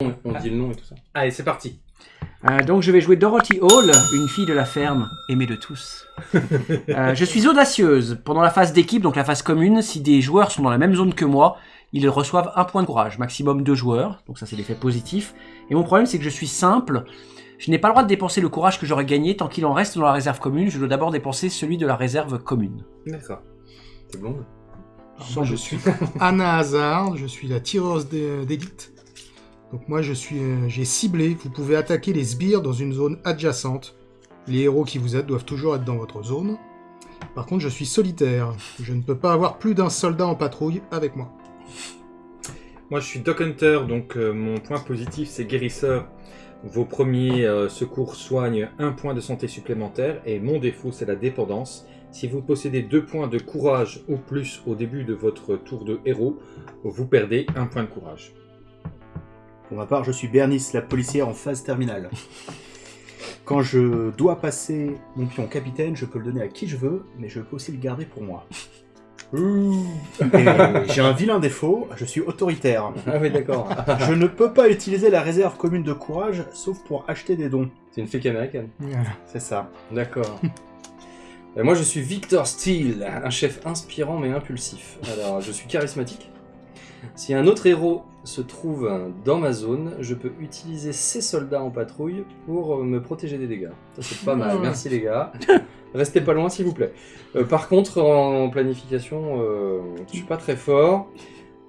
On dit le nom et tout ça. Allez, c'est parti. Euh, donc je vais jouer Dorothy Hall, une fille de la ferme, aimée de tous. Euh, je suis audacieuse. Pendant la phase d'équipe, donc la phase commune, si des joueurs sont dans la même zone que moi, ils reçoivent un point de courage, maximum deux joueurs. Donc ça c'est l'effet positif. Et mon problème c'est que je suis simple. Je n'ai pas le droit de dépenser le courage que j'aurais gagné tant qu'il en reste dans la réserve commune. Je dois d'abord dépenser celui de la réserve commune. D'accord. T'es blonde Moi, je suis Anna Hazard, je suis la tireuse d'é- d'élite. Donc moi, je suis, euh, j'ai ciblé. Vous pouvez attaquer les sbires dans une zone adjacente. Les héros qui vous aident doivent toujours être dans votre zone. Par contre, je suis solitaire. Je ne peux pas avoir plus d'un soldat en patrouille avec moi. Moi, je suis Doc Hunter, donc euh, mon point positif, c'est guérisseur. Vos premiers euh, secours soignent un point de santé supplémentaire, et mon défaut, c'est la dépendance. Si vous possédez deux points de courage ou plus au début de votre tour de héros, vous perdez un point de courage. Pour ma part, je suis Bernice, la policière en phase terminale. Quand je dois passer mon pion capitaine, je peux le donner à qui je veux, mais je peux aussi le garder pour moi. J'ai un vilain défaut, je suis autoritaire. Ah oui, d'accord. Je ne peux pas utiliser la réserve commune de courage, sauf pour acheter des dons. C'est une flic américaine. C'est ça. D'accord. Euh, moi, je suis Victor Steele, un chef inspirant mais impulsif. Alors, je suis charismatique. Si un autre héros se trouve dans ma zone, je peux utiliser ses soldats en patrouille pour euh, me protéger des dégâts. Ça, c'est pas mal. Merci, les gars. Restez pas loin, s'il vous plaît. Euh, par contre, en planification, euh, je suis pas très fort.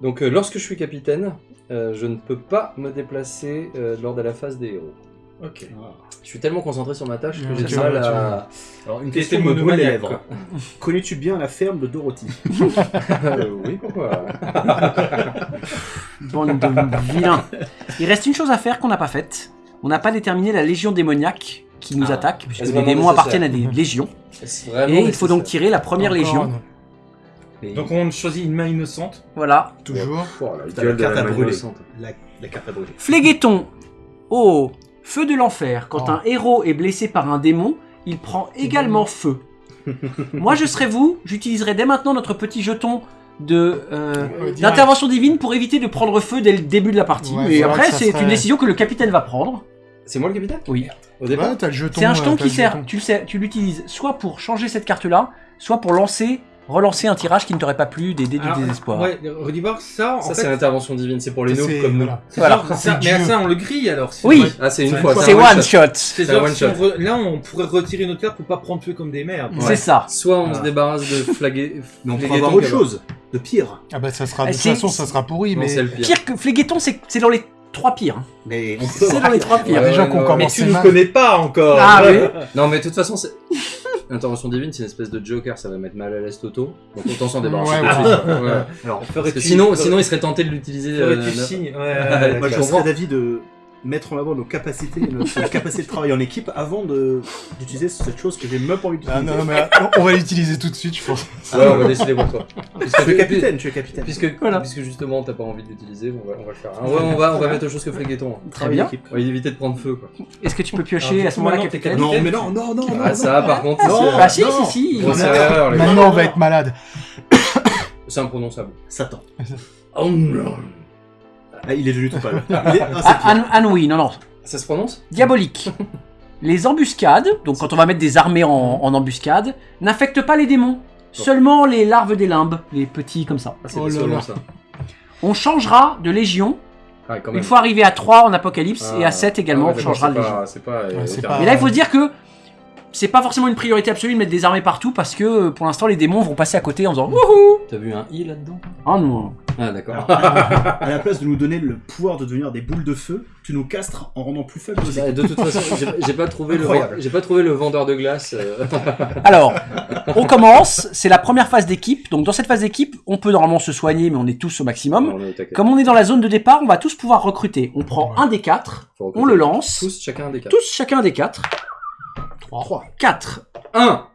Donc, euh, lorsque je suis capitaine, je ne peux pas me déplacer lors de la phase des héros. Ok. Je suis tellement concentré sur ma tâche que j'ai du mal à... Alors, une question me brûle les lèvres. Connais-tu bien la ferme de Dorothy Euh, oui, pourquoi Bande de vilains. Il reste une chose à faire qu'on n'a pas faite. On n'a pas déterminé la légion démoniaque qui nous Ah. attaque, puisque les démons appartiennent à des légions. Et il faut donc tirer la première Encore légion. Donc on choisit une main innocente. Voilà. Toujours. Oh, la carte la à main brûler. innocente. La, la carte à brûler. Phlégueton. Oh, feu de l'enfer. Quand Oh. un héros est blessé par un démon, il prend également feu. Moi, je serais vous, j'utiliserai dès maintenant notre petit jeton de euh, d'intervention divine pour éviter de prendre feu dès le début de la partie. Ouais, vrai après, c'est serait- une décision que le capitaine va prendre. C'est moi le capitaine? Oui. Au départ? Ouais, t'as le jeton. C'est un jeton qui sert, jeton. tu le sais, tu l'utilises soit pour changer cette carte-là, soit pour lancer, relancer un tirage qui ne t'aurait pas plu, des dés du désespoir. Ouais, ça, en Ça, fait, c'est l'intervention divine, c'est pour les noobs comme nous. voilà. mais Dieu. ça, on le grille alors. Oui. Ah, c'est une fois. C'est one shot. là, on pourrait retirer notre carte pour pas prendre feu comme des merdes. C'est ça. Soit on se débarrasse de flaguer. Mais on peut avoir autre chose, de pire. Ah bah ça sera, de Eh, toute façon, ça sera pourri, mais c'est le pire. Que Phlégueton, c'est c'est dans les trois pires. hein. Mais on peut C'est dans les trois il y a pires. des gens Ouais, qui ont Mais commencé tu nous mal. connais pas encore. Ah oui. Non, mais de toute façon, c'est. Intervention divine, c'est une espèce de joker, ça va mettre mal à l'aise Toto. Donc autant s'en débarrasser Ouais, tout de ouais. suite. Ouais. Alors, Parce Ferais-tu- que sinon, sinon, il serait tenté de l'utiliser. euh, signe Ouais, Ouais, ouais, moi, je serais d'avis de mettre en avant nos capacités, notre capacité de travailler en équipe avant de- d'utiliser cette chose que j'ai même pas envie Ah d'utiliser. non, mais on- on va l'utiliser tout de suite, je pense. Ouais, on va décider pour toi. Puisque, Tu es capitaine, tu es capitaine. Puisque, Voilà. puisque justement, t'as pas envie de l'utiliser, on va, on va le faire. Ah ouais, on va, on va mettre autre chose que Phlégueton. Très bien. Équipe. On va éviter de prendre feu, quoi. Est-ce que tu peux piocher Alors, à ce moment-là, capitaine capitaine. Non, mais non, non, non, non. Ah, non. ça, par contre, Non. Ah si, Non. si, si. Maintenant, on va être malade. C'est imprononçable. Satan. Oh non. Ah, il est devenu tout pâle. Il est... ah, c'est Ah, pire. Anne, Anne, oui, non, non. Ça se prononce? Diabolique. Les embuscades, donc quand on va mettre des armées en, en embuscade, n'affectent pas les démons. Seulement les larves des limbes, les petits comme ça. Ah, c'est Oh là solos, là. ça. On changera de légion Ah, quand même. une fois arrivé à 3 en Apocalypse et à 7 également, Ah on ouais, changera de légion. C'est pas. c'est pas, Ouais, euh, c'est éternel. pas- Mais là, il faut se dire que c'est pas forcément une priorité absolue de mettre des armées partout parce que euh, pour l'instant, les démons vont passer à côté en disant Wouhou T'as vu un i là-dedans Oh non Ah, d'accord. À la place de nous donner le pouvoir de devenir des boules de feu, tu nous castres en rendant plus faibles nos De toute façon, j'ai- pas trouvé le j'ai pas trouvé le vendeur de glace. euh. Alors, on commence, c'est la première phase d'équipe. Donc dans cette phase d'équipe, on peut normalement se soigner, mais on est tous au maximum. On est au taquet. Comme on est dans la zone de départ, on va tous pouvoir recruter. On prend Ouais. un des quatre, on le lance. Tous, chacun un des quatre. Tous chacun un des quatre. 3. 4. Un.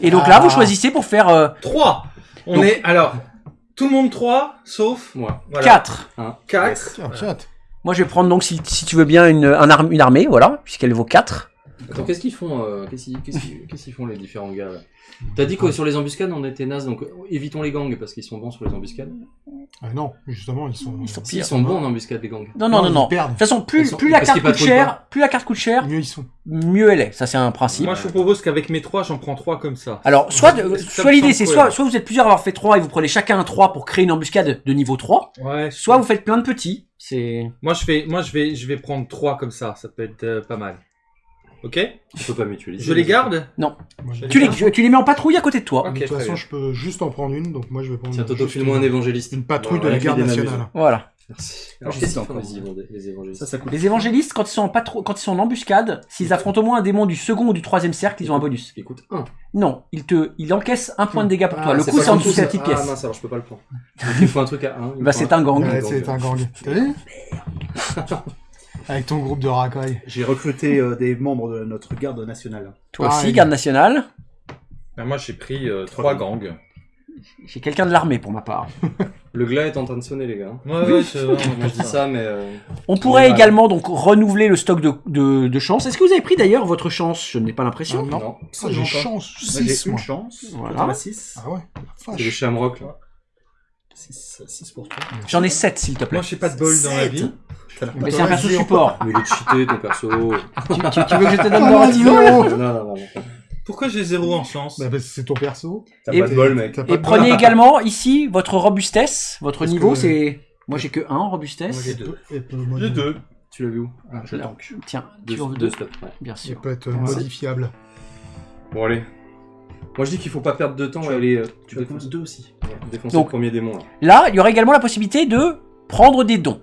Et donc Ah. là, vous choisissez pour faire euh, 3. On Donc- est, alors, tout le monde 3, sauf Moi. voilà, 4. 4. Tiens, chat. Moi, je vais prendre donc, si, si tu veux bien, une, un arme- une armée, voilà, puisqu'elle vaut 4. Attends, qu'est-ce qu'ils font euh, Qu'est-ce qu'ils qu'est-ce qu'ils- qu'est-ce qu'ils font les différents gars là? T'as dit que sur les embuscades on était naze, donc évitons les gangs parce qu'ils sont bons sur les embuscades. Ah non, justement, ils sont. Ils sont Si, ils pires. sont bons en embuscade les gangs. Non, non, non, ils non. De toute façon, plus, Ils sont- plus la carte coûte cher, plus la carte coûte cher, Mieux ils sont. mieux elle est. Ça, c'est un principe. Moi, je vous propose qu'avec mes trois, j'en prends trois comme ça. Alors, soit, Ouais, l'idée, c'est soit, soit vous êtes plusieurs à avoir fait 3 et vous prenez chacun un 3 pour créer une embuscade de niveau 3, Ouais. soit vous faites plein de petits. C'est. Moi, je fais, moi, je vais, je vais prendre trois comme ça. Ça peut être euh, pas mal. Ok On peut pas mutualiser. Je les garde Moi, j'ai- Tu les, tu les mets en patrouille à côté de toi. Ok, de toute très façon, bien. je peux juste en prendre une, donc moi je vais prendre. Tiens, Toto, juste file-moi un une- évangéliste. Une patrouille de la garde nationale. Voilà. Merci. Ah, Alors, qu'est-ce qu'ils font encore, les, moi. évang- les évangélistes Ça, ça coûte. Les évangélistes, quand ils sont en patrouille, quand ils sont en embuscade, s'ils affrontent au moins un démon du second ou du troisième cercle, ils ont un bonus. Coûtent 1. Non, ils te, ils encaissent un point de dégâts pour Ah, toi. Le coup, c'est en dessous de la petite Ah pièce. mince, alors je peux pas le prendre. Donc, il faut un truc à 1. Bah, c'est un gang. Ouais, c'est un gang. T'as vu? Avec ton groupe de racailles. J'ai recruté euh, des membres de notre garde nationale. Toi aussi, Pareil. garde nationale. Ben, Moi, j'ai pris euh, trois gangs. J'ai quelqu'un de l'armée pour ma part. Le glas est en train de sonner, les gars. Ouais, ouais, c'est vrai. Moi, je dis ça, mais. euh, On pourrait également donc renouveler le stock de, de, de chance. Est-ce que vous avez pris d'ailleurs votre chance Je n'ai pas l'impression. Ah, non. Non. Ça, j'ai chance. Moi, j'ai 6 une moi. chance. Voilà. Voilà. 6. Ah ouais, la C'est vache. Shamrock, là. 6 pour toi. J'en ai 7 s'il te plaît. Moi, j'ai pas de bol dans la vie. Mais c'est un perso support. Mais il est cheaté, ton perso. non, tu, tu- tu veux que je te donne Ah, Dorothy zéro. non, non, non. Pourquoi j'ai zéro en chance Bah, parce que c'est ton perso. T'as Et- pas de bol, mec. T'as pas Et de prenez bol. également ici votre robustesse. Votre Parce niveau que- c'est... Moi j'ai que 1 en robustesse. Moi, j'ai deux. Et peut- J'ai deux. Tu l'as vu où Ah, Je tank. Tiens, Deux, tu en veux deux deux stop, ouais. Bien Il sûr. peut être Ouais. modifiable. Bon, allez. Moi, je dis qu'il faut pas perdre de temps Tu et aller. euh, Tu vas défoncer- deux aussi. ouais, défoncer Donc- le premier démon, là. Là, il y aurait également la possibilité de prendre des dons.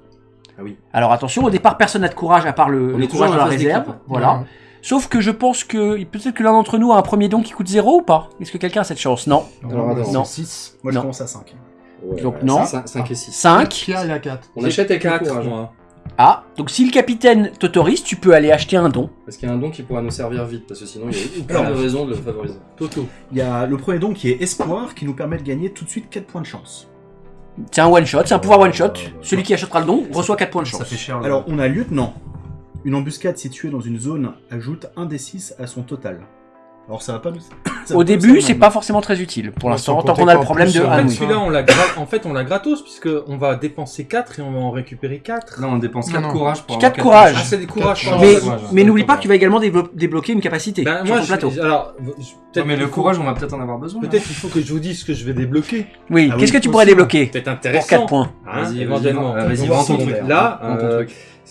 Ah oui. Alors attention, au départ, personne n'a de courage à part le, On le est toujours courage de dans la réserve. d'équipe. Voilà. Ouais. Sauf que je pense que peut-être que l'un d'entre nous a un premier don qui coûte 0 ou pas? Est-ce que quelqu'un a cette chance? Non. Alors, attends. Non. 6. Moi, Non. je commence à 5. Ouais, Donc, non. 5 et 6. 5. Pierre, il a 4. On achète avec quatre, courage. moi. Ah, donc si le capitaine t'autorise, tu peux aller acheter un don. Parce qu'il y a un don qui pourra nous servir vite, parce que sinon il y a aucune Alors. raison de le favoriser. Toto. Il y a le premier don qui est Espoir, qui nous permet de gagner tout de suite 4 points de chance. C'est un one shot, c'est un pouvoir one shot. Celui qui achètera le don reçoit 4 points de chance. Ça fait cher. Alors, on a Lieutenant. Une embuscade située dans une zone ajoute un des 6 à son total. Alors, ça va pas nous. ça Au début, c'est pas forcément très utile pour l'instant, tant qu'on a le problème de euh, En Ah fait, celui-là, on l'a gra- en fait, on l'a gratos, puisque on va dépenser 4 et on va en récupérer 4. Non, on dépense Non, 4 non. courage pour Quatre avoir quatre courage. Ah, c'est des courages. Mais, n'oublie pas que tu vas également débloquer une capacité Ben, sur moi, ton je- plateau. alors, je- Non, peut-être mais qu'il le faut- courage, on va peut-être en avoir besoin. Peut-être il faut que je vous dise ce que je vais débloquer. Oui, Ah qu'est-ce oui, que tu pourrais débloquer Peut-être pour intéressant. 4 points Hein, Vas-y, vas-y, éventuellement. vends- vas-y, vends ton truc. Là,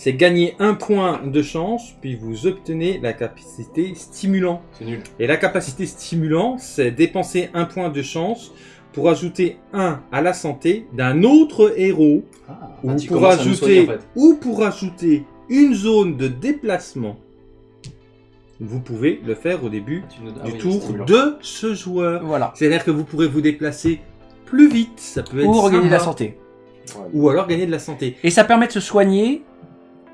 C'est gagner un point de chance, puis vous obtenez la capacité stimulant. C'est nul. Et la capacité stimulant, c'est dépenser un point de chance pour ajouter un à la santé d'un autre héros, Ah. ou, Ah, pour ajouter, soigner, en fait. ou pour ajouter une zone de déplacement. Vous pouvez le faire au début ah du oui, tour stimulant. de ce joueur. Voilà. C'est-à-dire que vous pourrez vous déplacer plus vite, ça peut être Ou regagner de la santé. Ouais. ou alors gagner de la santé. Et ça permet de se soigner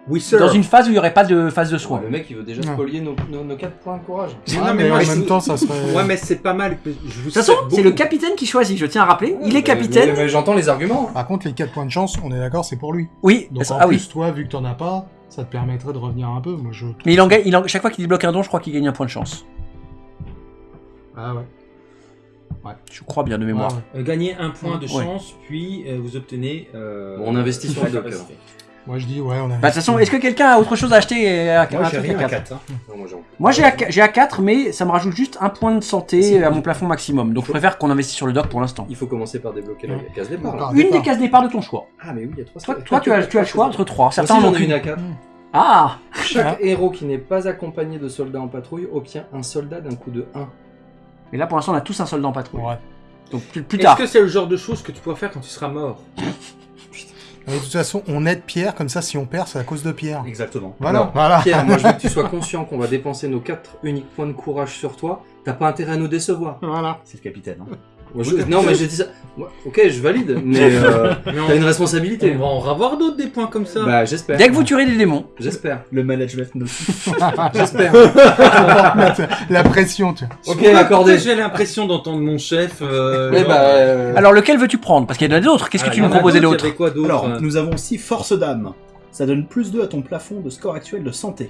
Oui, sir. dans une phase où il n'y aurait pas de phase de Ouais, soin. le mec, il veut déjà spolier nos, nos, nos 4 points de courage. Mais Ah, non, mais mais moi, en même temps, ça serait. Ouais, mais c'est pas mal. que Je vous De toute façon, c'est le capitaine qui choisit, je tiens à rappeler. Il est capitaine. Mais, mais j'entends les arguments. Par contre, les 4 points de chance, on est d'accord, c'est pour lui. Oui, Donc en ah oui. plus, toi, vu que t'en as pas, ça te permettrait de revenir un peu. Moi, je. Mais il en gagne, il en- chaque fois qu'il débloque un don, je crois qu'il gagne un point de chance. Ah ouais. Je crois bien de mémoire. Ah ouais. Euh, gagner un point de Ouais. chance, puis euh, vous obtenez. euh, Bon, on investit sur la le doc, capacité. Moi, je dis, ouais, on a. Bah, de toute façon, est-ce que quelqu'un a autre chose à acheter et à, Moi, un j'ai rien à à 4 4. hein. Non, moi, j'ai à- j'ai à 4, mais ça me rajoute juste un point de santé à mon plafond maximum. Donc je préfère qu'on investisse sur le doc pour l'instant. Il faut commencer par débloquer la case départ. Une des cases départ de ton choix. Ah, mais oui, il y a 3 Toi, toi tu, as, tu as le choix entre trois. Certains Certains en ont j'en ai une à 4. Ah Chaque héros qui n'est pas accompagné de soldats en patrouille obtient un soldat d'un coup de 1. Mais là pour l'instant on a tous un soldat en patrouille. Ouais. Donc plus, plus Est-ce tard. que c'est le genre de choses que tu pourras faire quand tu seras mort? Mais de toute façon, on aide Pierre, comme ça, si on perd, c'est à cause de Pierre. Exactement. Voilà. Non. voilà. Pierre, moi je veux que tu sois conscient qu'on va dépenser nos 4 uniques points de courage sur toi. T'as pas intérêt à nous décevoir. Voilà. C'est le capitaine. hein. Moi, je- Non, mais je dis ça. Ok, je valide, mais euh, Mais on, t'as une on responsabilité. va en avoir d'autres des points comme ça. Bah, j'espère. Dès que vous tuerez des démons, J'espère. Le management. J'espère. La pression, tu vois. ok, Pourquoi- accordé. J'ai l'impression d'entendre mon chef. euh, Eh genre, bah, euh, euh, alors lequel veux-tu prendre? Parce qu'il y en a d'autres. Qu'est-ce que ah, tu il y nous en a proposais d'autres, d'autre il y avait quoi d'autre? Alors, nous avons aussi Force d'âme. Ça donne plus 2 à ton plafond de score actuel de santé.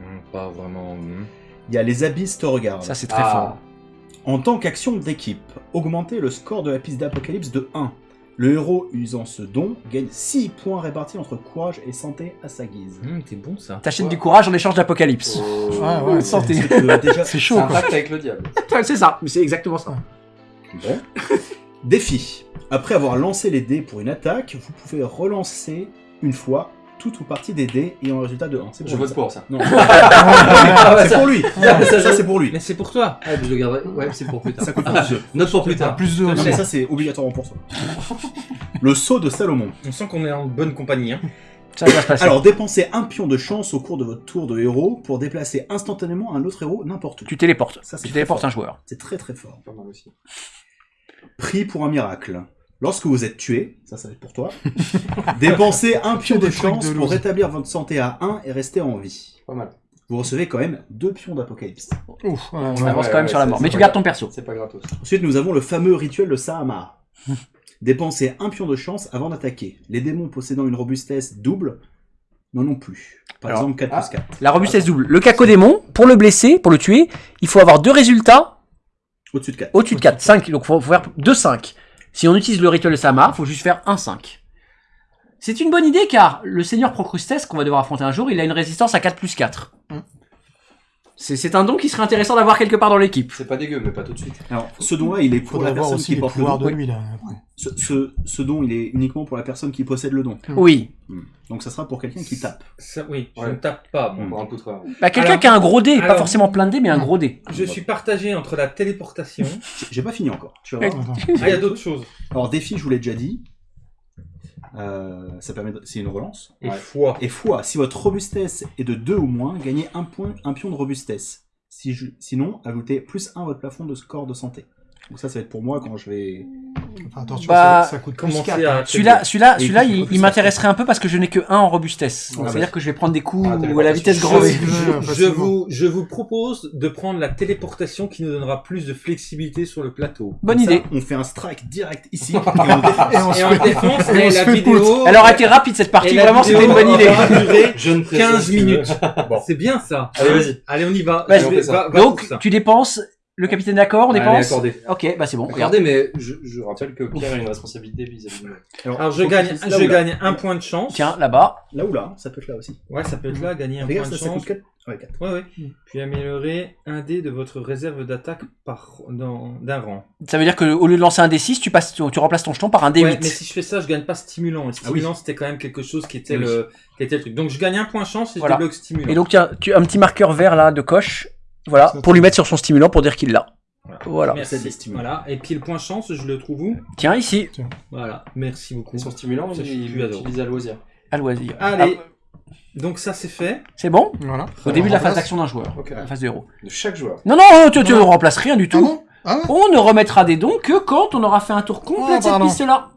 hmm. pas vraiment. hmm. Il y a les abysses te regardent. Ça, c'est très Ah. fort. En tant qu'action d'équipe, augmenter le score de la piste d'Apocalypse de 1. Le héros usant ce don gagne 6 points répartis entre courage et santé à sa guise. Hmm, T'es bon ça. T'achètes du courage en échange d'Apocalypse. Oh. Ouais, ouais, Santé. C'est C'est chaud, un quoi. pacte avec le diable. C'est ça, mais c'est exactement ça. Bon. Défi. Après avoir lancé les dés pour une attaque, vous pouvez relancer une fois toute ou partie des dés ayant un résultat de 1. C'est Je vote ça. pour ça. Non, Ah, ouais, c'est pour lui. Ah, ça, Ça, c'est pour lui. Mais c'est pour toi. Ah, je le garderai. Ouais, c'est pour plus tard. Ça coûte pas plus. Note pour plus tard. Plus de. Non, mais ça, c'est obligatoirement pour toi. Le saut de Salomon. On sent qu'on est en bonne compagnie. Hein. Ça va se passer. Alors, dépensez un pion de chance au cours de votre tour de héros pour déplacer instantanément un autre héros n'importe où. tu téléportes. Ça, c'est Tu téléportes fort. un joueur. C'est très très fort. Pas mal aussi. Prix pour un miracle. Lorsque vous êtes tué, ça, ça va être pour toi, dépensez un pion de chance de pour rétablir votre santé à 1 et rester en vie. Pas mal. Vous recevez quand même deux pions d'apocalypse. Ouf, ouais, On ouais. avance ouais, quand même ouais, sur la mort. Mais tu gardes ton perso. C'est pas gratos. Ensuite, nous avons le fameux rituel de Sahama. Dépensez un pion de chance avant d'attaquer. Les démons possédant une robustesse double n'en ont plus. Par Alors, exemple, 4 ah. plus 4. La robustesse double. Le cacodémon, pour le blesser, pour le tuer, il faut avoir deux résultats Au-dessus de 4. au-dessus de 4. 5. Donc, il faut faire 2 5. Si on utilise le rituel de Samar, il faut juste faire un 5. C'est une bonne idée car le seigneur Procrustes, qu'on va devoir affronter un jour, il a une résistance à 4 plus 4. Mm. C'est un don qui serait intéressant d'avoir quelque part dans l'équipe. C'est pas dégueu, mais pas tout de suite. Alors, ce don-là, il est pour la personne aussi qui porte le pouvoirs don. de lui, là. après. Ce, ce, ce don, il est uniquement pour la personne qui possède le don. Oui. Hmm. Donc, ça sera pour quelqu'un qui tape. Ça, oui, je Ouais. ne tape pas. moi. Pour un poutre. Bah, quelqu'un qui a un gros dé, pas forcément plein de dés, mais un gros dé. Je suis partagé entre la téléportation. J'ai- pas fini encore. Tu vas voir. Attends. ah, il y a d'autres choses. Alors, défi, je vous l'ai déjà dit. Euh, ça permet de- c'est une relance. Et Ouais. foi. Et fois, si votre robustesse est de 2 ou moins, gagnez un point, un pion de robustesse. Si je- sinon, ajoutez plus 1 à votre plafond de score de santé. Donc ça, ça va être pour moi quand je vais... Enfin, attention, Bah, ça, ça coûte plus Commencer 4. à. Celui-là, celui-là, celui-là, il m'intéresserait un peu parce que je n'ai que 1 en robustesse. Ah, C'est-à-dire bah. que je vais prendre des coups Ah, à la vitesse grand V. Je, facilement. vous, je vous propose de prendre la téléportation qui nous donnera plus de flexibilité sur le plateau. Bonne Comme ça, idée. on fait un strike direct ici et on. Et on se Et la vidéo. Elle aurait été rapide cette et partie, vraiment c'était une bonne idée. aura Je ne 15 minutes. C'est bien ça. Allez, vas-y. Allez, on y va. Donc, tu dépenses, le capitaine d'accord, on Allez, dépense accordé. Ok, bah c'est bon, regarde. Regardez, mais je, je rappelle que Pierre a une responsabilité vis-à-vis de nous. Alors, je faut gagne, que tu- là je ou là. gagne un point de chance. Tiens, là-bas. Là ou là, ça peut être là aussi. Ouais, ça peut être là, gagner un point de ça, ça chance. coûte 4. Ouais, 4. Ouais, ouais. Mm. Puis améliorer un dé de votre réserve d'attaque par dans- d'un rang. Ça veut dire que au lieu de lancer un D6, tu, passes, tu, tu remplaces ton jeton par un D8. Ouais, mais si je fais ça, je gagne pas stimulant. Et stimulant, c'était quand même quelque chose qui était, Oui. le, qui était le truc. Donc je gagne un point de chance et je Voilà. débloque stimulant. Et donc, tiens, tu as un petit marqueur vert là de coche. Voilà, pour lui mettre sur son stimulant pour dire qu'il l'a. Voilà. Merci. Voilà. Et puis le point chance, je le trouve où? Tiens, ici, Voilà. Merci beaucoup. Et son stimulant, Ça, je il l'utilise à loisir. à loisir. Allez. Ah, Donc ça c'est fait. c'est bon? Voilà. Au début de la phase d'action d'un joueur, Ok. la phase de héros. De chaque joueur. Non, non, tu, tu ne remplaces rien du Ah tout. bon? Ah ouais? On ne remettra des dons que quand on aura fait un tour complet de cette piste-là.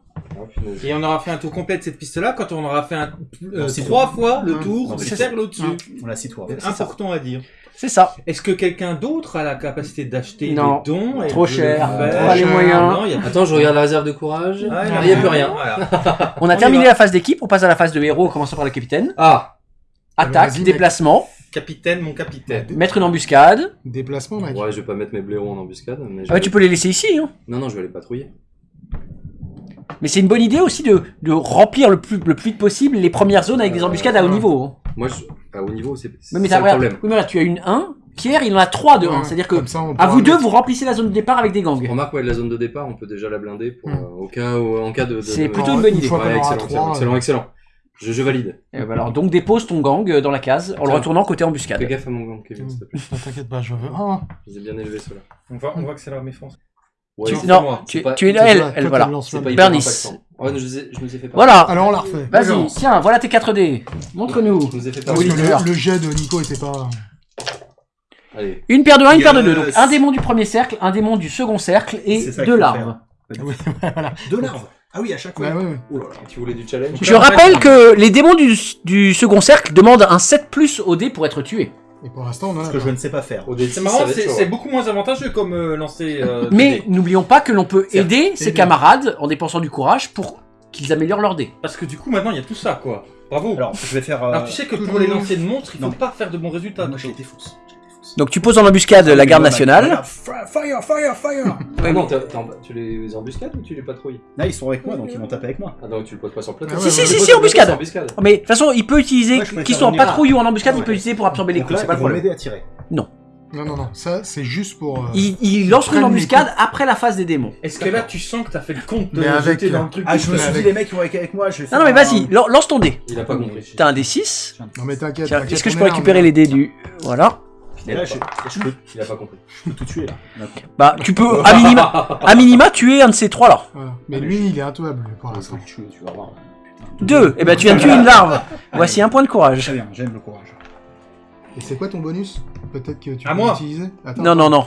Et on aura fait un tour complet de cette piste-là quand on aura fait un, euh, trois tout. fois le tour du c'est cercle au-dessus. On a 6 tours. C'est important à dire. C'est ça. Est-ce que quelqu'un d'autre a la capacité d'acheter Non. des dons et Trop de le cher. faire Pas les moyens. Non, il y a Attends, je regarde la réserve de courage. Ah, il n'y a plus rien. Voilà. On a On y terminé va. la phase d'équipe, on passe à la phase de héros, en commençant par le capitaine. Ah Attaque, vas-y, déplacement, Capitaine, mon capitaine. mettre une embuscade. Déplacement, mec. Ouais, je vais pas mettre mes blaireaux en embuscade. Mais je Ah bah, vais- tu peux les laisser ici. Hein. Non, non, je vais les patrouiller. Mais c'est une bonne idée aussi de, de remplir le plus, le plus vite possible les premières zones avec des Euh, embuscades à haut ouais. niveau. hein. Moi, je... à haut niveau, c'est c'est Oui, mais ça le problème. oui, mais regarde, tu as une 1. Pierre, il en a 3 de 1. Ouais, C'est-à-dire que ça, à vous deux, mettre- vous remplissez la zone de départ avec des gangs. Remarque, ouais, de la zone de départ, on peut déjà la blinder pour, Hmm. euh, au cas où, en cas de. de- C'est de- plutôt une bonne idée. Ouais, excellent, excellent, excellent, excellent. Je, je valide. Et bah alors, donc dépose ton gang euh, dans la case en le retournant côté Fais embuscade. gaffe à mon gang, Kevin, s'il te plaît. T'inquiète pas, je veux. Je les ai bien élevés, ceux-là. On va, on va accélérer mes France. Ouais, Tu- c'est- Non, moi. tu, C'est pas- tu es c'est là, elle, elle, voilà. c'est Bernice. Ouais, je, ai- je fait pas. Voilà. Alors on la refait. Vas-y, tiens, voilà tes 4 dés. Montre-nous. Je nous ai fait pas. Que Oliver. le, le jet de Nico était pas. Allez. Une paire de 1, une paire de 2. Yes. Donc un démon du premier cercle, un démon du second cercle et deux larves. Oui, voilà. Deux larves. Ah oui, à chaque fois. Ouais, ouais, ouais. Oh là là. Tu voulais du challenge Je rappelle que les démons du, du second cercle demandent un 7 plus au dé pour être tués. Et pour l'instant, on en a Ce que pas. je ne sais pas faire. C'est marrant, c'est hein. beaucoup moins avantageux comme euh, lancer. euh, Mais n'oublions pas que l'on peut aider ses bien. camarades en dépensant du courage pour qu'ils améliorent leur dé. Parce que du coup, maintenant, il y a tout ça, quoi. Bravo. Alors, je vais faire. euh, Alors, tu sais que pour les lancers de montres, il faut Non. pas faire de bons résultats. Moi, je Toto. les Donc tu poses en embuscade la garde nationale. Fire, fire, fire, fire Ah non, t'as- t'as- tu les embuscades ou tu les patrouilles? Là, ils sont avec moi, donc ils vont taper avec moi. Ah non, tu le poses pas sur le plateau. Ah Si, ouais, si, si, si, embuscade. embuscade. Mais de toute façon, il peut utiliser, qu'ils soient en patrouille ou en embuscade, il peut utiliser pour absorber les coups, c'est pas le m'aider à tirer. Non, non, non, ça c'est juste pour. euh, Il, il lance une embuscade après la phase des démons. Est-ce que là, tu sens que t'as fait le compte de Mais avec, jeter dans euh, le truc Ah, je me suis avec- dit, les mecs, ils vont avec, avec moi, je vais Non, non, mais vas-y, lan- lance ton dé. Il a pas compris. T'as un D6. Non, mais t'inquiète. Est-ce que je peux récupérer les dés du. Voilà. Et là, je, je peux, Il a pas compris. je peux tout tuer, là. Bah, tu peux, à minima, à minima tuer un de ces trois là. là. Voilà. Mais lui, il est intuable pour Ah, l'instant. tu, tu vas voir. Deux. Et ben, tu viens de tuer une larve. Voici un point de courage. Très bien, j'aime le courage. Et c'est quoi ton bonus Peut-être que tu À peux moi. l'utiliser. Non, non, non.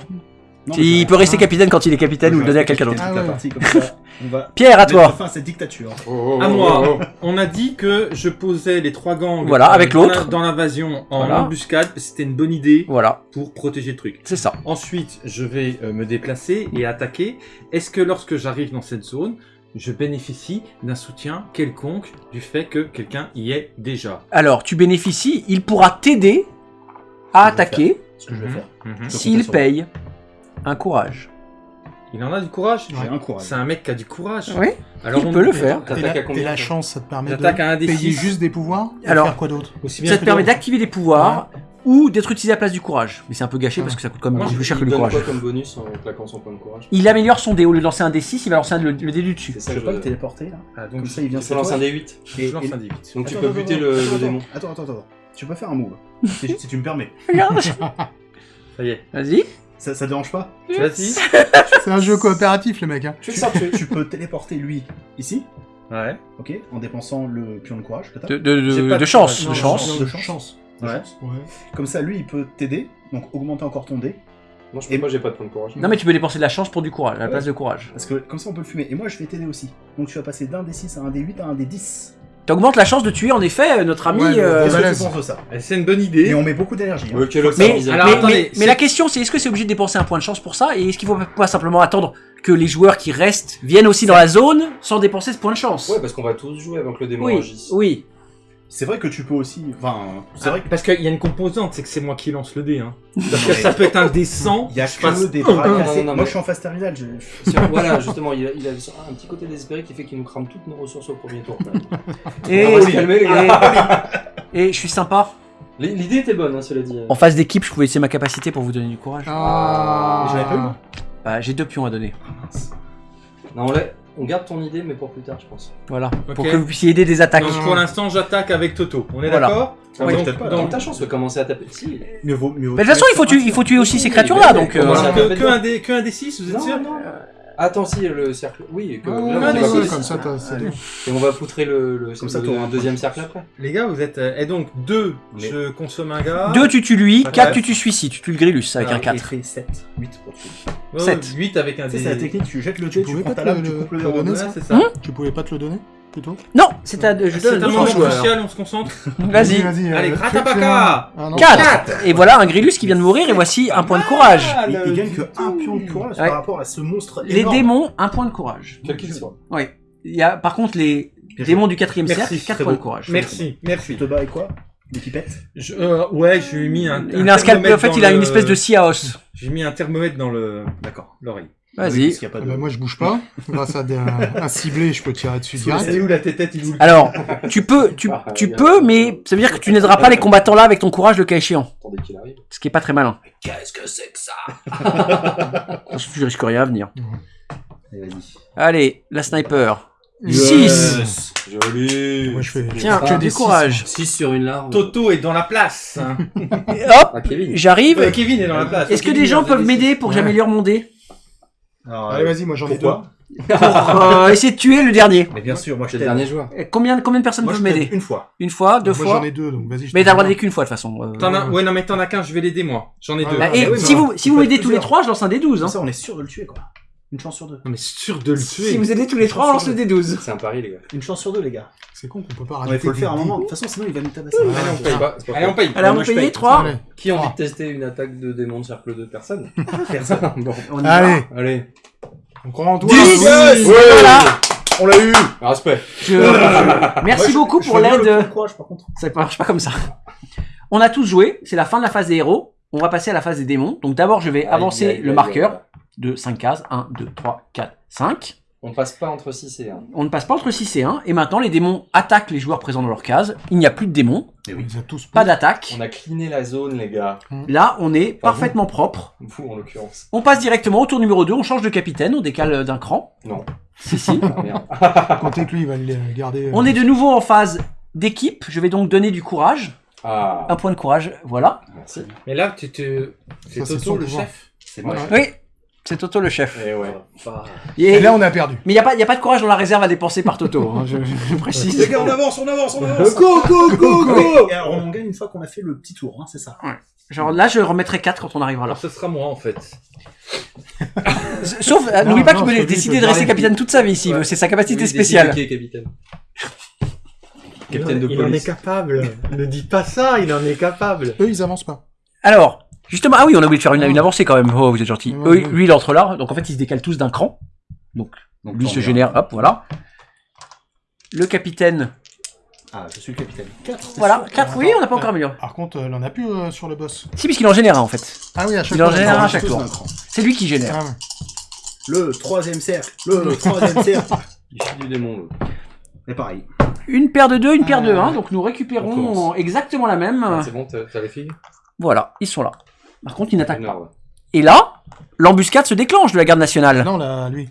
Non, Il peut rester capitaine quand il est capitaine ou le donner à quelqu'un d'autre. Ah Pierre, à toi. fin cette dictature. Oh, À moi. On a dit que je posais les trois gangs Voilà, avec dans l'autre. la- dans l'invasion en Voilà. embuscade. C'était une bonne idée Voilà, pour protéger le truc. c'est ça. Ensuite, je vais euh, me déplacer et attaquer. Est-ce que lorsque j'arrive dans cette zone, je bénéficie d'un soutien quelconque du fait que quelqu'un y est déjà? Alors, tu bénéficies, il pourra t'aider à attaquer Ce que je vais faire. Je s'il paye un courage. Il en a du courage J'ai un courage. C'est un mec qui a du courage. Oui, Alors il on- peut le faire. Et T'attaques la, chance, ça te permet un de des payer six. juste des pouvoirs et Alors, faire quoi d'autre Ça te permet d'activer des pouvoirs ou d'être utilisé à la place du courage. Mais c'est un peu gâché Ah. parce que ça coûte quand même Moi, plus cher que du donne courage. quoi comme bonus en claquant son point de courage Il améliore son dé. Au lieu de lancer un D6, il va lancer un- le, le dé du dessus. Ça Je peux pas je le téléporter, là Ah, donc Comme ça, il vient lancer toi. un D8. je lance un D8. Donc tu peux buter le le démon. Attends, attends, attends. Tu peux faire un move. si, si tu me permets. Regarde. Ça y est. Vas-y. Ça, ça dérange pas Vas-y. C'est un jeu coopératif, les mecs. Hein. Tu tuer. Tu peux téléporter lui ici, Ouais. ok, en dépensant le pion de courage que t'as. De, de, J'ai de, pas de de chance. De chance. De chance. Ouais. Ouais. Comme ça, lui, il peut t'aider, donc augmenter encore ton dé. Non, je peux pas, j'ai pas de point de courage. Non mais tu peux dépenser de la chance pour du courage, à la place de courage. Parce que comme ça, on peut le fumer. Et moi, je vais t'aider aussi. Donc tu vas passer d'un D6 à un D8 à un D10. T'augmentes la chance de tuer en effet notre ami. Ouais, euh, le Qu'est-ce que balèze. tu penses de ça C'est une bonne idée. Et on met beaucoup d'énergie. hein. Ouais, Mais, service Alors, mais, attendez, mais- c'est- mais la question c'est est-ce que c'est obligé de dépenser un point de chance pour ça? Et est-ce qu'il faut pas simplement attendre que les joueurs qui restent viennent aussi dans la zone sans dépenser ce point de chance? Ouais, parce qu'on va tous jouer avant que le démon Oui, agisse. oui. C'est vrai que tu peux aussi. Enfin, c'est Ah, vrai que. Parce qu'il y a une composante, c'est que c'est moi qui lance le dé. Hein. Parce que ça peut être un dé 100. Il y a je passe que des bras non, cassés. non, non, Moi, mais- je suis en phase terminale. je- voilà, justement, il a, il a un petit côté désespéré qui fait qu'il nous crame toutes nos ressources au premier tour. Et, On va se calmer, les gars. et je suis sympa. L'idée était bonne, hein, cela dit. En phase d'équipe, je pouvais essayer ma capacité pour vous donner du courage. Ah. J'en avais pas eu. Bah, j'ai deux pions à donner. Non, on, l'a- on garde ton idée, mais pour plus tard, je pense. Voilà. Pour que vous puissiez aider des attaques. Donc pour l'instant, j'attaque avec Toto. On est Voilà. d'accord Ah, Donc, peut-être pas, dans- Donc ta chance de commencer à taper. Si. Mieux vaut. Mieux vaut Mais de toute façon, il faut, tuer, il faut tuer aussi ces créatures-là, donc. euh, que, un dé, que un dé 6, vous êtes Non, sûr non. Attends, si, le cercle. Oui, que Ah, là, on ouais, va comme ça, t'as- c'est Allez. tout. Et on va poutrer le, le, Comme ça, le- t'auras un un deuxième cercle après. Les gars, vous êtes. euh, Et donc, 2, Mais- je consomme un gars. Deux, tu tues lui. Ouais. Quatre, tu tues celui-ci. Tu tues le Grillus avec Ah, un ok. 4. fait 7, 8 pour. Ouais, sept. 8 avec un Tu sais, c'est la technique, tu jettes le Tu dé, tu pouvais prends pas ta te lame, le- tu coupes le le donner, deux. Ouais, ça c'est ça. Hum Tu pouvais pas te le donner plutôt Non, c'est à. Je C'est donne un deux moment joueurs. crucial, on se concentre. Vas-y. vas-y. Allez, euh, fais-moi. Ah, non. 4 Et voilà un Grillus qui vient de mourir et voici un point de courage. Il, il gagne que un pion de courage Ouais. par rapport à ce monstre Les énorme. démons, un point de courage. Quel qu'il soit. Oui. Il y a, par contre, les Bien démons du quatrième Merci, cercle, 4 très points de beau. courage. Merci, Tu merci. te bats avec quoi? Des pipettes? Je- euh, ouais, je lui ai mis un. Il a un scalpel, en thermomètre fait, dans il a une le- espèce de scie à os. J'ai mis un thermomètre dans le. D'accord, l'oreille. Vas-y. Ah bah, moi, je bouge pas. Grâce à des- un, un ciblé, je peux tirer dessus direct. où la tête il Alors, tu peux, tu, tu peux, mais ça veut dire que tu n'aideras pas les combattants là avec ton courage le cas échéant. Attendez qu'il arrive. Ce qui est pas très malin. Qu'est-ce que c'est que ça Je risque rien à venir. Allez, la sniper. Yes. 6 Joli Moi, je fais Tiens, que des du six, courage. 6 sur une larve. Toto est dans la place. hein. Hop, Ah, Kevin. j'arrive. Euh, Kevin est dans la place. Est-ce que Kevin des gens peuvent m'aider pour que Ouais. j'améliore mon dé? Alors, Allez, vas-y, moi, j'en ai deux. Pourquoi Pour euh, essayer de tuer le dernier. Mais bien sûr, moi je le t'aide. dernier joueur. Et Combien, combien de personnes Moi je peuvent t'aide m'aider une fois. Une fois, deux Moi, fois j'en ai deux, donc vas-y. je Mais te t'as le droit dis. d'aider qu'une fois de toute façon. euh. T'en as... Ouais, non, mais t'en as qu'un, je vais l'aider moi. J'en ai Ah, deux. Bah, Ah, et oui, si mais vous, si on vous peut aidez être tous les plusieurs. trois, je lance un D12. Comme Hein. ça, on est sûr de le tuer, quoi. Une chance sur deux. Non, mais sûr de le tuer. Si vous aidez tous les trois, on lance le D12. C'est un pari, les gars. Une chance sur deux, les gars. C'est con qu'on peut pas Ouais, rajouter. il faut le faire à un moment. De toute façon, sinon il va nous tabasser. Allez, on paye. pas- c'est pas Allez, on paye. Allez, on paye paye. 3. Allez. Qui a envie de tester une attaque de démon de cercle de personne Personne. Bon, On y va. Allez, allez. on croit en toi. Dix. Oui. Voilà. On l'a eu Respect. Je- Merci beaucoup Je pour l'aide. Ça marche pas comme ça. On a tous joué, c'est la fin de la phase des héros. On va passer à la phase des démons. Donc d'abord, je vais avancer le marqueur. De 5 cases. 1, 2, 3, 4, 5. On passe pas entre 6 et 1. On ne passe pas entre 6 et 1. Et maintenant, les démons attaquent les joueurs présents dans leur case. Il n'y a plus de démons, Eh On oui. tous pas d'attaque. On a cleané la zone, les gars. Là, on est Pas parfaitement propre. Vous, en l'occurrence. On passe directement au tour numéro 2. On change de capitaine, on décale d'un cran. Non. Si, si. Ah. Comptez que lui, il va le garder. euh, On est de nouveau en phase d'équipe. Je vais donc donner du courage. Ah, Un point de courage, voilà. merci. Mais là, tu te. C'est Toto le pouvoir. chef. C'est moi. Ouais. Oui, c'est Toto le chef. Et ouais. Et- Et là, on a perdu. Mais il n'y a, pas- y a pas de courage dans la réserve à dépenser par Toto, hein, je, je précise. Les gars, on avance, on avance, on avance Go, go, go, go Et alors, on gagne une fois qu'on a fait le petit tour, hein, c'est ça Genre là, je remettrai 4 quand on arrivera là. Alors ce sera moi en fait. Sauf, euh, n'oublie pas qu'il peut décider il de rester capitaine toute sa vie s'il Ouais. veut, c'est sa capacité Oui, spéciale. qui est capitaine. Capitaine de il en est capable. ne dis pas ça, il en est capable. Eux, ils avancent pas. Alors, justement, ah oui, on a oublié de faire une, une avancée quand même. Oh, vous êtes gentil. Eux, lui, il entre là, donc en fait, ils se décalent tous d'un cran. Donc, Lui se génère, hop, voilà. Le capitaine, Ah, je suis le capitaine. 4. voilà. 4, oui, on n'a pas encore amélioré. Par contre, euh, il en a plus euh, sur le boss. Si, puisqu'il en génère un en fait. Ah oui, à chaque Il en génère un à chaque tour. C'est lui qui génère. Ah ouais. Le troisième cercle, le troisième cercle. Il chie du démon. Et pareil. Une paire de 2, une paire de Ah, 1, ouais. donc nous On récupérons commence. exactement la même. Ah, C'est bon, t'as t'as les filles? Voilà, ils sont là. Par contre, ils n'attaquent Une pas. Et là, l'embuscade se déclenche de la garde nationale. Non, là, lui.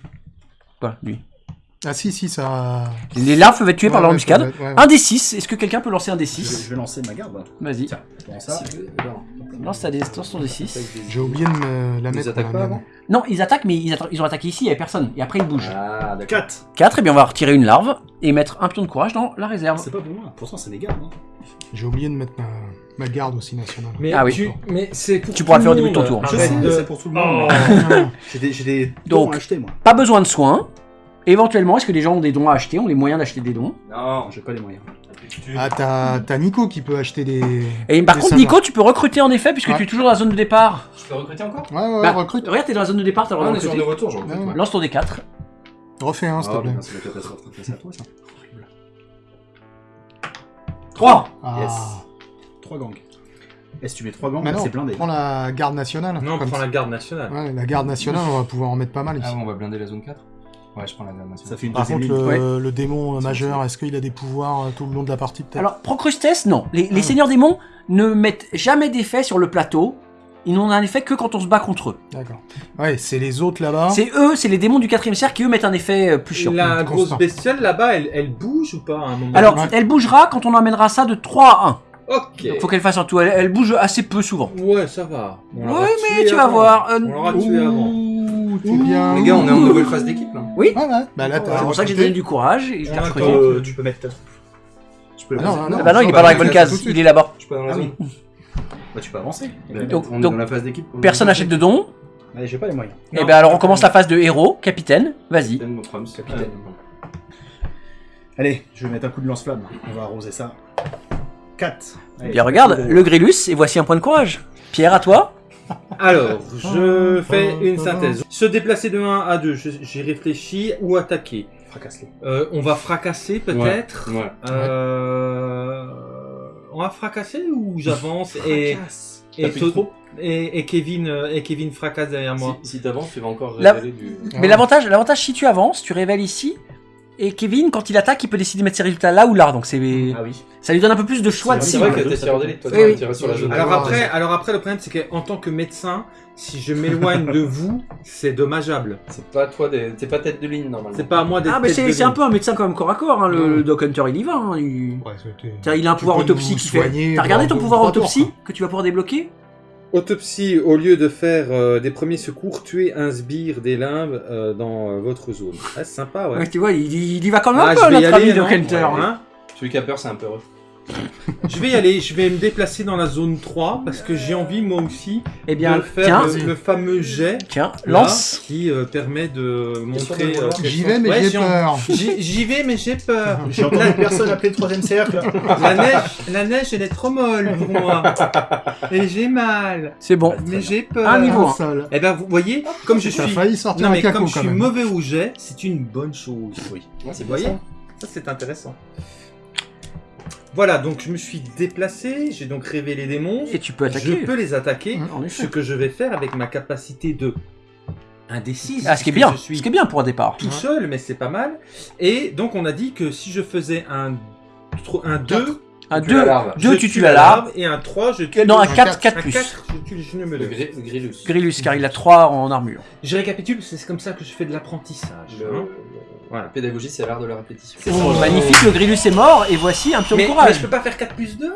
Quoi, lui Ah si, si, ça... Les larves peuvent être tuées par Ouais, l'embuscade. ouais. Un des 6, est-ce que quelqu'un peut lancer un des Je vais, 6 je vais lancer ma garde. Vas-y. Tiens, comment ça Si, euh, non. Lance ta des, lance ton des 6. J'ai oublié de me la Ils mettre. attaquent pour pas avant. Non, ils attaquent, mais ils, atta- ils ont attaqué ici, il n'y avait personne. Et après, ils bougent. Ah, d'accord. 4. 4, et bien on va retirer une larve et mettre un pion de courage dans la réserve. C'est pas pour moi, pourtant c'est mes gardes. Hein. J'ai oublié de mettre ma, ma garde aussi nationale. Mais Ah oui. tu, mais c'est pour Tu pourras le faire au début de ton tour. Je Arrête sais, de- c'est pour tout le monde. Oh. J'ai des, j'ai des Donc- dons à acheter, moi. Pas besoin de soins. Éventuellement, est-ce que les gens ont des dons à acheter, ont les moyens d'acheter des dons? Non, J'ai pas les moyens. Ah, t'as t'as Nico qui peut acheter des... Et par des contre. Nico, tu peux recruter en effet, puisque Ouais. tu es toujours dans la zone de départ. je peux recruter encore? Ouais, ouais, ouais, Bah, recrute. Regarde, t'es dans la zone de départ, t'as le Ah, droit on de est sur recruter. le retour, je recrute. Ouais, ouais. Lance ton D4. Refais un, s'il te Ah, plaît. putain, c'est la catastrophe. C'est à toi, ça. 3 Ah. Yes. 3 gangs. Et si tu mets 3 gangs, c'est blindé. prends la garde nationale. Non, prends ça. la garde nationale. Ouais, la garde nationale, on va pouvoir en mettre pas mal ici. Ah, on va blinder la zone 4 Ouais, je prends la garde Ça nationale. fait une Par contre, le, le démon majeur, est-ce qu'il a des pouvoirs euh, tout le long de la partie peut-être? Alors, Procrustes, non. Les, les Ah. seigneurs démons ne mettent jamais d'effet sur le plateau. Ils n'ont un effet que quand on se bat contre eux. D'accord. Ouais, c'est les autres là-bas. C'est eux, c'est les démons du quatrième cercle qui eux mettent un effet euh, plus chiant. La grosse bestiole là-bas, elle, elle bouge ou pas à un moment Alors, Ouais. elle bougera quand on amènera ça de 3 à 1. Ok. Faut qu'elle fasse un tout. Elle, elle bouge assez peu souvent. Ouais, ça va. On Oui, mais tu vas avant. voir. euh, On l'aura tué avant. Ouh, t'es bien. Les gars, on est en nouvelle phase d'équipe là. Oui, Ouais, ouais. Bah là, t'as c'est pour ça que j'ai donné du courage et je Ouais, attends. Euh, tu peux mettre ta troupe. Tu peux Ah non, poser. non, Ah bah non, il est bah pas dans la bonne case, il est là-bas. Dans la Ah zone. Bah tu peux avancer. Donc- on est dans la phase d'équipe. Personne n'achète de dons. Allez, j'ai pas les moyens. Et ben alors on commence la phase de héros, capitaine. Vas-y. Capitaine. Capitaine. Allez, je vais mettre un coup de lance-flamme. On va arroser ça. 4. Bien regarde, le Grillus, et voici un point de courage. Pierre, à toi. Alors, je fais une synthèse. Se déplacer de 1 à 2, je- j'ai réfléchi ou attaquer. Fracasse-les. Euh, on va fracasser peut-être. Ouais. Euh, on va fracasser ou j'avance et Fracasse. et, trop et et Kevin euh, et Kevin fracasse derrière moi. Si, si t'avances, tu vas encore La- révéler du. Ah Mais ouais. l'avantage, l'avantage si tu avances, tu révèles ici. Et Kevin, quand il attaque, il peut décider de mettre ses résultats là ou là. Donc c'est, Ah oui. ça lui donne un peu plus de choix de C'est cible. vrai que t'es toi, Oui, oui. sur la zone. Alors après, ouais. alors après le problème c'est qu'en tant que médecin, si je m'éloigne de vous, c'est dommageable. C'est pas toi, des- t'es pas tête de ligne normalement. C'est pas à moi d'être Ah mais c'est, c'est un peu un médecin quand même corps à corps. Hein. Le, Doc Hunter, il y va. hein. Il... Ouais, c'était- Tiens, il a un Tu pouvoir autopsie qui fait. T'as regardé ton pouvoir autopsie que tu vas pouvoir débloquer? Autopsie, au lieu de faire euh, des premiers secours, tuer un sbire des limbes euh, dans euh, votre zone. Ah, c'est sympa, ouais. Ouais, Tu vois, il, il y va quand même Ah, un peu notre aller, ami Doc Hunter. Ouais. Hein Celui qui a peur, c'est un peu heureux. Je vais y aller, je vais me déplacer dans la zone 3 parce que j'ai envie moi aussi Eh bien, de faire tiens, le, le fameux jet tiens, là, lance. qui euh, permet de montrer. euh, J'y vais, mais Ouais, j'ai peur. J'y vais, mais j'ai peur. J'ai entendu personne appeler le troisième cercle. La neige, la neige, elle est trop molle pour moi. Et j'ai mal. C'est bon. Mais j'ai peur. Un niveau. Un seul. Eh ben, vous voyez, comme je suis. failli sortir Non, un mais caco comme je quand suis même. mauvais au jet, c'est une bonne chose. Oui. Ouais, c'est Vous voyez ça. Ça, c'est intéressant. Voilà, donc je me suis déplacé, j'ai donc révélé les démons. Et tu peux attaquer. Je peux les attaquer. En Ce que je vais faire avec ma capacité de 1 des 6. Ah, ce qui est bien. Je suis Ce qui est bien pour un départ. tout seul, mais c'est pas mal. Et donc on a dit que si je faisais un, un 2, Un Tu tues la 2, larve. deux, tu tues la larve. Et un 3, je tue Non, un le- 4, 4 un plus. 4, je tue le genou Le me gri- Grillus. Grillus, car il a 3 en armure. Je récapitule, c'est comme ça que je fais de l'apprentissage. Le- hein. Voilà. La pédagogie, c'est l'art de la répétition. C'est. Oh, magnifique, le Grillus est mort, et voici un pion de Mais, mais courage. je peux pas faire 4 plus 2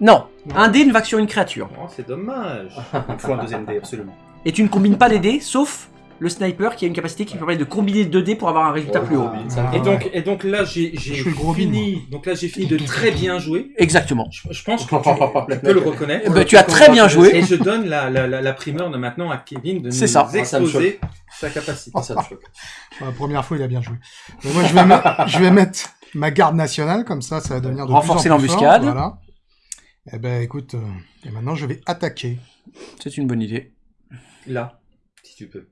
Non, un dé ne va que sur une créature. Oh, c'est dommage. Il faut un deuxième dé, absolument. Et tu ne combines pas les dés, sauf le sniper qui a une capacité qui permet de combiner deux dés pour avoir un résultat Oh, plus haut. Ah, Et donc, et donc là, j'ai fini. Donc là, j'ai fini de très bien jouer. Exactement. Je, je pense que tu, tu peux le reconnaître. Eh ben, tu as très bien joué. Et je donne la, la, la, la primeur de maintenant à Kevin de C'est nous ça. Ah, ça exposer sa capacité. Ah, ça me choque. Pour La première fois, il a bien joué. Mais moi, je vais, mettre, je vais mettre ma garde nationale, comme ça, ça va devenir de Renforcer plus en plus fort. l'embuscade. Voilà. Eh ben, écoute, euh, et maintenant, je vais attaquer. C'est une bonne idée. Là, si tu peux.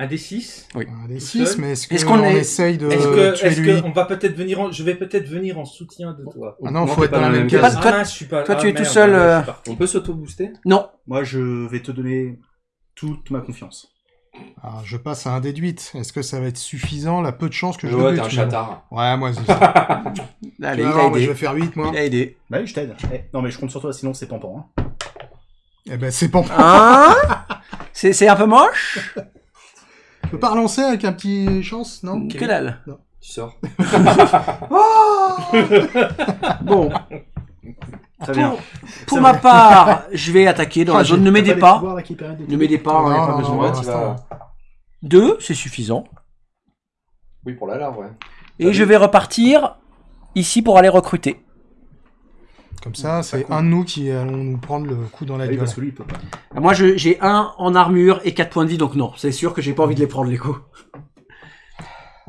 Un des 6. Un des Tout 6, seul. mais est-ce qu'on qu'on est- essaye de Est-ce que, tuer est-ce lui que on va peut-être venir en, je vais peut-être venir en soutien de toi. Ah non, faut être dans la même case. Toi- ah, je suis pas. toi, ah, tu es tout seul, euh. On peut s'auto-booster? Non, Moi, je vais te donner toute ma confiance. Alors, je passe à un déduite. Est-ce que ça va être suffisant? La peu de chance que je Ouais, le t'es un bute, bon. chatard. Ouais, moi, c'est ça. allez, il a moi, je aidé. vais faire 8, moi. Il a aidé. Bah oui, je t'aide. Eh, non, mais je compte sur toi, sinon c'est pampan. Hein. Eh ben, c'est pas... Hein? C'est c'est un peu moche? Je peux pas relancer avec un petit chance, non Que dalle. Tu sors. Bon, Très bien. pour ma part, je vais attaquer dans Ah, la zone. j'ai- Ne m'aidez pas. Ne m'aidez pas, on Non, n'a pas non, besoin. non, Ouais, non, tu vas- Deux, c'est suffisant. Oui, pour la larve, ouais. Et je vais repartir ici pour aller recruter. Comme ça, c'est un de nous qui allons nous prendre le coup dans la Ah gueule. parce que lui, il peut pas. Moi, je- j'ai un en armure et 4 points de vie, donc non, c'est sûr que j'ai pas envie de les prendre les coups.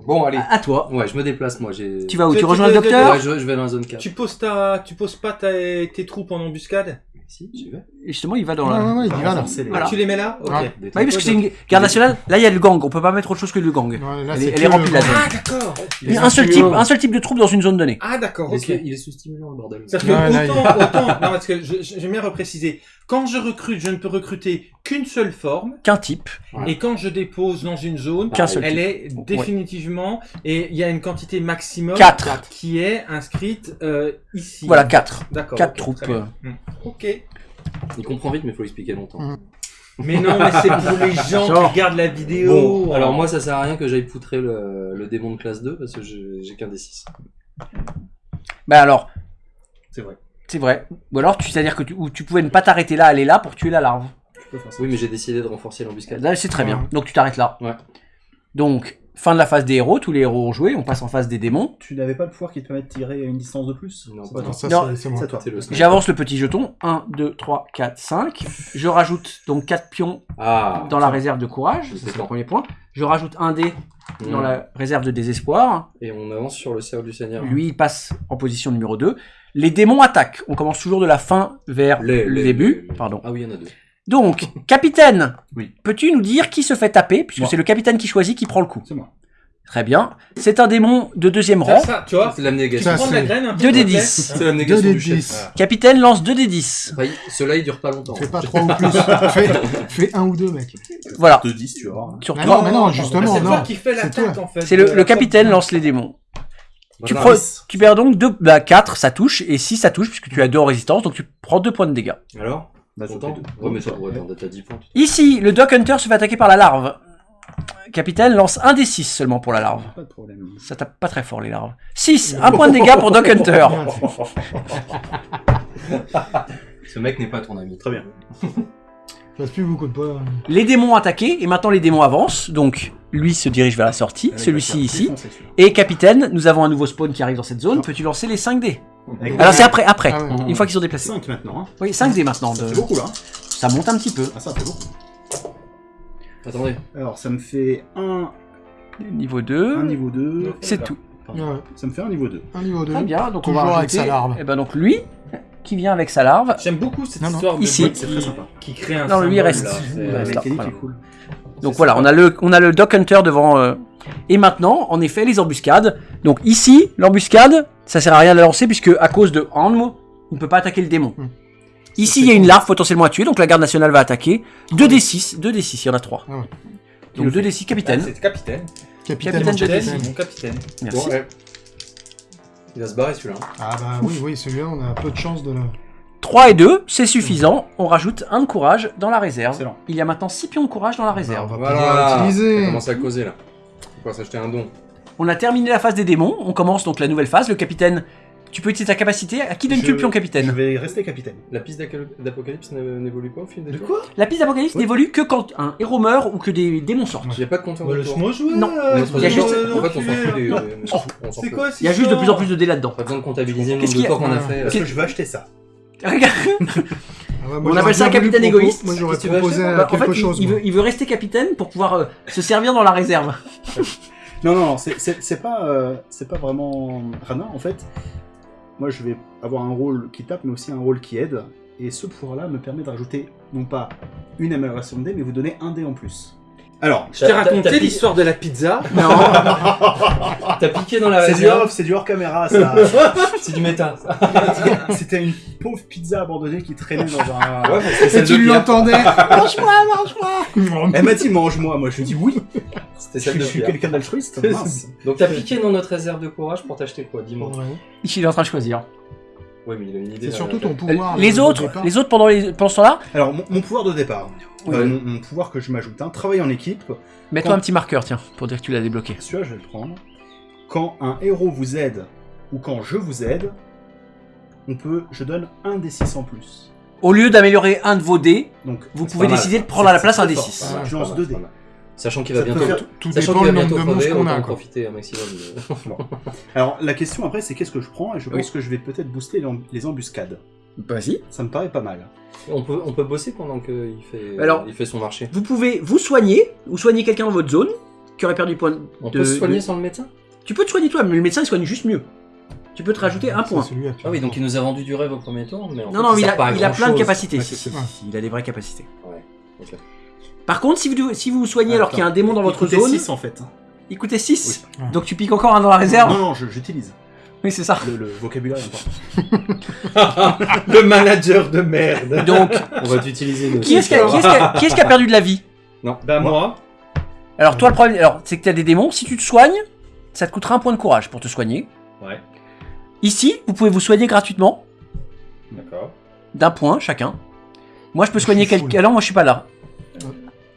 Bon, allez. À toi. Ouais, je me déplace, moi. J'ai... Tu vas où Tu- Tu tu- rejoins le docteur Ouais, je, je vais dans la zone 4. Tu poses ta, tu poses pas ta- tes troupes en embuscade? Si, j'y vais. Et Justement, il va dans la... ouais, ouais, il y va là. renforcer les- Voilà. Tu les mets là Ok. Bah oui, parce que c'est une garde nationale. Là, il y a le gang. On peut pas mettre autre chose que le gang. Ouais, là, Elle est- c'est elle que est remplie, le- la zone. Ah d'accord. Il y a un seul type, un seul type de troupe dans une zone donnée. Ah d'accord. Il est, Ok. sous- il est sous-stimulant, le bordel. Parce que Ouais, là, il- autant, autant, non parce que je- je- j'aime bien repréciser. Quand je recrute, je ne peux recruter qu'une seule forme, Qu'un type. Ouais. et quand je dépose dans une zone, seul elle type. est définitivement, et il y a une quantité maximum 4. qui est inscrite euh, ici. Voilà, 4. D'accord. 4 ok, troupes. Hmm. Ok. Il comprend vite, mais il faut expliquer longtemps. Mm. Mais non, mais c'est pour les gens Genre. qui regardent la vidéo. Bon, alors moi, ça sert à rien que j'aille poutrer le, le démon de classe 2 parce que j'ai j'ai qu'un des 6. Bah alors, C'est vrai. C'est vrai. Ou alors, tu- c'est-à-dire que tu, ou tu pouvais ne pas t'arrêter là, aller là pour tuer la larve. Tu peux faire ça. Oui, mais j'ai décidé de renforcer l'embuscade. Là, c'est très bien. Donc tu t'arrêtes là. Ouais. Donc, fin de la phase des héros. Tous les héros ont joué. On passe en phase des démons. Tu n'avais pas le pouvoir qui te permet de tirer à une distance de plus Non, C'est pas pas toi. Ça, Non. c'est- c'est moi. Toi. J'avance le petit jeton. 1, 2, 3, 4, 5. Je rajoute donc 4 pions Ah, dans la réserve de courage. C'est le premier point. Je rajoute un dé dans la réserve de désespoir. Et on avance sur le cercle du Seigneur. Lui, il passe en position numéro 2. Les démons attaquent. On commence toujours de la fin vers Les- le les- début. les- Pardon. Ah oui, il y en a deux. Donc, capitaine, Oui. peux-tu nous dire qui se fait taper? Puisque c'est le capitaine qui choisit qui prend le coup. C'est moi. Très bien. C'est un démon de deuxième rang. ça, tu vois, C'est l'abnégation. Prendre la c'est- graine un peu. Deux des s'il te plaît. 10. C'est l'abnégation 2 du chef. 10. Capitaine lance 2 des 10. Enfin, il- Ceux-là, ils durent pas longtemps. Fais pas 3 ou plus. fais, fais un ou deux, mec. Voilà. 2 10, tu vas voir. Sur Mais trois. non, mais non, Ah, justement, C'est toi qui fais C'est l'attaque en fait. C'est le, la le capitaine lance les démons. Tu, Voilà. pre- tu perds donc 2, bah 4, ça touche, et 6, ça touche, puisque tu as 2 en résistance, donc tu prends 2 points de dégâts. Alors Bah, ça. Ouais, mais ça pourrait t'en- t'as 10 points. Ici, le Doc Hunter se fait attaquer par la larve. Capitaine lance 1 des 6 seulement pour la larve. Pas de problème. Ça tape pas très fort les larves. 6, 1 point de dégâts pour Doc Hunter. Ce mec n'est pas ton ami. Très bien. Passe plus beaucoup de points. Les démons attaqués, et maintenant les démons avancent, donc lui se dirige vers la sortie, celui-ci ici. Et capitaine, nous avons un nouveau spawn qui arrive dans cette zone, peux-tu lancer les 5 dés Alors c'est après, après, Ah ouais. une fois qu'ils sont déplacés. 5 maintenant. Hein. Oui, 5 dés maintenant. Ça de- fait beaucoup là. hein. Ça monte un petit peu. Ah, ça fait beaucoup. Attendez. Alors, ça me fait un, Niveau un 2, niveau 2. c'est tout. Ouais, Ça me fait un niveau 2. un niveau 2. Très bien, donc on va avec sa larve. Et ben donc lui, qui vient avec sa larve. J'aime beaucoup cette Non, non. histoire de Ici. qui, très sympa. qui crée un Non, lui, il reste. là. Là, voilà. cool. Donc voilà, on a le, on a le Doc Hunter devant. euh, Et maintenant, en effet, les embuscades. Donc ici, l'embuscade, ça sert à rien de la lancer puisque à cause de Hanmo, il ne peut pas attaquer le démon. Hmm. Ici, il y a une larve potentiellement à tuer, donc la garde nationale va attaquer. 2d6, 2d6, il y en a 3. Ah ouais. Donc 2d6 Ah, capitaine. C'est capitaine. Capitaine, Capitaine, Capitaine. mon capitaine. Merci. Bon, ouais. Il va se barrer celui-là. Ah bah oui, oui, celui-là, on a peu de chance de le... 3 et 2, c'est suffisant. On rajoute un de courage dans la réserve. Excellent. Il y a maintenant 6 pions de courage dans la on réserve. va Voilà. pouvoir On l'utiliser. commence à causer là. Faut pas s'acheter un don. On a terminé la phase des démons. On commence donc la nouvelle phase. Le capitaine, tu peux utiliser ta capacité. À qui donnes-tu Je- le pion Je capitaine vais rester capitaine. La piste d'Apocalypse n'é- n'évolue pas au fil des De tours quoi? La piste d'Apocalypse Oui. n'évolue que quand un héros meurt ou que des démons sortent. Il n'y a pas de compteur Bah, de tour. Jouer. Non. il y a juste- En fait, on s'en fout des. Oh, C'est quoi Il y a juste de plus en plus de dés là-dedans. Pas besoin de comptabiliser le Qu'est-ce nombre de tours qu'on a Ouais. fait. Parce que je vais acheter ça. Regarde. Ah ouais, moi, On appelle ça un capitaine égoïste. Moi, j'aurais proposé euh, Bah, en quelque fait, il- chose. il, moi. veut, il veut rester capitaine pour pouvoir euh, se servir dans la réserve. Non, non, non, c'est pas, euh, c'est pas vraiment Rana. En fait, moi, je vais avoir un rôle qui tape, mais aussi un rôle qui aide. Et ce pouvoir-là me permet de rajouter, non pas une amélioration de dé, mais vous donner un dé en plus. Alors, Je t'ai raconté l'histoire de la pizza. Non. T'as piqué dans la c'est du off, c'est du hors caméra, ça. C'est du méta. ça. C'était une pauvre pizza abandonnée qui traînait dans un. Ouais, c'est tu l'entendais Mange-moi, mange-moi Elle m'a dit mange-moi, moi je dis oui. C'était Je, celle de suis quelqu'un d'altruiste. Donc t'as piqué dans notre réserve de courage pour t'acheter quoi Dis-moi. Ouais. Il est en train de choisir. Ouais, mais il a une idée. C'est surtout ton pouvoir. les de- autres, départ. les autres pendant, les, pendant ce temps-là, Alors, mon, mon pouvoir de départ, Oui. euh, mon, mon pouvoir que je m'ajoute, hein, travailler en équipe, mets-toi Quand- un petit marqueur, tiens, pour dire que tu l'as débloqué. celui-là je vais le prendre. Quand un héros vous aide, ou quand je vous aide, on peut, je donne un des 6 en plus. Au lieu d'améliorer un de vos dés, Donc, vous pouvez mal, décider de prendre à la place un des fort. 6. Ouais, Ouais, je lance dés. Sachant qu'il va bientôt. faire- Tout Sachant dépend qu'il va le bientôt crever, qu'on a. en profiter un maximum. de- Alors, la question après, c'est qu'est-ce que je prends Et je pense que je vais peut-être booster les, em- les embuscades. Vas-y. Ça me paraît pas mal. On peut, on peut bosser pendant qu'il fait, Alors- il fait son marché. Vous pouvez vous soigner ou soigner quelqu'un dans votre zone qui aurait perdu point. On de- peut se soigner de- sans le médecin? Tu peux te soigner toi, mais le médecin il soigne juste mieux. Tu peux te rajouter un point. celui-là, tu Ah oui, donc il nous a vendu du rêve au premier tour, mais en Non, fait, non, il sert a, il a plein de capacités. Ouais, si, c'est si, ça. si, il a des vraies capacités. Ouais, ok. Par contre, si vous, si vous vous soignez alors qu'il y a un démon dans Il votre coûtait zone, 6 en fait. il coûtait 6. Oui. Ouais. Donc tu piques encore un dans la réserve. Non, non, j'utilise. Oui, c'est ça. Le, le vocabulaire est important. Le manager de merde. Donc, On va t'utiliser qui est-ce qui, a- qui est-ce qui a- qui est-ce qui a perdu de la vie? Bah moi, Alors toi, le problème, alors c'est que tu as des démons. Si tu te soignes, ça te coûtera un point de courage pour te soigner. Ouais. Ici, vous pouvez vous soigner gratuitement d'accord. d'un point chacun. Moi, je peux soigner quelqu'un. Alors moi, je suis pas là.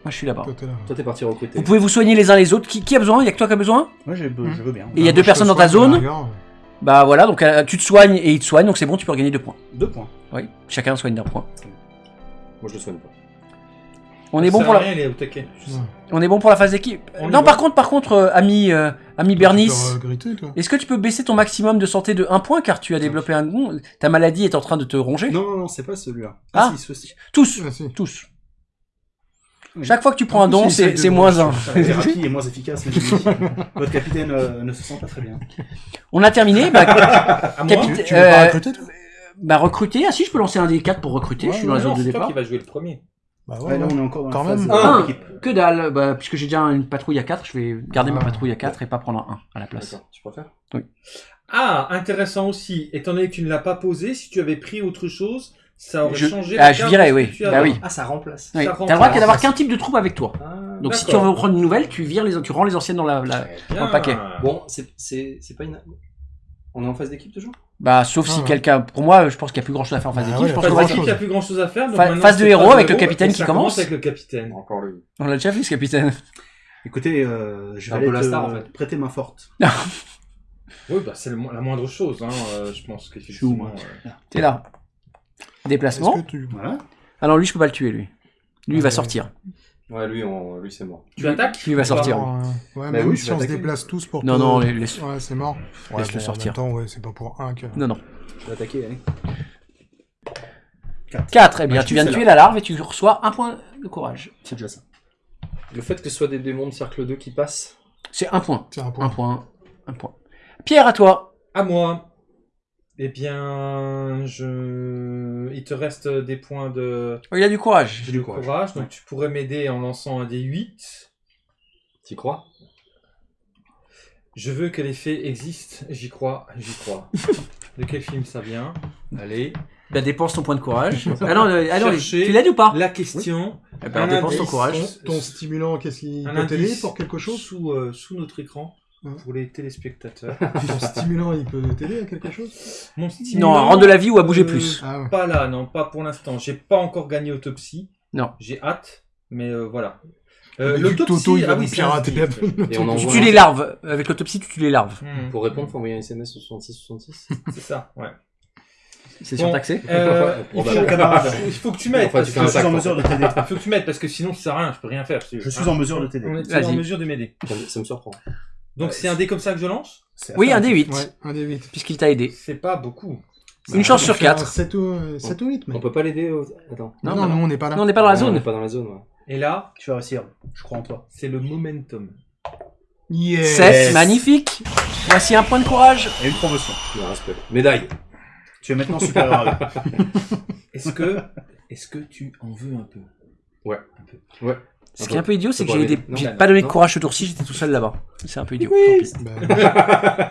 Moi, je suis là-bas. Toi, t'es parti recruter. Vous pouvez vous soigner les uns les autres. Qui, qui a besoin? Il y a que toi qui a besoin? Moi, j'ai be- je veux bien. Et il y a Bah, deux personnes dans ta zone? Bah voilà, donc euh, tu te soignes et il te soigne, donc c'est bon, tu peux regagner deux points. Deux points. Oui, chacun soigne d'un point. Moi, je le soigne pas. On est bon pour la, Rien, il est au taquet. Ouais. on est bon pour la phase d'équipe. On Non, par contre, par contre, euh, ami, euh, ami Tu Bernice, peux regretter, toi. est-ce que tu peux baisser ton maximum de santé de 1 point car tu as développé un Ta maladie est en train de te ronger? Non, non, non, c'est pas celui-là. Ah. Ah, si, ceci. Tous, Ah, si. tous. Oui. Chaque fois que tu prends un don, c'est moins 1. La thérapie est moins efficace, mais. Votre capitaine euh, ne se sent pas très bien. On a terminé. Bah, À moi Capitaine- Tu, tu veux pas Euh, recruter, toi bah recruter. Ah si, je peux lancer un des 4 pour recruter. je suis dans la zone de c'est toi départ. qui va jouer le premier. Bah Ouais, là, on est encore dans Quand la phase même. euh, Un. Que dalle, bah, puisque j'ai déjà une patrouille à 4, je vais garder ma Ah. patrouille à 4 et pas prendre un 1 à la place. Tu préfères Ah, intéressant aussi. Étant donné que tu ne l'as pas posé, si tu avais pris autre chose, ça aurait Je- changé. ah, je virais, oui. Bah oui. Ah, ça remplace. Oui. Ça T'as rend le droit d'avoir qu'un type de troupe avec toi. Ah, Donc si tu veux prendre une nouvelle, tu vires les, tu rends les anciennes dans la, dans le paquet. Bon, c'est pas une. On est en phase d'équipe toujours? Bah, sauf Ah si ouais. quelqu'un, pour moi, je pense qu'il n'y a plus grand chose à faire en phase Bah d'équipe. ouais, je pense Phase d'équipe, il n'y a plus grand chose à faire. donc Fa- maintenant, phase de héros avec le capitaine qui ça commence. avec le capitaine. Encore lui. On l'a déjà vu ce capitaine. Écoutez, euh, je vais aller te star, en fait. prêter main forte. Oui, bah, c'est la moindre chose, hein, euh, je pense Je qu'effectivement. suis où, moi euh, T'es là. Déplacement. que tu... Voilà. Ah non, lui, je peux pas le tuer, lui. Lui, il va sortir. Ouais, lui, on... lui c'est mort. Tu attaques Lui va sortir. Euh, ouais, Bah même oui, je si on se déplace tous pour. Non, non, les- laisse- Ouais, c'est mort. Ouais, Laisse-le bon, sortir. En même temps, ouais, c'est pas pour un que. Non, non. Je vais attaquer, allez. 4, eh bien, Bah, tu viens de tue tuer la larve et tu reçois un point de courage. C'est déjà ça. Le fait que ce soit des démons de cercle 2 qui passent, C'est un point. C'est un Un point. point. Un point. Pierre, à toi. À moi. Eh bien, je... il te reste des points de, Oh, il a du courage. j'ai du courage. courage, donc tu pourrais m'aider en lançant un des 8. T'y crois? Je veux que les fées existent, j'y crois, j'y crois. de quel film ça vient? Allez. Bah, dépense ton point de courage. ah non, euh, ah non, tu l'aides ou pas? La question. Eh ben, dépense ton courage. Ton stimulant, qu'est-ce qu'il peut t'aider pour quelque chose? sous, euh, sous notre écran pour les téléspectateurs. Ton stimulant, il peut t'aider à quelque chose? Mon Non, stimulant, à rendre de la vie ou à bouger euh, plus. Ah ouais. Pas là, non, pas pour l'instant. J'ai pas encore gagné autopsie. Non. J'ai hâte, mais euh, voilà. Euh, Toto, il va ah oui, pirater la Tu tues un- les larves. Avec l'autopsie, tu tues les larves. Hmm, Pour répondre, faut envoyer un SMS au 66 66. c'est ça, ouais. C'est Bon, surtaxé. Euh, il, faut, il faut que tu m'aides. Enfin, Je suis sac, en mesure de t'aider. Il faut que tu m'aides parce que sinon ça sert à rien, je peux rien faire. Je suis en mesure de t'aider. On est Vas-y. en mesure de m'aider. Ça me- ça me surprend. Donc c'est un dé comme ça que je lance Oui, un des 8. Ouais, un des 8. Puisqu'il t'a aidé. C'est pas beaucoup. Une chance sur 4. 7 ou, 7 ou 8, mais. On peut pas l'aider au... Attends. Non, Non, bah non, non. on n'est pas là. Non, on n'est pas dans la Non, On zone. est pas dans la zone, ouais. Et là, Tu vas réussir. Je crois en toi. c'est le momentum. Yes. 7, magnifique. Voici un point de courage. Et une promotion. Le respect. Médaille. Tu es maintenant supérieur à. Est-ce que, est-ce que tu en veux un peu? Ouais. Un peu. Ouais. Ce qui est un peu idiot, c'est que j'ai pas donné de courage ce tour-ci, j'étais tout seul là-bas. C'est un peu idiot. Oui. tant pis. Bah,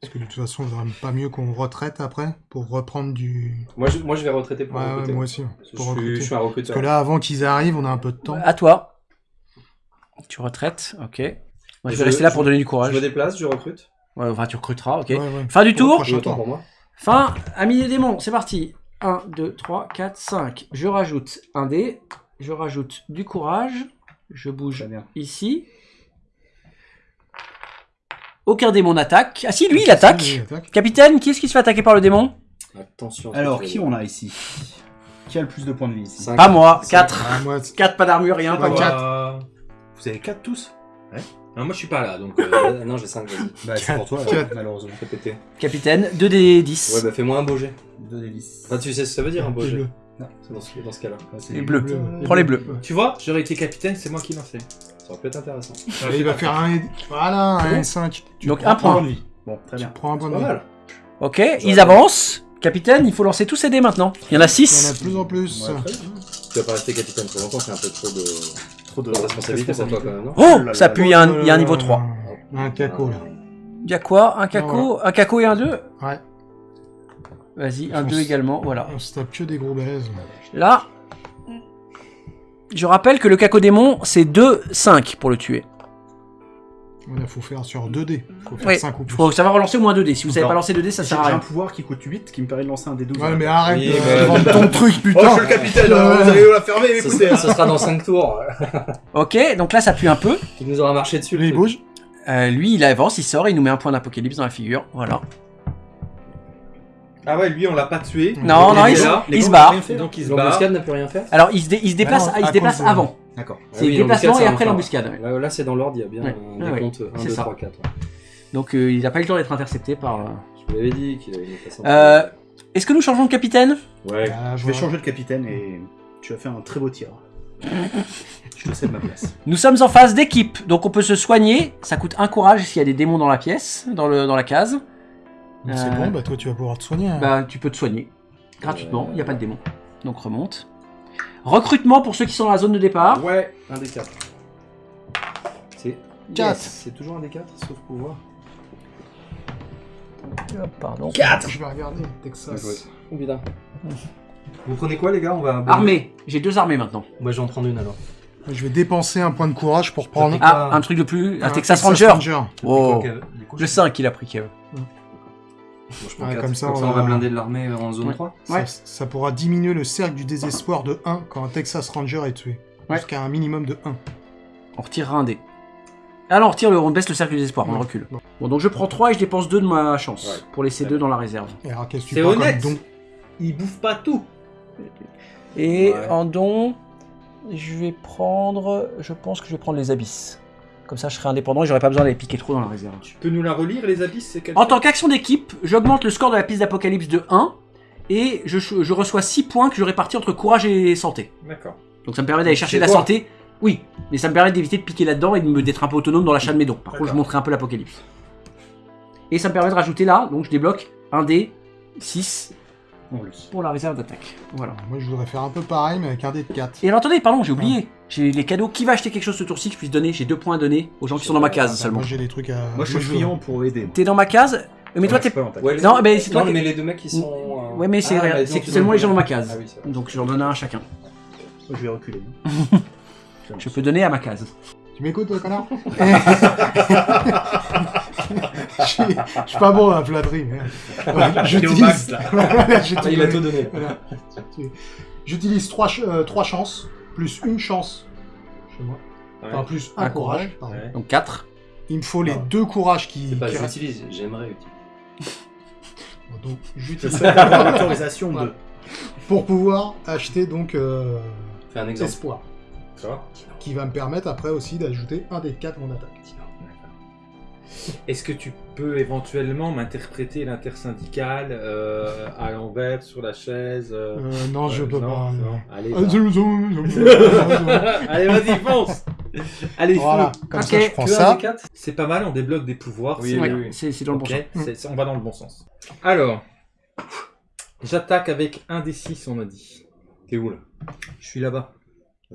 Parce que de toute façon, il vaudrait pas mieux qu'on retraite après pour reprendre du. Moi je, moi, je vais retraiter pour Ouais, ouais, recruter. moi aussi. Parce que Pour je, suis, je un Parce recruteur. que là, avant qu'ils arrivent, on a un peu de temps. À toi. Tu retraites, ok. Moi, je vais Je- rester là je- pour donner du Je courage. me déplace, je recrute. Ouais, enfin, tu recruteras, ok. Ouais, ouais. Fin du Pour tour. pour moi. Fin, ami des démons, c'est parti. 1, 2, 3, 4, 5. Je rajoute un dé. Je rajoute du courage. Je bouge bien. ici. Aucun démon n'attaque. Ah si, lui, il attaque. Capitaine, qui est-ce qui se fait attaquer par le démon? Attention. Alors, qui on a ici? Qui a le plus de points de vie ici? Cinq. Pas moi. Cinq. 4. Ah, 4, pas d'armure, rien. Pas Pas quatre. Euh, Vous avez 4 tous? Non, moi je suis pas là, donc. Euh, non, j'ai 5, vas-y. Bah, c'est pour toi, Quatre. malheureusement. Fais péter. Capitaine, 2 des 10. Ouais, bah fais-moi un beau jet. 2 des 10. Enfin, tu sais ce que ça veut dire un beau jet C'est dans ce, dans ce cas-là. c'est Les bleus. Bleus. Prends les bleus. Tu vois, j'aurais été capitaine, c'est moi qui lançais. Ça aurait pu être intéressant. Allez, il va faire un. et- Voilà, un et 5. Donc un point. de vie. Bon, très bien. Prends un point de pas vie. mal. Ok, ils avancent. Capitaine, il faut lancer tous ces dés maintenant. Il y en a Il y en a 6. de plus en plus. Ouais, très bien. Tu vas pas rester capitaine trop longtemps, c'est un peu trop de, Trop de de responsabilité pour toi quand même, non Oh, là ça là pue, il y a un, il y a un niveau 3. Un caco, là. Il y a quoi? Un caco? Un caco et un 2 Ouais. Vas-y, un On 2 s- également, voilà. On se tape que des gros balaises. Là, je rappelle que le cacodémon, c'est 2, 5 pour le tuer. Il faut faire sur 2 dés. faut faire Oui, 5 ou il plus. faut savoir relancer au moins 2 dés. Si vous savez pas lancer 2 dés, ça J'ai sert à j'ai un rien. pouvoir qui coûte 8 qui me permet de lancer un des 12. Ouais, mais arrête de vendre ton truc, Oh, putain. je suis le capitaine, Ouais. alors vous allez la fermer, Ce, écoutez. sera- ce sera dans 5 tours. Ok, donc là, ça pue un peu. Tu nous auras marché dessus. le Il bouge. Euh, lui, il avance, il sort, il nous met un point d'apocalypse dans la figure. Voilà. Ah ouais, lui on l'a pas tué. Non, Il non, il, se- là, les il se gants, barre. rien fait. Donc il se barre. L'embuscade n'a plus rien fait Alors, il se, dé- il se déplace, Ah non, il se déplace avant. D'accord. C'est déplacement et après l'embuscade. Là, là, c'est dans l'ordre, il y a bien Ouais. un Ouais, décompte 1, c'est 2, ça. 3, 4. Donc, euh, il n'a pas eu le temps d'être intercepté par. euh, Je vous l'avais dit qu'il avait une façon. Euh, Est-ce que nous changeons de capitaine? Ouais. Ah, Je vais changer de capitaine et tu vas faire un très beau tir. Je te cède ma place. Nous sommes en phase d'équipe, donc on peut se soigner. Ça coûte un courage s'il y a des démons dans la pièce, dans, le, dans la case. C'est Euh, bon, bah toi tu vas pouvoir te soigner. hein. Bah, tu peux te soigner gratuitement, il n'y a pas de démons. Donc remonte. Recrutement pour ceux qui sont dans la zone de départ. Ouais, un des 4. C'est Quatre. Yes, C'est toujours un des 4, sauf pouvoir. Pardon. Je vais regarder, Texas. Oh putain. Vous prenez quoi, les gars? On va. Armée. J'ai deux armées maintenant. Moi, je vais en prendre une alors. Je vais dépenser un point de courage pour prendre Ah, Ah. un truc de plus. Un un Texas Ranger. Oh. Le je- 5 il a pris, Kev. Je prends Ouais, comme ça, Comme on ça, on va- va blinder de l'armée en zone Ouais. 3. Ouais. Ça, ça pourra diminuer le cercle du désespoir de 1 quand un Texas Ranger est tué. Ouais. Jusqu'à un minimum de 1. On retirera un dé. Ah non, on retire le, on baisse le cercle du désespoir, on le recule. Bon, donc je prends 3 et je dépense 2 de ma chance. Ouais. Pour laisser 2 dans la réserve. Alors C'est honnête. don Il bouffe pas tout. Et Ouais. en don. je vais prendre. Je pense que je vais prendre les abysses. Comme ça, je serai indépendant et j'aurai pas besoin d'aller piquer trop dans la réserve. Tu peux nous la relire, les abysses c'est quel En tant qu'action d'équipe, j'augmente le score de la piste d'Apocalypse de 1 et je, je reçois 6 points que je répartis entre courage et santé. D'accord. Donc ça me permet d'aller chercher la santé. Oui, mais ça me permet d'éviter de piquer là-dedans et de me d'être un peu autonome dans l'achat de mes dons. Par contre, je montrerai un peu l'apocalypse. Et ça me permet de rajouter là, donc je débloque un dé 6 En plus. pour la réserve d'attaque. Voilà. Moi, je voudrais faire un peu pareil, mais avec un dé de 4. Et alors attendez, pardon, j'ai oublié. J'ai les cadeaux. Qui va acheter quelque chose ce tour-ci que je puisse donner? J'ai deux points à donner aux gens qui sont dans ma case seulement. Moi, j'ai des trucs à. Moi, je suis friand pour aider. T'es dans ma case? Mais toi, t'es. je. Ouais, Non, mais c'est toi non, mais les deux mecs qui sont. euh, Ouais, mais c'est Ah, bah, seulement les gens dans ma Ah case. oui, vrai. Donc j'en donne un à chacun. Moi, je vais reculer. Je peux donner à ma case. Tu m'écoutes, toi, connard? Je suis je suis pas bon dans la flatterie. mais- T'es au J'utilise. max, là. Voilà, Ah, il a tout donné. Voilà. J'utilise 3, chances, plus une chance chez moi. Enfin, plus un, Un courage. courage. Ouais. Donc 4. Il me faut les Ah. deux courages qui, pas qui j'utilise, j'aimerais utiliser. Donc, j'utilise l'autorisation de. pour pouvoir acheter donc euh, Fais un exemple. espoir, D'accord. qui va me permettre après aussi d'ajouter un des 4 mon attaque. Est-ce que tu peux éventuellement m'interpréter l'intersyndicale euh, à l'envers sur la chaise euh, Euh, non, je euh, peux non, pas. non. Allez, Ah, Allez, vas-y, fonce Allez, Voilà, comme Ok. ça je prends ça. C'est pas mal, on débloque des pouvoirs. Oui, c'est oui, oui. C'est dans le bon Ok, sens. on va dans le bon sens. Alors, j'attaque avec un des 6, on a dit. T'es où là? Je suis là-bas.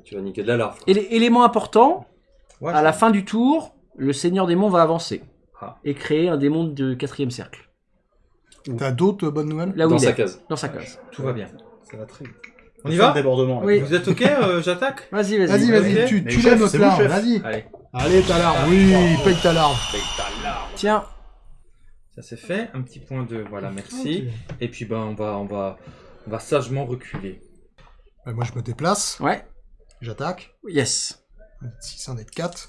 Tu vas niquer de la larve. Éléments importants, Ouais, à la fin du tour, le Seigneur Démon va avancer Ah. et créer un démon de quatrième cercle. T'as d'autres bonnes nouvelles Là où Dans il sa est, case. dans sa case. Tout va bien. Ça va très vite. On y va de débordement. là. Oui. Vous êtes ok euh, J'attaque Vas-y, Vas-y, vas-y. vas-y, Ok. tu, Mais tu chef, notre c'est vous, larme, chef. vas-y. Allez, Allez, ta larme, oui, paye ta larme. Tiens, ça c'est fait. Un petit point de... Voilà, merci. Et puis, ben, on va, on va, on va sagement reculer. Ouais, moi je me déplace, ouais, j'attaque. yes. 6, 1 des 4.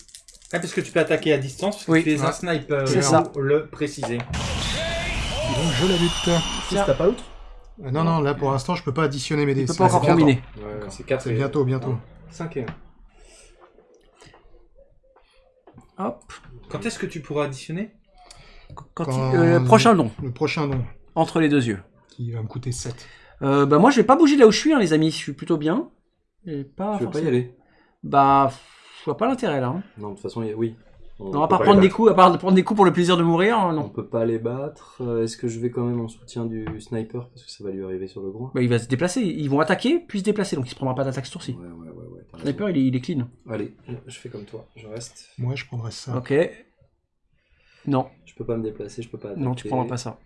Ah, parce que tu peux attaquer à distance, parce que Oui. tu es un sniper. C'est il ça. faut le préciser. Donc je la bute. Fils, T'as pas l'autre? Euh, Non, non, là pour l'instant je peux pas additionner mes dés. Tu peux C'est- pas encore combiner. Ouais, c'est 4 C'est bientôt, bientôt. 5 et 1. Hop. Quand est-ce que tu pourras additionner? Quand Quand- il- euh, prochain don, Le prochain nom, entre les deux yeux. qui va me coûter 7. Euh, bah moi je vais pas bouger là où je suis, hein, les amis. Je suis plutôt bien. Et pas Tu veux pas y aller? Bah, je vois pas l'intérêt là. hein. Non, de toute façon, oui. On Non, à part pas prendre des coups, à part prendre des coups pour le plaisir de mourir, hein, battre. On non. peut pas les battre. Euh, Est-ce que je vais quand même en soutien du sniper? Parce que ça va lui arriver sur le groin Bah, il va se déplacer. Ils vont attaquer, puis se déplacer, donc il se prendra pas d'attaque ce tour-ci. Ouais, ouais, ouais. ouais t'as Sniper, il est, il est clean. Allez, je fais comme toi. Je reste. Moi je prendrais ça. Ok. Non, Je peux pas me déplacer, je peux pas. non, tu attaquer. prendras pas ça.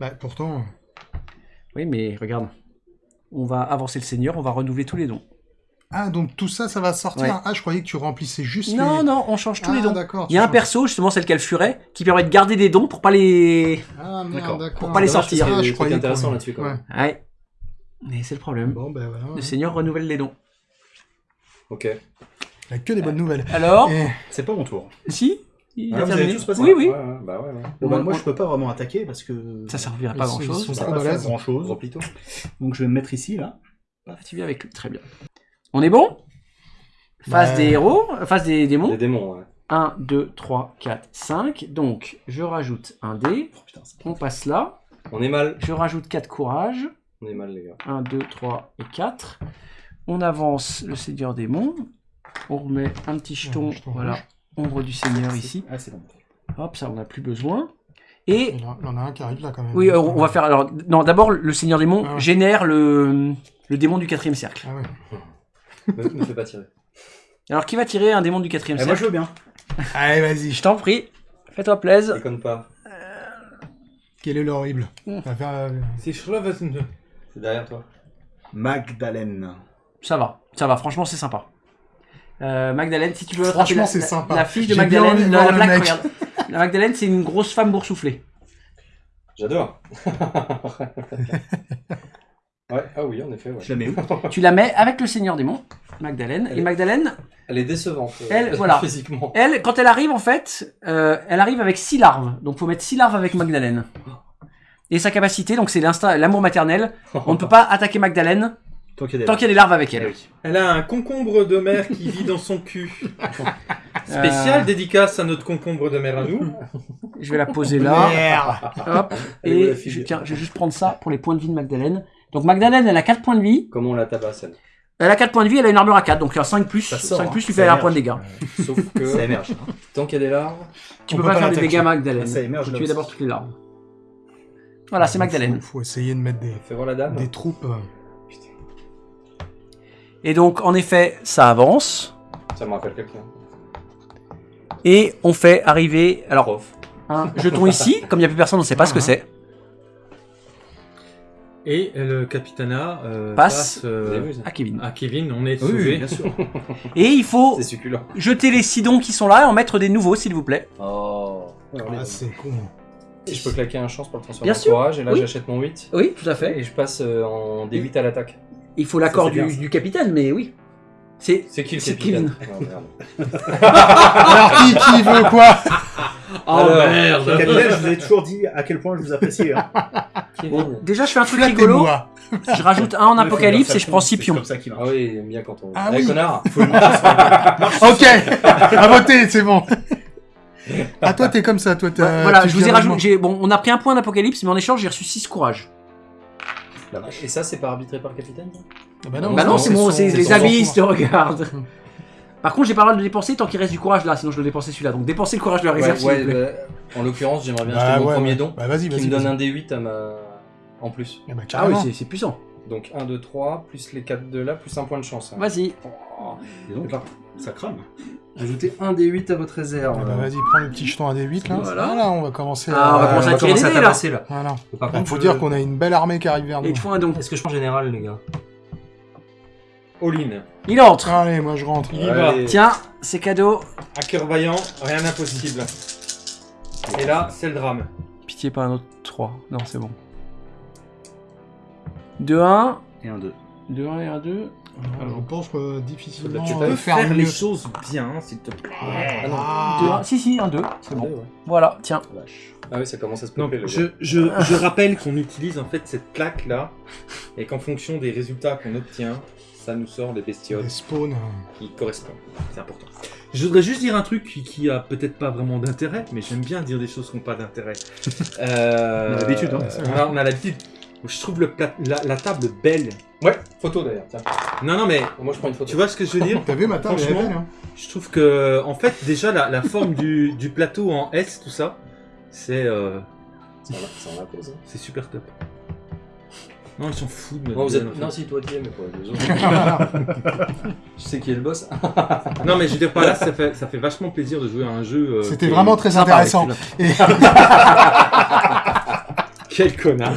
Bah pourtant, Oui, mais regarde. On va avancer le seigneur, on va renouveler tous les dons. Ah, donc tout ça, ça va sortir Ouais. Ah, je croyais que tu remplissais juste Non, les... non, on change tous ah, les dons. d'accord. Il y a un changes. perso, justement, celle qu'elle furet, qui permet de garder des dons pour pas les. Ah, D'accord. Pour pas les sortir. parce qu'il y a Ah, des je croyais intéressants qu'on- là-dessus quand Ouais. même. Ouais. Mais c'est le problème. Bon, ben voilà. Le seigneur renouvelle les dons. Ok. Il n'y a que des bonnes nouvelles. Alors Et... C'est pas mon tour. Si Il Ah, a vous avez terminé. tous passé Oui, oui. Ouais, ouais, bah ouais, ouais. Bon, bah, On- moi, on- je peux pas vraiment attaquer parce que. Ça servira pas à grand chose. ça pas grand chose. Donc je vais me mettre ici, là. Tu viens avec lui. Très bien. On est bon? Phase Bah. des héros, phase des démons. Les démons, ouais. 1, 2, 3, 4, 5. Donc, je rajoute un dé. Oh, putain, On passe là. On est mal. Je rajoute 4 courage. On est mal, les gars. 1, 2, 3 et 4. On avance le Seigneur démon. On remet un petit jeton. Voilà. rouge. Ombre du Seigneur ici. Ah, c'est bon. Hop, ça, on n'a plus besoin. Et Il y en a- un qui arrive là quand même. oui, euh, on va faire. Alors, non, d'abord, le Seigneur démon Ah ouais. génère le, le démon du quatrième cercle. Ah ouais. Me fais pas tirer. Alors, qui va tirer un démon du quatrième Eh, moi, cercle je veux bien. Allez, vas-y. Je t'en prie. Fais-toi plaisir. Déconne pas. Quel est l'horrible Mm. Ça va faire, euh, C'est. C'est derrière toi. Magdalene. Ça va, ça va. Franchement, c'est sympa. Euh, Magdalene, si tu veux attraper Franchement, la, c'est la- sympa. la fiche de J'ai bien envie Magdalene, de la, voir la le plaque, mec. regarde. La Magdalene, c'est une grosse femme boursouflée. J'adore. ouais, ah oui, en effet, ouais. Je la mets où Tu la mets avec le Seigneur démon, Magdalene. Elle Et est- Magdalene, Elle est décevante. euh, Elle, voilà. Physiquement. elle, quand elle arrive, en fait, euh, elle arrive avec six larves. Donc, faut mettre six larves avec Magdalene. Et sa capacité, donc c'est l'instinct, l'amour maternel. On ne peut pas attaquer Magdalene Tant qu'il y a des y a des larves avec Eh elle. oui. Elle a un concombre de mer qui vit dans son cul. Spécial Euh. dédicace à notre concombre de mer à nous. Je vais la poser là. Merde. Hop. Et je, tiens, je vais juste prendre ça pour les points de vie de Magdalene. Donc Magdalene, elle a 4 points de vie. Comment on la tabasse elle Elle a 4 points de vie, elle a une armure à 4. Donc un 5 plus, Ça sort, 5 hein. plus lui Ça fait un émerge. point de dégâts. Sauf Ça que émerge. tant qu'il y a des larves, Tu On peux pas pas faire des dégâts Magdalene. Ça émerge tuer aussi. d'abord toutes les larves. Voilà, c'est Magdalene. Faut, faut essayer de mettre des, fais voir la dame. des troupes. euh, Et donc, en effet, ça avance. Ça me rappelle quelqu'un. Et on fait arriver. Alors, un jeton ici. Comme il n'y a plus personne, on ne sait pas ce que Ah, c'est. Et le capitana euh, Passe. passe, euh, À Kevin. à Kevin. On est Oui, sauvé. oui, bien sûr. Et il faut jeter les sidons qui sont là et en mettre des nouveaux, s'il vous plaît. Oh. Ah, c'est con. Si je peux claquer un chance pour le transformer Bien en sûr, courage, et là oui. j'achète mon 8. Oui, tout à fait. Et je passe euh, en D8 à l'attaque. Il faut l'accord du, du capitaine, mais oui. C'est. C'est qui le C'est capitaine Oh, merde. Alors, qui, qui veut quoi? Oh Alors, merde Capitaine, je vous ai toujours dit à quel point je vous apprécie. Hein. Déjà, je fais un truc rigolo. Flattez-moi. Je rajoute un en apocalypse et je prends C'est Scipion. comme ça qu'il Ah marche. oui, il aime bien quand on. Ah Eh, oui. connard Ok, à voter, c'est bon. Ah, toi, t'es comme ça, toi, t'as. Ouais, voilà, tu je vous ai viens rajouté. j'ai- Bon, on a pris un point d'apocalypse, mais en échange, j'ai reçu 6 courage. Et ça, c'est pas arbitré par le capitaine ça? Ah bah Non, Bah non, c'est bon, son- c'est les son abysses te enfant. regardent. Par contre, j'ai pas le droit de le dépenser tant qu'il reste du courage là, sinon je dois dépenser celui-là. Donc dépensez le courage de la réserve, Ouais, vous plaît. bah, en l'occurrence, j'aimerais bien Bah, acheter mon ouais, premier ouais. don Bah, vas-y, qui vas-y. me donne vas-y. un D8 à ma... en plus. Ah bah, Ah oui, carrément. c'est- c'est puissant. Donc 1, 2, 3, plus les 4 de là, plus un point de chance. hein. Vas-y. Oh. Dis donc, ça crame. Ajoutez un D8 à votre réserve. Ah bah, vas-y, prends le petit jeton à D8 là. Voilà. Voilà, on va commencer Ah, on va à. commencer à tirer des dés, là. tabasser, là. Voilà. Par Bah, contre, faut je- dire qu'on a une belle armée qui arrive vers Et nous. il te faut un don. Est-ce que je prends général, les gars? All-in. Il entre. Allez, moi je rentre. Il y va. Tiens, c'est cadeau. À cœur vaillant, rien d'impossible. Et là, c'est le drame. Pitié, pas un autre 3. Non, c'est bon. 2-1. Et un 2. 2-1 et 1 2. Alors, je pense que difficilement Tu euh, peux faire, faire les choses bien, s'il te plaît. Ah non. Ah, Si, si, 1 2. C'est bon. Ouais, ouais. Voilà, tiens. Ah oui, ça commence à se je, je, je rappelle qu'on utilise en fait cette plaque là, et qu'en fonction des résultats qu'on obtient, ça nous sort les bestioles les spawns. qui correspondent. C'est important. Je voudrais juste dire un truc qui, qui a peut-être pas vraiment d'intérêt, mais j'aime bien dire des choses qui n'ont pas d'intérêt. Euh, On a l'habitude, hein. on a, on a l'habitude. Je trouve le plat- la, la table belle. Ouais, photo d'ailleurs. Tiens. Non, non, mais Moi, je prends une photo. tu vois ce que je veux dire? T'as vu ma table elle est Franchement, belle, hein Je trouve que, en fait, déjà la, la forme du, du plateau en S, tout ça, c'est euh, Ça ça c'est super top. Non, ils s'en foutent. de Non, vous notre êtes... non, si, toi, tu es, mais pour les deux autres. je sais qui est le boss. Non, mais je veux dire par là, ça fait, ça fait vachement plaisir de jouer à un jeu. euh, C'était qui est- vraiment très Sympa, intéressant. Et Quel connard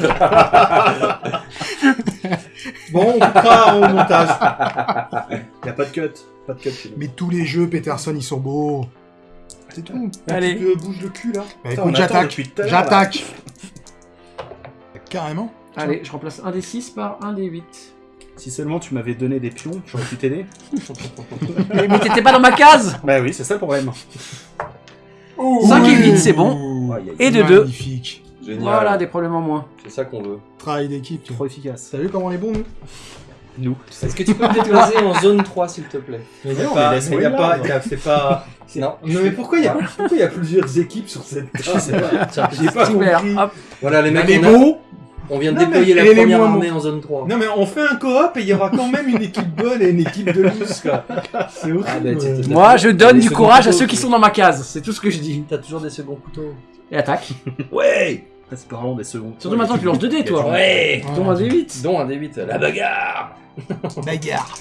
Bon, on coupera au montage. Y a pas de cut. Pas de cut. chez nous. Mais tous les jeux, Peterson, ils sont beaux. C'est tout. Allez. Tu bouge le cul là Bah Putain, écoute, on attend j'attaque. depuis tout à l'heure, là. J'attaque. Carrément. Allez, je remplace un des 6 par un des 8. Si seulement tu m'avais donné des pions, j'aurais pu t'aider. Mais, mais t'étais pas dans ma case Bah oui, c'est ça le problème. 5 et 8, c'est bon. Et de 2. Magnifique. Génial. Voilà, des problèmes en moins. C'est ça qu'on veut. Travail d'équipe. Trop efficace. T'as vu comment on est bon, nous? Nous. Est-ce que tu peux me déplacer en zone 3, s'il te plaît? Mais non, pas- mais laisse-moi y a là, pas, moi. y a- c'est pas. Non. Non mais pourquoi il y a, pourquoi y a plusieurs équipes sur cette Je sais pas. Tiens, J'ai pas Super. compris. Hop. Voilà, les mecs, on, a- beaux. On vient de Non, déployer la première moins armée en zone 3. Non mais on fait un coop et il y aura quand même une équipe bonne et une équipe de loose quoi. C'est horrible. Ah, bah, t'es- t'es- Moi, je donne du seconds courage à ceux qui sont dans ma case. C'est tout ce que je dis. T'as toujours des seconds couteaux. Et attaque. Ouais Ah, C'est pas vraiment des secondes. Surtout maintenant que tu lances 2 dés, toi. Ouais Dont un des 8. Dont un D8. La bagarre Bagarre.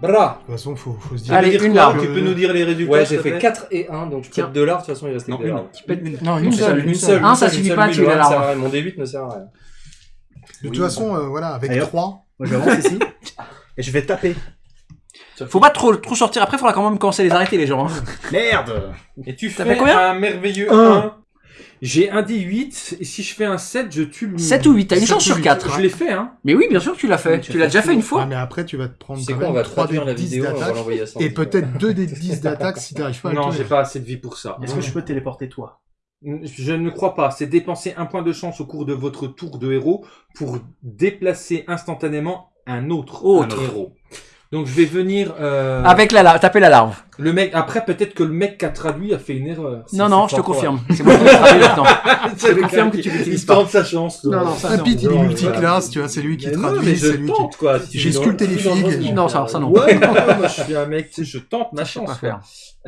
Bra De toute façon, faut, faut se dire. Allez, Tu une larve. Tu peux nous dire les résultats Ouais, j'ai fait plaît 4 et 1, donc je peux 2 larves, de toute façon il reste Non, que des une. larves. Non, Une une seule, une Une seule. Un, ça Une suffit pas à lui, tuer le la larve. Mon D8 ne sert à rien. De toute façon, euh, voilà, avec Allez, hop. 3. Moi j'avance ici. Et je vais taper. Faut pas trop, trop sortir. Après, faudra quand même commencer à les arrêter, les gens. hein. Merde Et tu fais combien un merveilleux Un. 1. J'ai un D8 et si je fais un 7, je tue le. 7 ou 8, t'as une chance ou sur huit. 4. Je l'ai fait hein. Mais oui, bien sûr que tu l'as fait. Tu Tu as l'as déjà fait une Ah, fois. mais après, tu vas te prendre C'est quand quoi, on va 3 des traduire la 10 vidéo, on va d'attaque. l'envoyer à Sandy. Et peut-être 2 des 10 d'attaque si t'arrives pas à le Non, j'ai pas assez de vie pour ça. Est-ce que je peux téléporter toi? Je ne crois pas. C'est dépenser un point de chance au cours de votre tour de héros pour déplacer instantanément un autre, Autre. un héros. Donc je vais venir. euh, Avec la larve, taper la larve. le mec. Après peut-être que le mec qui a traduit a fait une erreur. Non, non, je te confirme. C'est moi qui ai traduit maintenant. confirme que tu l'utilises pas. tente sa chance. Non, non, ça non. Pete, il est multiclasse, tu vois, c'est lui qui Mais non, traduit, mais je c'est lui qui... tente quoi. J'ai je- sculpté les je- figues. Non, ça- ça non. Ouais, non, moi je suis un mec, tu sais, je tente ma Je chance.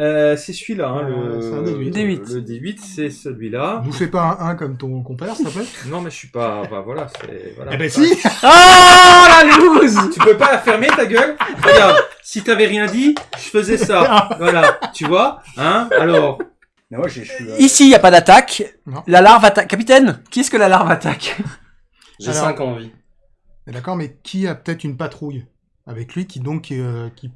Euh, c'est celui-là, hein, Euh, le c'est un D8. D8. Le D8, c'est celui-là. Nous fais pas un 1 comme ton compère, s'il te plaît? Non, mais je suis pas. Bah voilà, c'est. Voilà. Eh ben si Ah, la loose Tu peux pas la fermer ta gueule? Regarde, si t'avais rien dit, je faisais ça. Voilà, tu vois Hein Alors, Mais moi, j'ai- je suis. euh, Ici, il n'y a pas d'attaque. La larve attaque. Capitaine, qui est-ce que la larve attaque? J'ai Alors- 5 en vie. Mais D'accord, mais qui a peut-être une patrouille? Avec lui qui donc... euh, qui...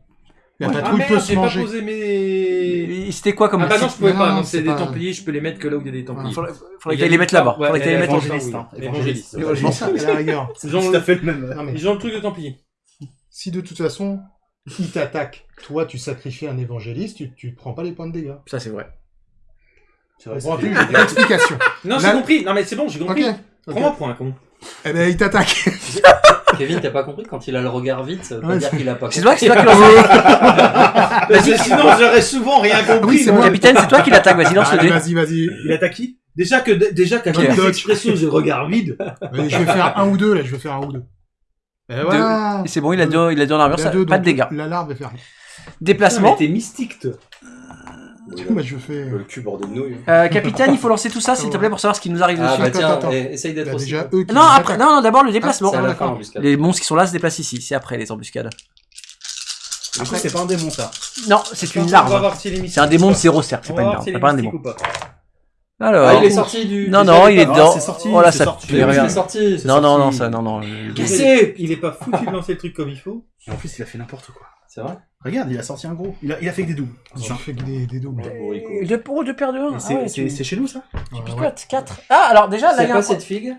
La Ouais. ah patrouille peut merde, se j'ai pas manger. posé mes. C'était quoi comme Ah bah non, je pouvais Non, pas. c'est des pas- Templiers, je peux les mettre que là où il y a des Templiers. Faudrait, faudrait a les une mette là-bas. Faudrait qu'elle les mette en évangéliste, évangéliste. À la rigueur. C'est tout à fait le même. Ils ont le truc de Templier. si de toute façon, il t'attaque, toi tu sacrifies un évangéliste, tu, tu prends pas les points de dégâts. Ça, c'est vrai. C'est vrai, Bon, explication. Non, j'ai compris. Non, mais c'est bon, j'ai compris. pour un con. Eh ben, il t'attaque. Kevin, t'as pas compris Quand il a le regard vite, ça veut pas Ouais, dire c'est- qu'il a pas C'est compris. toi, c'est toi qui lance Parce que sinon, j'aurais souvent rien oui, compris. c'est moi. Capitaine, c'est toi qui l'attaque. Vas-y, lance le dé. vas-y, vas-y. Il attaque qui? Déjà que, déjà qu'à Ok. chaque Dodge. expression, j'ai le regard vide. Je vais faire un ou deux, là, je vais faire un ou deux. Et voilà. Et C'est bon, il a deux, il a deux en armure. Ça, deux, pas de dégâts. La larve est fermée. Déplacement. t'es mystique, toi. Moi, je fais. Le cul bordé de nouilles. Euh, capitaine, il faut lancer tout ça, s'il te plaît, pour savoir ce qui nous arrive Ah dessus. bah Attends, tiens, attends. eh, essaye d'être a aussi. déjà eux qui Non, nous après, attaquent. non, non, d'abord le déplacement. C'est à la fin. Les monstres qui sont là se déplacent ici. C'est après les embuscades. Du coup, c'est pas un démon, ça. Non, c'est une larve. C'est un démon de zéro cercle. C'est pas une larve. C'est pas un démon. Alors. Ah, il est sorti du. Non, du non, jeu, il est pas. dedans. sorti, Oh là, ça. sorti. C'est rien. sorti. Non, non, non, ça, non, non. Qu'est-ce Il est pas foutu de lancer le truc comme il faut. Et en plus, il a fait n'importe quoi. C'est vrai Regarde, il a sorti un gros. Il a, il a fait que des doubles. Je fais que des, des doubles. Deux pour deux paires de 1. Et c'est chez nous, ça Ouais, ouais. Picote, 4. Ah, alors déjà, là, il C'est y a pas un... cette figue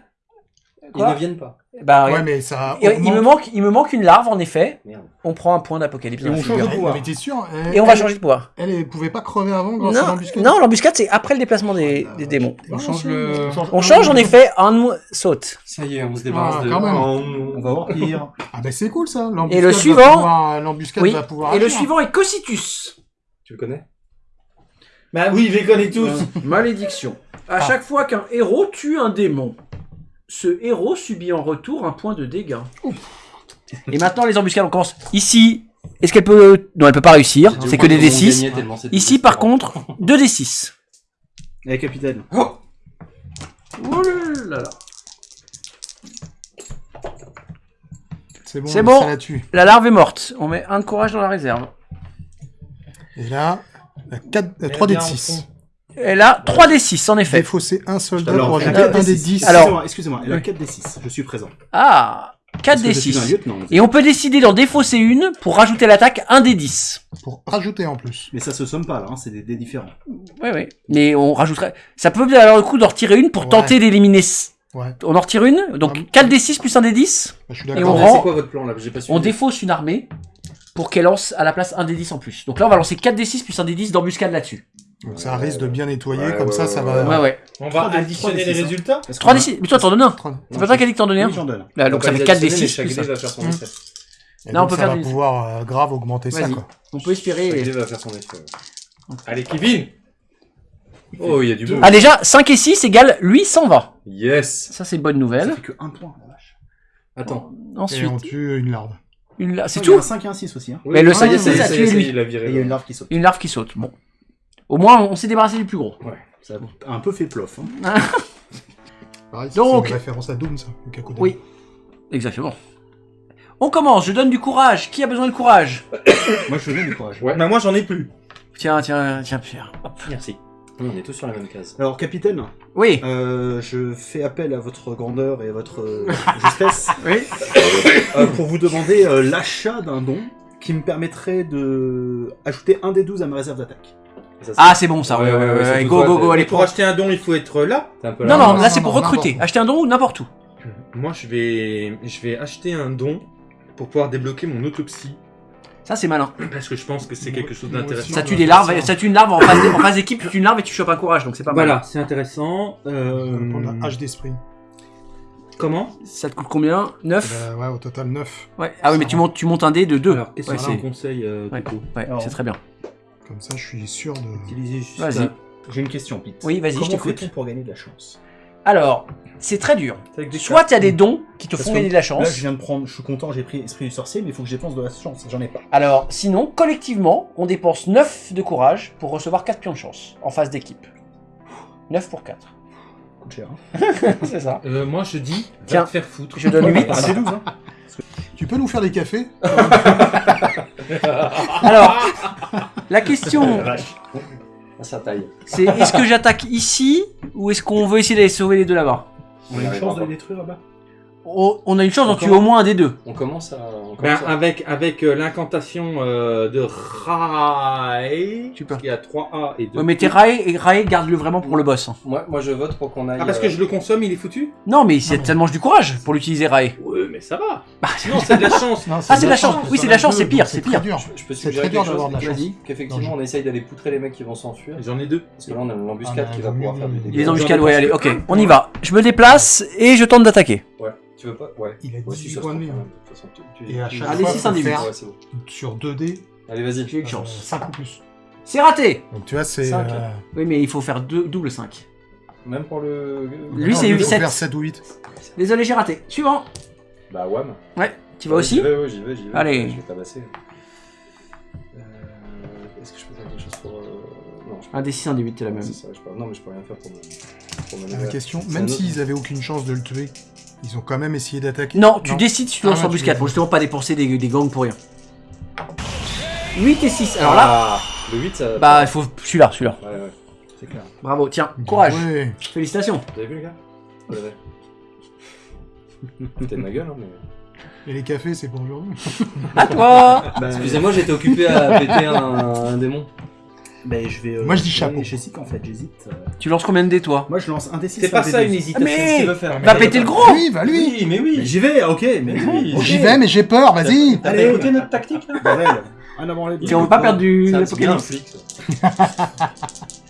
Ils ne viennent pas. Bah, Ouais, mais ça. Il, me manque, il me manque une larve, en effet. Merde. On prend un point d'apocalypse. Et on change de pouvoir. Mais sûr Et on va elle- changer de pouvoir. Elle, elle pouvait pas crever avant grâce à Non, l'embuscade non l'embuscade, c'est après le déplacement des, des démons. On change le. On change, en effet, un saute. Ça y est, on se débarrasse Ah, de. quand même. On va voir pire. Ah bah c'est cool ça. l'embuscade Et le va suivant- L'embuscade Oui. va pouvoir. Et le suivant est Cocytus. Tu le connais? Bah oui, je les connais tous. Malédiction. À chaque fois qu'un héros tue un démon, ce héros subit en retour un point de dégâts. Et maintenant, les embuscades, on commence. Ici, est-ce qu'elle peut. Non, elle peut pas réussir. C'est que des qu'ils vont D6. gagner tellement c'est Ici, par contre, 2 D6. Eh, capitaine. Oh là là. C'est bon. C'est on bon. Ça là-dessus. La larve est morte. On met un de courage dans la réserve. Et là, la 4, Mais 3 d bien de au 6. Fond. Et là, 3 D6, en effet. Défausser un soldat Alors, pour elle a ajouter 4 un des des 6. 10. Alors- Excusez-moi, elle a Oui. 4 des 6. Je suis présent. Ah 4 Parce que je suis un D6. lieutenant. Et on peut décider d'en défausser une pour rajouter à l'attaque un D10. Pour rajouter en plus. Mais ça se somme pas là, hein, c'est des dés différents. Oui, oui. Mais on rajouterait. Ça peut avoir le coup d'en retirer une pour Ouais. tenter d'éliminer. Ouais, On en retire une, donc Ah, 4 D6 plus un D10. bah, je suis Et d'accord. on rend- C'est quoi votre plan là? J'ai pas suivi. On défausse une armée pour qu'elle lance à la place un D10 en plus. Donc là, on va lancer 4 D6 plus un D10 d'embuscade là-dessus. Donc ça risque de bien nettoyer, Ouais, comme ouais, ça, ouais, ça va. Ouais, ouais. On va des- additionner des les hein. résultats. Parce 3 qu'on a- D6. Mais toi, t'en donnes un. C'est pas toi qui as dit que t'en donnais un j'en donne. Là, Donc ça fait 4 D6 plus Chagley un. va faire son Hum. effet. Et Là, on donc, peut ça faire va des- pouvoir euh, grave augmenter ça, quoi. On peut espérer. Va faire son effet. Allez, Kevin. Oh, il y a du beau. Ah, déjà, 5 et 6 égale lui s'en va. Yes. Ça, c'est une bonne Ça nouvelle. fait que un point, la vache. Attends. Et Ensuite, on tue une larve. Une la- c'est Il y a tout un 5 et un 6 aussi. Hein. Mais le ça y est, 5 ça y est, a ça y tué est, ça y lui. il a Et viré. il y a une larve qui saute. Une larve qui saute. Bon. Au moins, on s'est débarrassé du plus gros. Ça a un peu fait plof. Hein. Pareil, c'est Donc- une référence à Doom, ça. le. Oui. Exactement. On commence, je donne du courage. Qui a besoin de courage? Moi je veux bien du courage. Ouais. Bah moi j'en ai plus. Tiens, tiens, tiens, Pierre. Hop. Merci. On est tous sur la même case. Alors capitaine, Oui. euh, je fais appel à votre grandeur et à votre euh, justesse Oui. euh, pour vous demander euh, l'achat d'un don qui me permettrait de ajouter un des 12 à ma réserve d'attaque. Ça, c'est- Ah, c'est bon ça. Ouais, ouais, ouais. Go, go, go. Allez, pour acheter un don, il faut être là. t'es un peu Non, non, non, là c'est non, pour non, recruter. n'importe où. Acheter un don ou n'importe où. Moi je vais je vais acheter un don pour pouvoir débloquer mon autopsie Ça, c'est malin. Parce que je pense que c'est quelque chose d'intéressant. Ça on tue des larves, ça. tue une larve en phase, en phase d'équipe, tu tues une larve et tu chopes un courage, donc c'est pas mal. Voilà, c'est intéressant. On Euh, prendre la hache d'esprit. Comment Ça te coûte combien? 9 Bah, ouais, au total 9. Ouais. Ah oui, mais tu montes, tu montes un dé de 2. Alors, qu'est-ce Ouais, qu'on a un c'est conseil euh, ouais. c'est très bien. Comme ça, je suis sûr de. Utiliser juste. Vas-y. J'ai une question, Pete. Oui, vas-y, je Comment t'écoute. fait-on pour gagner de la chance? Alors, c'est très dur. Soit tu as des dons qui te Parce font gagner de la Là, chance. je viens de prendre. Je suis content, j'ai pris Esprit du sorcier, mais il faut que je dépense de la chance. J'en ai pas. Alors, sinon, collectivement, on dépense 9 de courage pour recevoir 4 pions de chance en phase d'équipe. 9 pour 4. Coûte cher. Hein. c'est ça. Euh, moi je dis, Tiens. va te faire foutre. Je donne 8. Ah, c'est 12, hein. Tu peux nous faire des cafés Alors, la question, ça taille. c'est est-ce que j'attaque ici ou est-ce qu'on veut essayer d'aller sauver les deux là-bas? On a une chance de les détruire là-bas. Oh, On a une chance d'en tuer au moins un des deux. On commence à. On Ben, à- avec avec euh, l'incantation euh, de Rai, Tu peux. il y a 3 A et 2 Ouais, mais t'es Rae, et Rae garde-le vraiment pour le boss. hein. Moi, moi, je vote pour qu'on aille. Ah parce que euh, je le consomme, il est foutu? Non, mais c'est- ça demande du courage pour l'utiliser Rae. Ouais, mais ça va. Non, c'est de la chance. Non, Ah, c'est de la chance. Oui, c'est de la chance, c'est pire, c'est pire. dur. Je peux C'est suggérer très dur quelque d'avoir chose de la chance. Qu'effectivement, on essaye d'aller poutrer les mecs qui vont s'enfuir. J'en ai deux. Parce que là, on a l'embuscade Ah, qui va bah, pouvoir faire du oui, oui. dégât. Il est dans J'en jusqu'à ai ouais, allez, ok, on y va. Je me déplace et je tente d'attaquer. Ouais. Tu veux pas? Ouais. Il a Ouais, 18 si, ça se points de vie. hein. même. De toute façon, tu- tu- Et à chaque Allez, fois, six, faut un des faire Ouais, c'est bon. sur 2D, Allez, vas-y. J'ai une chance. 5 ou plus. C'est raté Donc tu vois, c'est. Cinq. euh, Oui, mais il faut faire deux, double 5. Même pour le. Lui, non, c'est il eu faut sept. faire 7 ou 8. Désolé, j'ai raté. Suivant. Bah, wham. Ouais, tu vas Ouais, aussi J'y vais, ouais, j'y vais, j'y vais. Allez. Je vais tabasser. Euh, Est-ce que je peux faire quelque chose pour. euh, Non, je peux Un des 6, un des 8, c'est la même. C'est ça, je peux... Non, mais je peux rien faire pour me. Pour me La question, C'est même autre- s'ils avaient aucune chance de le tuer, ils ont quand même essayé d'attaquer. Non, tu décides si tu Ah, lances ouais, embuscade tu- pour justement pas dépenser des, des gangs pour rien. 8 et 6. Alors là, Ah, le 8, ça. bah, il faut celui-là, celui-là. Ouais, ouais. C'est clair. Bravo, tiens, Bien courage. joué. Félicitations. Vous avez vu, les gars Vous l'avez de ma gueule, hein, mais. Et les cafés, c'est pour aujourd'hui. À toi. Bah, Excusez-moi, j'étais occupé à péter un, un démon. Bah, je vais. euh, Moi, je dis chapeau. J'hésite en fait, j'hésite. euh. Tu lances combien de dés, toi Moi, je lance un D6. C'est pas ça une hésitation. Mais- veut faire. Va péter le gros Oui, va lui Oui, mais oui Mais j'y vais, ok, mais Oui. J'y vais, mais j'ai peur, vas-y T'as Allez. écouté notre tactique là. Si on veut pas perdre du l'apocalypse.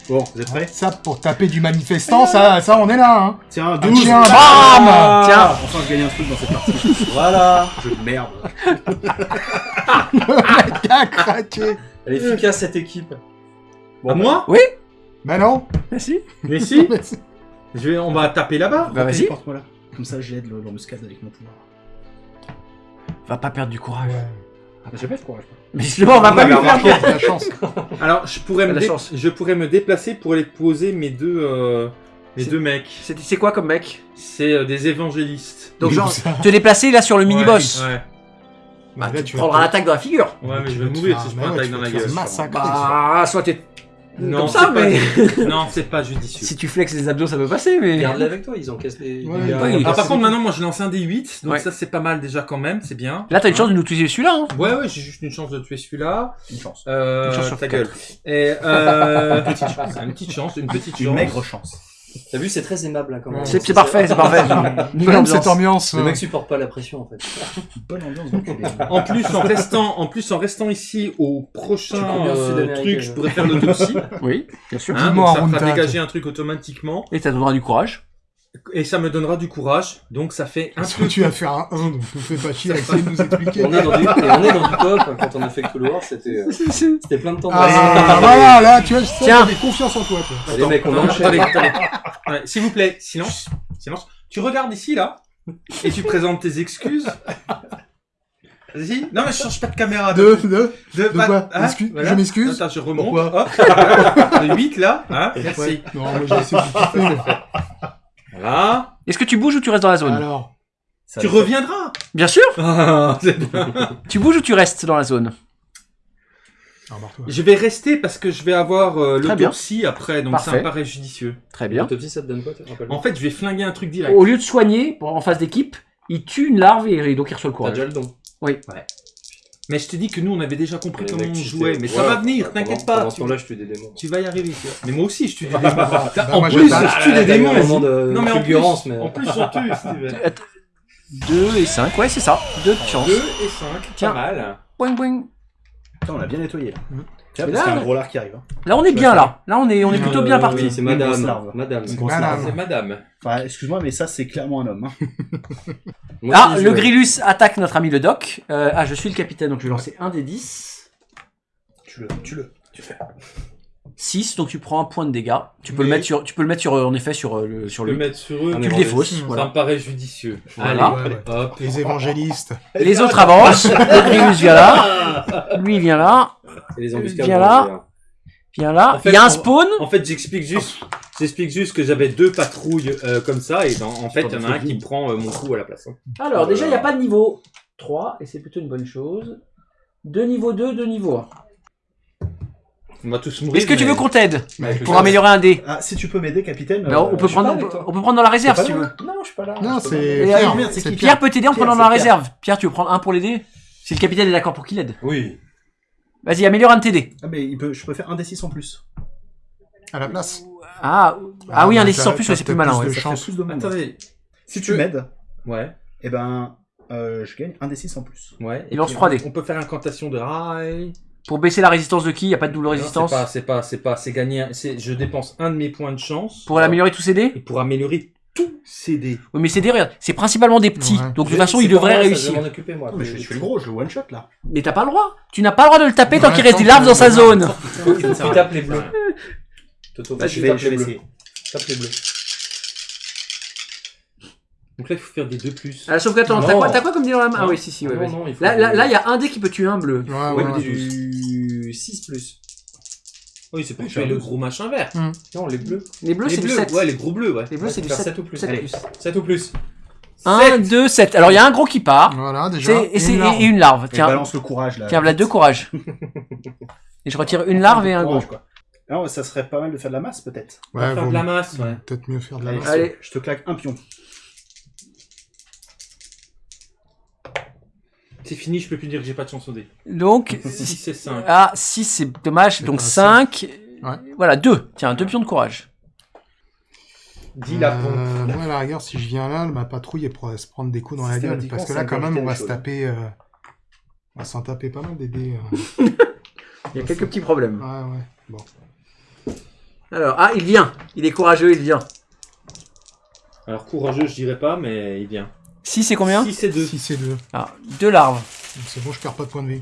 Bon, vous êtes prêts Ça, pour taper du manifestant, ça, ça on est là, hein Tiens, Un 12. chien, Ah bam Tiens. Enfin, je gagne un truc dans cette partie. voilà Jeu de merde. Le mec a craqué Elle est efficace cette équipe. Bon, moi Bah non Merci. Mais si. Mais c'est- Je vais, on va taper là-bas. Bah vas-y. Téléporte-moi là. Comme ça, j'aide le- l'embuscade avec mon pouvoir. Va pas perdre du courage. J'ai pas de courage. Mais justement, on va On pas lui faire perdre. La chance. Alors, je pourrais, me la dé- chance. je pourrais me déplacer pour aller poser mes deux, euh, mes deux mecs. C'est quoi comme mec? C'est euh, des évangélistes. Donc Oui, genre, te déplacer là sur le mini-boss. Ouais, Bah, Là, tu prendras l'attaque dans la figure. ouais, ouais mais tu je vais mourir si je bah prends ouais, l'attaque dans la gueule. massacrer. Bah, soit t'es Non, comme pas- mais Non, c'est pas judicieux. si tu flexes les abdos, ça peut passer, mais. Garde-les avec toi, ils encaissent. Ouais, oui. Ah, par contre, maintenant, moi, je lance un D8, donc Ouais. ça, c'est pas mal déjà quand même, c'est bien. Là, t'as une chance de nous tuer celui-là. Hein. Ouais, ouais, j'ai juste une chance de tuer celui-là. Une chance. Euh, Une chance sur ta gueule. Et, euh, petite chance, une petite chance, une petite Une chance. maigre chance. T'as vu, c'est très aimable là quand même. C'est c'est parfait, c'est parfait. Même cette ambiance. Le euh, mec supporte pas la pression en fait. Bonne ambiance. En plus, en restant, en plus, en restant ici au prochain euh, truc, je pourrais faire l'autopsie. Oui, bien sûr. Hein, donc ça fera dégager un truc automatiquement Et ça te donnera du courage. Et ça me donnera du courage. Donc ça fait un Parce peu. que tu vas faire un 1, donc nous fais pas chier à essayer de nous expliquer. On est dans du, et on est dans du coop hein, quand on a fait Wars, c'était euh, c'était plein de temps. Ah, voilà, là, tu vois, je j'avais confiance en toi, toi. les mecs, on enchaîne. attendez, attendez. Ouais, S'il vous plaît, silence, silence. Tu regardes ici là et tu présentes tes excuses. Vas-y. Non mais je change pas de caméra. De, de, de, de quoi? Excuse- je m'excuse? Attends, je remonte. Pourquoi? Hop, voilà. Le 8 là. Hein Merci. Ouais. Non, moi j'ai essayé de mais... Voilà. Est-ce que tu bouges ou tu restes dans la zone Alors, Ça Tu reviendras. Bien sûr. Ah, c'est bien. Tu bouges ou tu restes dans la zone embarque-toi. Je vais rester parce que je vais avoir euh, Très bien. l'autopsie après, donc ça Parfait. me paraît judicieux. Très bien. L'autopsie, ça te donne quoi tu te rappelles En fait, je vais flinguer un truc direct. Au lieu de soigner pour- en phase d'équipe, il tue une larve et, et donc il reçoit le T'as courage. déjà le don. Mais je t'ai dit que nous, on avait déjà compris comment on jouait. Mais ça va venir, t'inquiète pas. Pendant ce Tu, temps-là, je tue des démons. tu vas y arriver. tu vois. Mais moi aussi, je tue des démons. Bah, en moi, plus, je tue des Ah, démons. Non, mais en plus, en plus, on tue, Steven. 2 et 5, ouais, c'est ça. 2 de chance. 2 et 5, Tiens. pas mal. Boing boing. Putain, on a bien nettoyé là. Tiens, Mais parce qu'il y a là, un gros lard qui arrive. hein. Là, on est bien là. Là, on est, on est Euh, plutôt bien parti. Oui, c'est Une grosse madame. larve. Madame. Une grosse Madame. C'est madame. Enfin, excuse-moi, mais ça, c'est clairement un homme. hein. Moi Ah, le Grillus attaque notre ami le doc. Euh, ah, je suis le capitaine, donc je vais lancer un des 10. Tu le, tu le. 6, donc tu prends un point de dégâts. Tu peux le mettre sur, tu peux le mettre sur, euh, en effet, sur euh, le, sur peux le. mettre sur eux. Tu le défausses, Ça voilà. me paraît judicieux. Voilà. Allez, Ouais, ouais. hop. Les évangélistes. Les autres avancent. vient là. Lui il vient là. Et les vont là. hein. Vient là. En fait, il y a un spawn. En fait, j'explique juste, j'explique juste que j'avais deux patrouilles euh, comme ça, et dans- en fait, il y en a un qui me prend euh, mon coup à la place. hein. Alors, déjà, il n'y a pas de niveau 3, et c'est plutôt une bonne chose. Deux niveau 2, deux niveau 1. On va tous mourir. Est-ce que tu mais- veux qu'on t'aide Mais avec le pour améliorer un dé Ah, si tu peux m'aider, capitaine. Mais euh, on, peut je suis prendre, pas on, avec peut, toi. on peut prendre dans la réserve si tu veux. là Non, je suis pas là. Non, je c'est pas. Et, Pierre. euh, merde, c'est qui Pierre peut t'aider en Pierre, prenant dans la c'est Pierre. réserve. Pierre, tu veux prendre un pour l'aider Si le capitaine est d'accord pour qu'il aide. Oui. Vas-y, améliore un de tes dés. Ah, mais il peut, je peux faire un D6 en plus. À la place. Ah, ah oui, un mais des 6 en plus, ouais, c'est plus malin. ouais. de Ça fait chance. plus de monde. Attendez. Si tu m'aides, Ouais, eh ben, euh, je gagne un D6 en plus. ouais. Il lance puis, 3D. On peut faire incantation de rail. Pour baisser la résistance de qui Il n'y a pas de double résistance C'est pas, c'est pas, c'est pas, c'est gagner. Je dépense un de mes points de chance. Pour améliorer tous ces dés Et pour améliorer tous ces dés. Oui, mais ces dés, regarde, c'est principalement des petits. Ouais. Donc de toute façon, il devrait réussir. Je vais m'en occuper, moi. Non, mais je, je fais le gros, je le one shot là. Mais t'as pas le droit. Tu n'as pas le droit de le taper tant qu'il reste des larves dans sa zone. Tu tapes les bleus. Toto, Bah, je vais, tape essayer. Tape les bleus. Donc là, il faut faire des 2 plus. Ah, sauf que attends, t'as quoi, t'as quoi comme dé dans la main Ah oui, si, si, ouais, Non, vas-y. non, il faut Là, là, là, il y a un dé qui peut tuer un bleu. Ouais, Ouais, ouais, du 6 plus. Oui, c'est pour tuer le gros machin vert. Non, les bleus. Les bleus, les c'est du bleus, 7. ouais, les gros bleus, ouais. Les bleus, Ouais, c'est du faire 7. 7 ou plus. 7 Allez. plus. 7 ou plus. 1, Sept. 2, 7. Alors, il y a un gros qui part. Voilà, déjà. C'est- Et, c'est- une larve. et une larve. Et Tiens, balance le courage là. tiens, voilà deux courage. Et je retire une larve et un gros. Courage, quoi. Non, ça serait pas mal de faire de la masse peut-être. On va Ouais, faire vaut de la masse, ouais. peut-être mieux faire de la Allez, masse. Allez. je te claque un pion. C'est fini, je peux plus dire que j'ai pas de chance au dé. Donc, 6 et 5. ah, 6, c'est dommage. Donc, pas 5. Ouais. Voilà, 2. Tiens, deux pions de courage. 10 lapons. Euh, moi, à la rigueur, si je viens là, ma patrouille elle pourrait se prendre des coups dans la gueule. Parce que là, quand même, on va se taper. euh, On va s'en taper pas mal des dés. euh. Il y a quelques petits problèmes. Ouais, ouais. Bon. Alors, ah, il vient. Il est courageux, il vient. Alors, courageux, je dirais pas, mais il vient. 6, c'est combien 6 et 2. 6 et 2. Ah, deux larves. C'est bon, je perds pas de points de vie.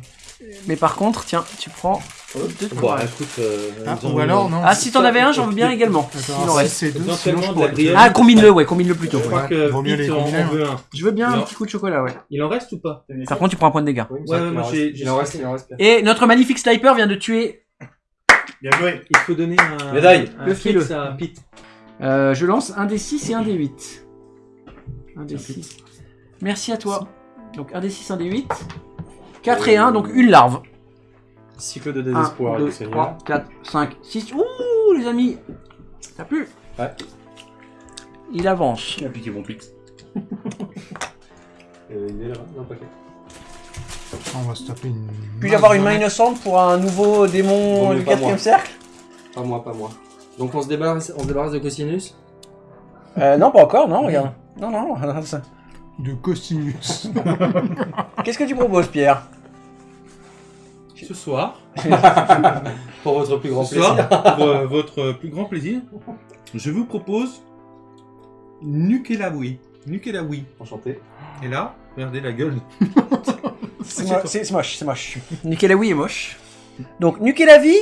Mais par contre, tiens, tu prends deux de Bon, courage. écoute. euh, Ah, ils ont ou alors, non. Ah, si t'en avais un, j'en veux bien également. Il en reste. 6 et 2. Éventuellement, Sinon, je pourrais-. Ah, combine-le, ouais, combine-le plutôt. Je ouais. crois que vaut mieux Pete les en, combiner, en veut un. Je veux bien un Non. petit coup de chocolat, ouais. Il en reste ou pas Par contre, tu prends un point de dégâts. Ouais, ouais, moi, j'ai- Il en reste, il en reste. Et notre magnifique sniper vient de tuer. Bien joué. Il faut donner un. Médaille. Un Le fixe file. à Pete. Euh, je lance un des 6 et un des 8. Un des 6. Merci à toi. Donc un des 6, un des 8. 4 et 1, donc une larve. Cycle de 1, désespoir. 2, du Seigneur. 3, 4, 5, 6. Ouh, les amis. Ça pue. Ouais. Il avance. Qui a piqué mon Pete Euh, il est là. Non, pas. On va se taper une. Puis-je avoir une main innocente pour un nouveau démon du pas 4 moi. cercle? Pas moi, pas moi. Donc on se débarrasse, on se débarrasse de Cosinus? Euh, Non, pas encore, non, regarde. Non, non. De Costinus. Qu'est-ce que tu proposes, Pierre? Ce soir, Pour votre plus grand ce soir, plaisir. pour euh, votre plus grand plaisir, je vous propose Nukelawi. Nukelawi. Enchanté. Et là, regardez la gueule. C'est mo- c'est- c'est moche, c'est moche. Nukelawi est moche. Donc, Nukelavi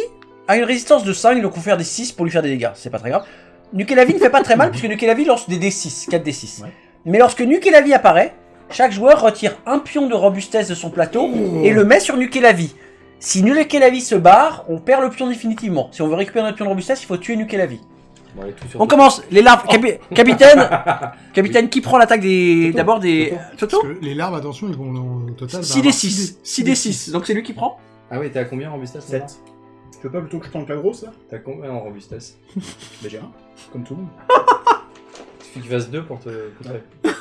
a une résistance de 5, donc on faire des 6 pour lui faire des dégâts. C'est pas très grave. Nukelavi ne fait pas très mal, puisque Nukelavi lance des D6, 4 D6. Ouais. Mais lorsque Nukelavi apparaît, chaque joueur retire un pion de robustesse de son plateau et le met sur Nukelavi. Si Nukelavi se barre, on perd le pion définitivement. Si on veut récupérer notre pion de robustesse, il faut tuer Nukelavi. Bon, On commence. Les larves. Capi- capitaine Capitaine, qui prend l'attaque des. D'abord des. Toto Parce que les larves, attention, ils vont au total. 6 des 6. 6 des 6. Donc c'est lui qui prend Ah oui, t'es à combien en robustesse 7. maintenant Tu veux pas plutôt que je tente la grosse là T'as combien en robustesse Bah j'ai un. Comme tout le monde. Il fasse 2 pour te contrer.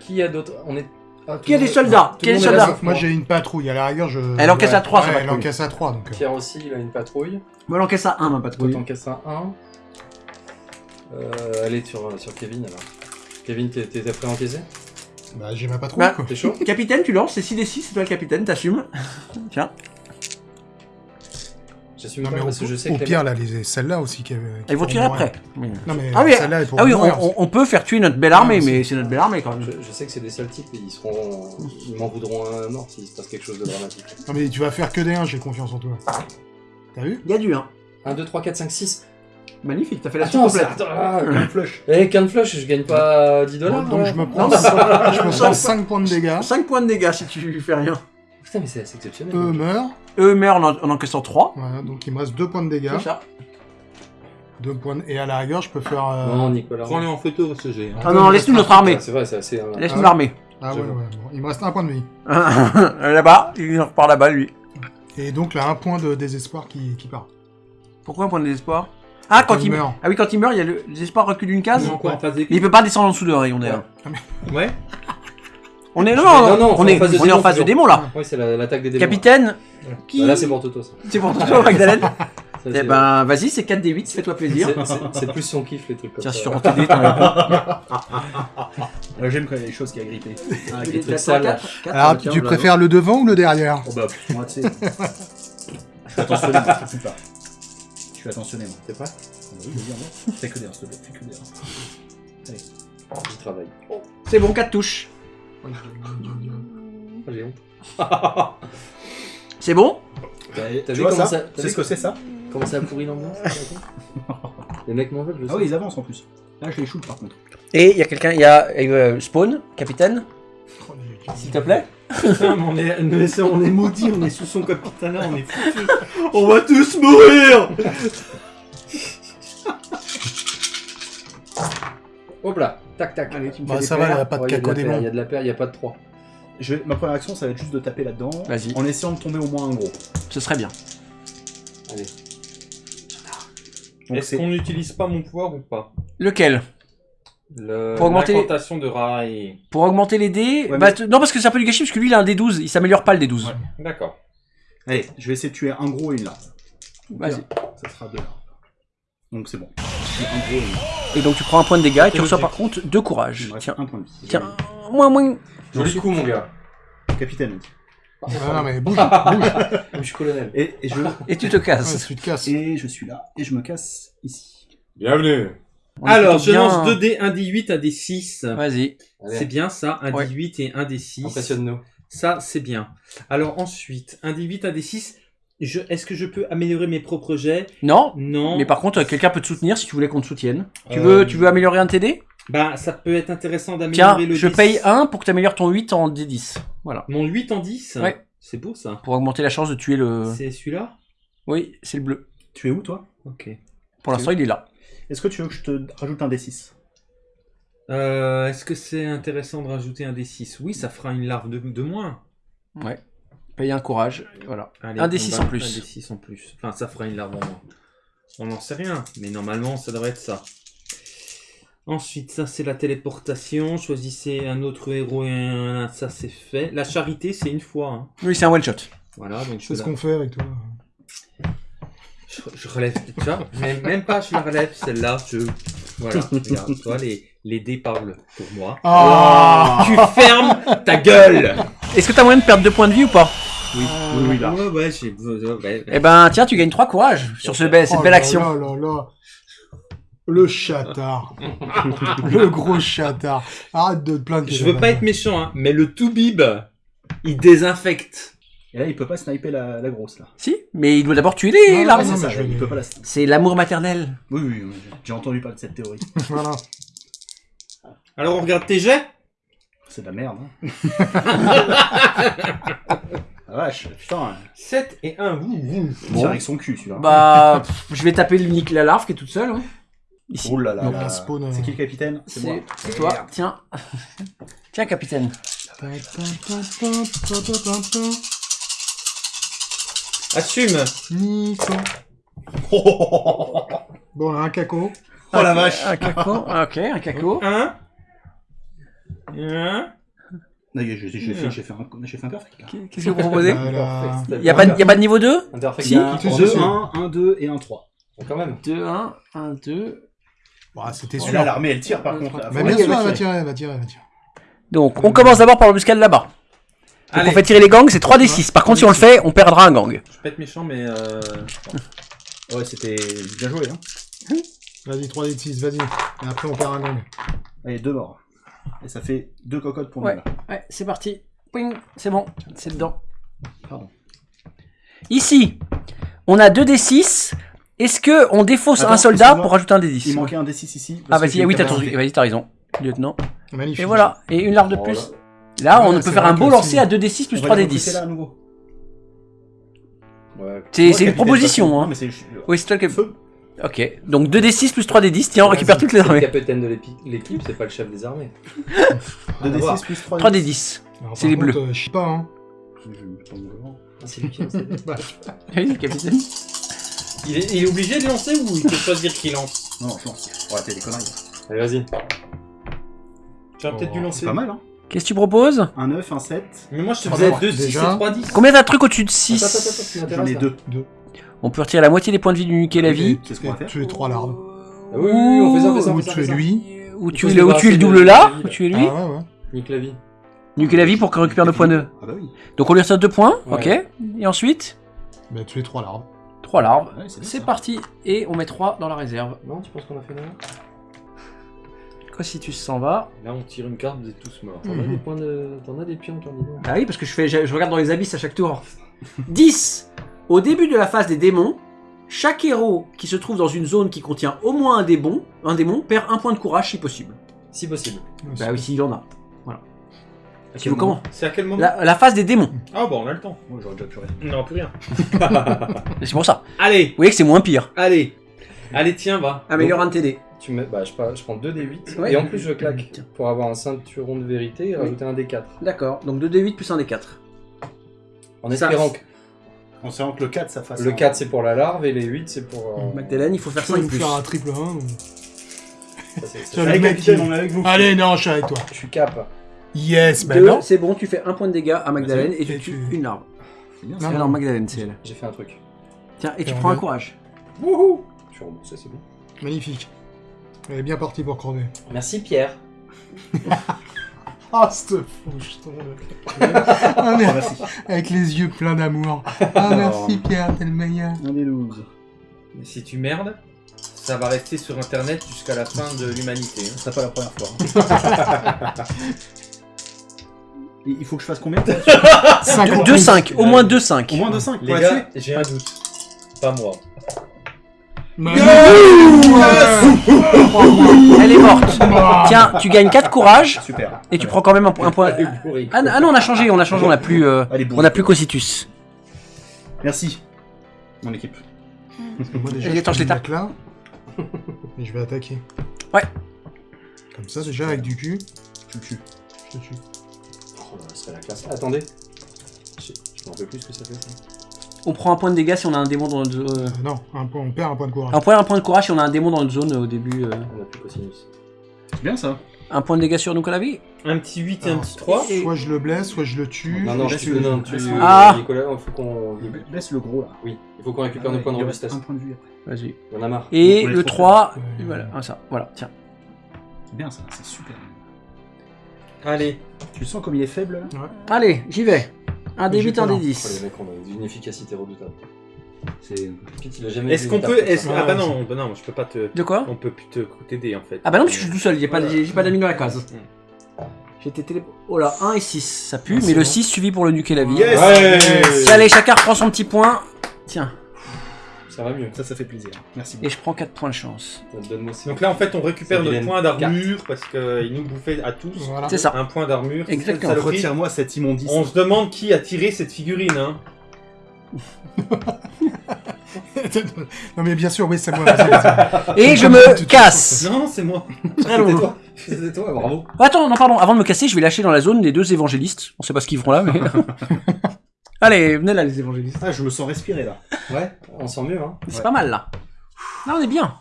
Qui a d'autres On est. Ah, tout Qui a le des monde- soldats tout Qui a le des monde est là, soldats sauf Moi, j'ai une patrouille. À la rigueur, je. Elle encaisse à 3, Ouais, sa elle patrouille. encaisse à 3. Donc. euh, Pierre aussi, il a une patrouille. Moi, l'encaisse à 1, ma Toi, patrouille. t'encaisses un 1. Euh, allez sur, sur Kevin alors. Kevin, t'es t'es prêt à encaisser? Bah, j'ai ma patrouille, Bah, quoi. T'es chaud? Capitaine, tu lances, c'est 6 des 6, c'est toi le capitaine, t'assumes. Tiens. J'assume pas mais au, parce que je sais au que les pire, là, les, celles-là aussi qui, qui Ils vont tirer mourir. après. Non, mais Ah oui, celles-là, elles pourront Ah oui, on, mourir. on- on peut faire tuer notre belle armée, mais c'est- notre belle armée quand même. Je, je sais que c'est des sales types et ils seront. Ils m'en voudront un mort s'il se passe quelque chose de dramatique. Non, mais tu vas faire que des 1, j'ai confiance en toi. T'as vu? Il y a du 1. 1, 2, 3, 4, 5, 6. Magnifique, t'as fait la suite complète. Attends, ah, Un flush. Eh, qu'un flush, je gagne pas 10 dollars. Donc je me prends, Non, mais- je me prends 5 points de dégâts. 5 points de dégâts si tu fais rien. Putain, mais c'est assez exceptionnel. Eux meurent. Eux meurent en, en encaissant 3. Voilà, donc il me reste 2 points de dégâts. C'est ça. Deux points de- Et à la rigueur, je peux faire. euh, Non, Nicolas. Prends-le en photo, ce G. hein. Ah non, laisse-nous notre armée. C'est vrai, c'est assez. euh, Laisse-nous Ah. l'armée. Ah ouais, ouais. Bon, il me reste un point de vie. là-bas, il repart là-bas lui. Et donc là, un point de désespoir qui, qui part. Pourquoi un point de désespoir? Ah, quand il meurt. meurt. Ah oui, quand il meurt, il y a le désespoir recul d'une case? Non, quoi, en phase Mais il peut pas descendre en dessous de rayon d'ailleurs. Ouais. On est non, Non, non, on on est en phase de on est en démon, de là. Oui, c'est la- l'attaque des démons. Capitaine, qui Bah, là, c'est pour Toto, ça. C'est pour toi, Magdalene Ça, Eh ben, vas-y, c'est 4 d 8, fais-toi plaisir. c'est- plus son kiff, les trucs comme Tiens, ça. sur ton TD, t'en as J'aime quand il y a des choses qui a grippé. Ah, des trucs sales. Alors, tu préfères le devant ou le derrière Oh bah, moi, tu sais. Je suis attentionné, moi, je te fous pas. Je suis attentionné, moi. C'est prêt Ah hein. Fais que des 1, s'il te plaît. Fais que des 1. Je travaille. C'est bon, 4 touches. Ah, J'ai honte. C'est bon? T'as Tu vu vois comment ça C'est ce que c'est ça Comment ça a pourri l'ambiance Les mecs m'en veulent, je sais. Ah oui, ils avancent en plus. Là, je les shoot par contre. Et il y a quelqu'un, il y a euh, Spawn, capitaine, s'il te plaît? Putain, mais on est, on est maudits, on est sous son capitana, on est foutus. On va tous mourir Hop là, tac tac. Allez, tu me Bah, fais ça des va, il n'y a pas de Ouais, il y a de caco la paire, démon. Il y a de la paire, il n'y a pas de 3. Je vais- Ma première action, ça va être juste de taper là-dedans. Vas-y. En essayant de tomber au moins un gros. Ce serait bien. Allez. Donc Est-ce c'est. qu'on n'utilise pas mon pouvoir ou pas? Lequel? Le- Pour augmenter les- L'incantation de Rai. Pour augmenter les dés Ouais, bah, mais- t- Non, parce que c'est un peu du gâchis, parce que lui, il a un D12, il s'améliore pas le D12. Ouais. D'accord. Allez, je vais essayer de tuer un gros et une larve. Vas-y. Ça sera deux larves. Donc c'est bon. Gros et donc tu prends un point de dégâts et tu reçois par contre deux Il courage. me reste Tiens, un point de vie. tiens, moins, moins. Joli coup, mon gars. Capitaine. Ah, non, mais bouge, bouge. Je suis colonel. Et, et je, Et tu te Ouais, casses. tu te casses. et je suis là. Et je me casse ici. Bienvenue. On Alors, je bien- lance 2D, 1 D8, 1 D6. Vas-y. C'est bien ça, un Ouais. D8 et un D6. Impressionne-nous. Ça, c'est bien. Alors ensuite, un D8, un D6. Je... Est-ce que je peux améliorer mes propres jets? Non, Non. mais par contre, quelqu'un peut te soutenir si tu voulais qu'on te soutienne. Tu Euh, veux, tu veux améliorer un dés Bah, ça peut être intéressant Tiens, d'améliorer le je D6. paye 1 pour que tu améliores ton 8 en D10. Voilà. Mon 8 en 10 Ouais. C'est beau ça. Pour augmenter la chance de tuer le. C'est celui-là? Oui, c'est le bleu. Tu es où, toi? Ok. Pour l'instant, il est là. Est-ce que tu veux que je te rajoute un D6 Euh, Est-ce que c'est intéressant de rajouter un D6 Oui, ça fera une larve de, de moins. Ouais. Paye un courage. Voilà. Allez, Un D6 va- en plus. Un D6 en plus. Enfin, ça fera une larve en moins. On n'en sait rien, mais normalement, ça devrait être ça. Ensuite, ça, c'est la téléportation. Choisissez un autre héros et un... Ça, c'est fait. La charité, c'est une fois. hein. Oui, c'est un one shot. Voilà, donc C'est ce qu'on fait avec toi. je, je relève. Tu vois, même, même pas, je la relève, celle-là. Je... Voilà, regarde, toi, les, les dés parlent pour moi. Ah Tu fermes ta gueule Est-ce que t'as moyen de perdre 2 points de vie ou pas? Oui, oui, oui, là. Ouais, j'ai... Eh ben, tiens, tu gagnes 3 courage sur ce bel- cette Oh belle là action. là là là. Le chatard. le gros chatard. Arrête de te plaindre. Je veux pas être méchant, hein, mais le Toubib, il désinfecte. Et là, il peut pas sniper la, la grosse, là. Si, mais il doit d'abord tuer les Non, larves. non, c'est mais ça, je vais- il peut pas la sniper. C'est l'amour maternel. Oui, oui, oui, j'ai entendu parler de cette théorie. Voilà. Alors on regarde tes jets? C'est de la merde, hein. ah vache, putain, 7 et 1, vous, vous. il tire avec son cul, celui-là. Bah, pff, je vais taper l'unique la larve qui est toute seule. hein. Ici. Oh là là Donc, là. spawn, euh, C'est qui le capitaine? C'est moi. C'est c'est toi. Tiens. Tiens, capitaine. Assume Nico. Oh, Bon, là, un caco. la vache Un caco. Ok, un caco. 1 1 Non, J'ai fait, un, j'ai fait un perfect. Qu'est-ce que vous proposez Euh, là, Perfect. y a, pas, y a pas de niveau 2 Interfect. Si. Il y a Tout un de 2, suite. 1, 1, 2 et un 3. Quand même. 2, 1, 1, 2. Bah, c'était sûr. là, l'armée, elle tire, par contre. Mais bien sûr, elle va tirer. elle va tirer, elle va tirer. Donc, on commence d'abord par l'embuscade là-bas. Allez. on fait tirer les gangs, c'est 3d6. Par contre, si on le fait, on perdra un gang. Je peux être méchant, mais. Euh... Ouais, c'était bien joué. Hein. Vas-y, 3 d 6, vas-y. Et après, on perd un gang. Allez, deux morts. Et ça fait deux cocottes pour Ouais. nous. là. Ouais, c'est parti. C'est bon, c'est dedans. Pardon. Ici, on a 2d6. Est-ce que on défausse Attends, un soldat pour rajouter un Il d10 manquait un D6 ici. Ah vas-y, oui, t'as raison, lieutenant. Magnifique. Et voilà, et une larve de Oh plus. là. Là, on peut faire un beau lancer à 2d6 plus On va les 3d10. recruter là à nouveau. Ouais. C'est une proposition, hein. Non, mais c'est. Oui, c'est toi qui. Feu. Ok, donc 2d6 plus 3d10, tiens, on récupère toutes les C'est le armées. capitaine de l'équipe, c'est pas le chef des armées. Deux à voir. D6 plus 3 3d10. Alors, c'est par les bleus. euh, je sais pas, hein. Ah, c'est lui qui lance les dés. Vas-y, capitaine. Il est, il est obligé de lancer ou il peut choisir qui lance? Non, je lance. On va des conneries. Allez, vas-y. Tu aurais peut-être dû Oh, lancer. Pas mal, hein. Qu'est-ce que tu proposes? Un 9, un 7. Mais moi je te faisais morts, 2, 6 et déjà. 3, 10. Combien t'as de trucs au-dessus de Attends, 6 attends, attends, tu J'en ai là. deux. On peut retirer la moitié des points de vie du nuquer la vie. C'est ce qu'on va faire. Tuer trois larves. Ah oui, oui, oui, on fait ça, on fait ça, Ou tuer lui. Ou tuer le, ou le double là, ou tuer Ah lui. ouais, ouais. Nique la vie. Nuquer la vie pour qu'il récupère deux points de. Ah bah oui. Donc on lui retire deux points, Ouais. ok. Et ensuite, Bah, tuer trois larves. trois larves. Ouais, c'est parti. Et on met trois dans la réserve. Non, tu penses qu'on a fait là Cossitus s'en va. Là on tire une carte, vous êtes tous morts. T'en as Mhm. des points de. T'en as des pions. Ah oui, parce que je, fais, je, je regarde dans les abysses à chaque tour. 10. Au début de la phase des démons, chaque héros qui se trouve dans une zone qui contient au moins un démon, un démon perd un point de courage si possible. Si possible. Bah oui, s'il en a. À Tu quel veux comment C'est à quel moment la, la phase des démons. Ah bon, on a le temps. Moi, j'aurais déjà puré. On n'aura plus rien. C'est pour ça. Allez, Vous voyez que c'est moins pire. allez. Allez, tiens, va. Améliore un TD. Tu mets, bah, je, prends 2 D8 Ouais. et en plus je claque Tiens. pour avoir un ceinturon de vérité et Oui. rajouter un D4. D'accord, donc 2D8 plus un D4. En Ça- espérant que En espérant que le 4, ça fasse. le un- 4 c'est pour la larve et les 8 c'est pour. euh, Magdalene, il faut faire vas 5 nous plus. faire un triple 1. ou- ça, c'est- c'est- Allez, capitaine, il- on est avec vous. Allez, non, je suis avec toi. Je suis cap. Yes, bah Deux, non. c'est bon, tu fais un point de dégâts à Magdalene et tu Et tues tu- une larve. C'est bien Non, ça. Ah non, Magdalene, c'est elle. J'ai fait un truc. Tiens, et tu prends un courage. Wouhou Je suis remboursé, c'est bon. Magnifique. Elle est bien partie pour crever. Merci Pierre. Ah, cette fouche, ton Ah, Ah, merde. merci. Avec les yeux pleins d'amour. Ah, merci Pierre, t'es le meilleur. Un des 12. Mais si tu merdes, ça va rester sur internet jusqu'à la fin de l'humanité. hein. Ce sera pas la première fois. hein. Il faut que je fasse combien 5 2-5, au moins 2-5. Au moins de 5 Les pour la gars, tuer j'ai un doute. Pas moi. Elle est morte. Tiens, tu gagnes 4 courage Super. et tu prends quand même un, un point. Ah, ah non, on a changé, on a changé, on a plus, euh, on a plus Cossitus. Merci. Mon équipe. Moi déjà, attends, je là. Et je vais attaquer. Ouais. Comme ça, déjà, avec du cul. Tu le tues. Je te tue. Oh, ça serait la classe. Attendez. Je je m'en rappelle plus ce que ça fait. ça. On prend un point de dégâts si on a un démon dans notre zone. Euh, non, un point, on perd un point de courage. On prend un point de courage si on a un démon dans notre zone euh, au début. euh. On a plus cosinus. C'est bien ça. Un point de dégâts sur nous à la vie Un petit 8 et un Alors, petit 3. Soit je le blesse, soit je le tue. Non, non, laisse tu, le- non, tu, laisse- Ah Nicolas, il faut qu'on. Laisse le gros là. Oui, il faut qu'on récupère nos points de Il reste robustesse. un point de vue après. Vas-y. On en a marre. Et on le trop 3, faible. et voilà, ah, ça, voilà, tiens. C'est bien ça, c'est super. Allez. Tu le sens comme il est faible là Allez, j'y vais. Un D8, pas un là. Oh, les D10. mecs, on a une efficacité redoutable. C'est. Pete, il a jamais Est-ce qu'on peut. est-ce- Ah bah non, bah non, je peux pas te. De quoi? On peut plus te t'aider en fait. Ah bah non, parce que je suis tout seul, j'ai pas, Voilà. j'ai j'ai pas d'amis dans la case. J'ai été télé... Oh là, 1 et 6, ça pue, Ah, mais le bon. 6 suffit pour le nuquer la vie. Yes allez, chacun reprend son petit point. Tiens, Ça va mieux. Ça, ça fait plaisir. Merci et beaucoup. je prends 4 points de chance. Donne-moi ça. Donc là en fait on récupère notre point d'armure parce qu'il nous bouffait à tous Voilà. C'est ça. un point d'armure. Exactement. Retire-moi cette immondice. On se demande qui a tiré cette figurine hein. non mais bien sûr, oui, c'est moi. Et je me casse Non, c'est moi. C'était toi. C'était toi, bravo. Attends, non, pardon, avant de me casser, je vais lâcher dans la zone les deux évangélistes. On sait pas ce qu'ils feront là, mais. Allez, venez là, les évangélistes. Ah, je me sens respirer là. Ouais, on sent mieux, hein. C'est Ouais. pas mal là. Là, on est bien.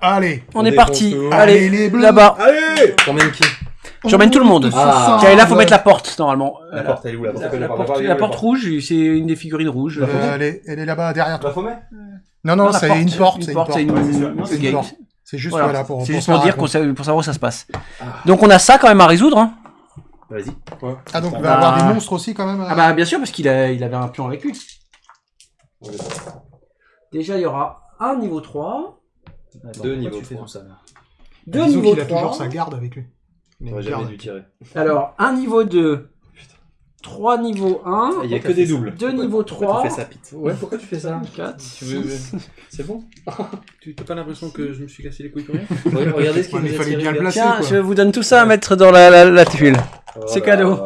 Allez. On On est parti. tout. Allez, Allez, les bleus. là-bas. Allez T'emmènes qui? J'emmène tout le monde. Ah. Tiens, et là, faut mettre la porte, normalement. La la, porte, elle est où la porte La la porte, rouge, c'est une des figurines rouges. Euh, elle, est, elle est là-bas derrière toi. Non, non, la c'est une porte. Une c'est porte, c'est une, Non, porte. C'est juste Voilà. voilà, pour, C'est pour juste faire pour dire pour savoir où ça se passe. Ah. Donc on a ça quand même à résoudre. hein. Vas-y. Ah, donc il Bah- va avoir des monstres aussi quand même euh Ah bah bien sûr parce qu'il a, il avait un pion avec lui. Déjà il y aura un niveau 3, Attends, Deux niveaux tu fais trois. tout ça là deux niveaux qu'il a 3. toujours sa garde avec lui. Il a jamais dû tirer. Alors un niveau 2, 3 niveau 1, Il y a que des doubles. 2 niveau Pourquoi 3, tu fais ça, Pete Ouais, pourquoi tu fais ça 4, Tu veux- 6. C'est bon Tu n'as pas l'impression que je me suis cassé les couilles pour rien Regardez ce qu'il nous a bien placer. Tiens, quoi. je vous donne tout ça à mettre dans la, la, la tuile. Oh C'est cadeau.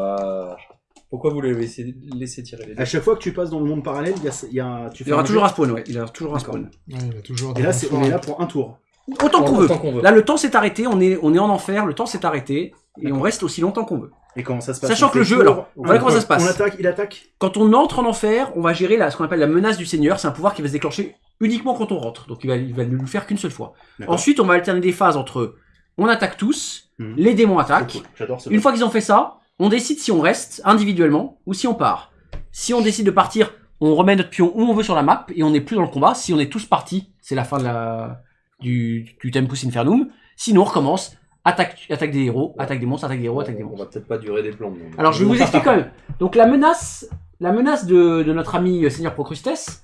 Pourquoi vous les laissez, laissez tirer les deux À chaque fois que tu passes dans le monde parallèle, il y a, tu Il y aura toujours un spawn, ouais. Il y aura toujours un spawn. Ouais, il a toujours Et là, on est là pour un tour. Autant qu'on veut. Autant qu'on veut. Là, le temps s'est arrêté, on est, on est en enfer, le temps s'est arrêté, et on reste aussi longtemps qu'on veut. Et comment ça se passe Sachant que le jeu, alors, voilà comment ça se passe. On attaque, il attaque. Quand on entre en enfer, on va gérer la, ce qu'on appelle la menace du Seigneur. C'est un pouvoir qui va se déclencher uniquement quand on rentre. Donc il va, il va ne faire qu'une seule fois. Ensuite, on va alterner des phases entre on attaque tous, Mhm. les démons attaquent. cool. Une fois qu'ils ont fait ça, on décide si on reste individuellement ou si on part. Si on décide de partir, on remet notre pion où on veut sur la map et on n'est plus dans le combat. Si on est tous partis, c'est la fin de la, du, du Tempus Infernum. Sinon, on recommence. Attaque, attaque des héros, attaque des monstres, attaque des héros, attaque des On monstres. va peut-être pas durer des plombs. mais- Alors je vais vous expliquer quand même. Donc la menace, la menace de, de notre ami euh, Seigneur Procrustes,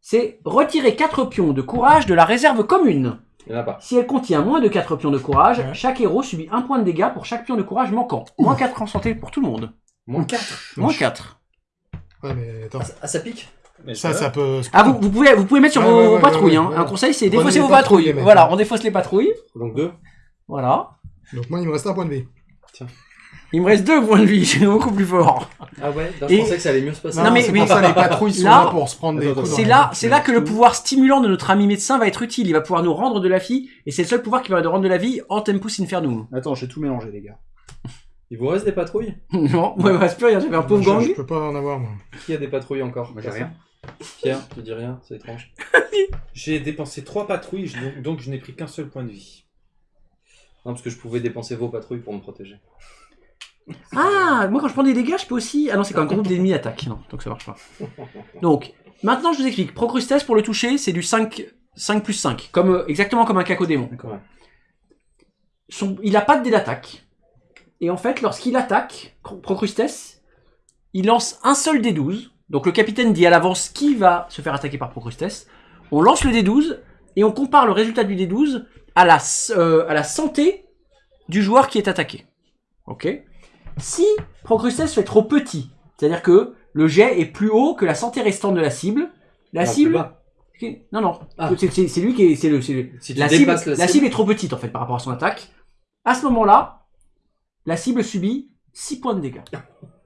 c'est retirer 4 pions de courage de la réserve commune. Il y en a pas. Si elle contient moins de 4 pions de courage, Ouais. chaque héros subit un point de dégâts pour chaque pion de courage manquant. Moins 4 en santé pour tout le monde. Moins 4. Moins 4. Ouais, mais attends. Ah, ça pique? Ça, ça peut. Ah vous, vous pouvez vous pouvez mettre sur Ouais, vos, ouais, vos ouais, patrouilles. ouais, hein. ouais. Un conseil c'est Prenez défausser les vos patrouilles, patrouilles. les mecs. Voilà, on défausse les patrouilles. Donc 2. Voilà. Donc moi, il me reste un point de vie. Il me reste deux points de vie, j'ai beaucoup plus fort. Ah ouais Je Et- pensais que ça allait mieux se passer. Non, mais- c'est mais- pour ça les patrouilles sont Là- là pour se prendre des Attends, coups. dans C'est la là, c'est là que le pouvoir stimulant de notre ami médecin va être utile. Il va pouvoir nous rendre de la vie, et c'est le seul pouvoir qui va nous rendre de la vie en Tempus Infernum. Attends, j'ai tout mélangé, les gars. Il vous reste des patrouilles? Non, ouais, il me reste plus rien, j'avais un pauvre je, gang. je peux pas en avoir, moi. Qui a des patrouilles encore? Moi, j'ai rien. Pierre, tu dis rien, c'est étrange. J'ai dépensé trois patrouilles, je- donc, donc je n'ai pris qu'un seul point de vie. Non, parce que je pouvais dépenser vos patrouilles pour me protéger. Ah, moi quand je prends des dégâts, je peux aussi. Ah non, c'est quand un groupe d'ennemis attaque. Non, donc ça marche pas. Donc, maintenant je vous explique. Procrustes pour le toucher, c'est du 5, 5 plus 5. Comme, euh, exactement comme un cacodémon. Son, il a pas de dé d'attaque. Et en fait, lorsqu'il attaque, Procrustes, il lance un seul dé 12. Donc le capitaine dit à l'avance qui va se faire attaquer par Procrustes. On lance le dé 12 et on compare le résultat du dé 12 à la, euh, à la santé du joueur qui est attaqué. Ok? Si Procrustes fait trop petit, c'est-à-dire que le jet est plus haut que la santé restante de la cible, la Non, cible... Non, non, Ah. c'est lui qui est... le, Si la, cible, la est trop petite en fait par rapport à son attaque. À ce moment-là, la cible subit 6 points de dégâts.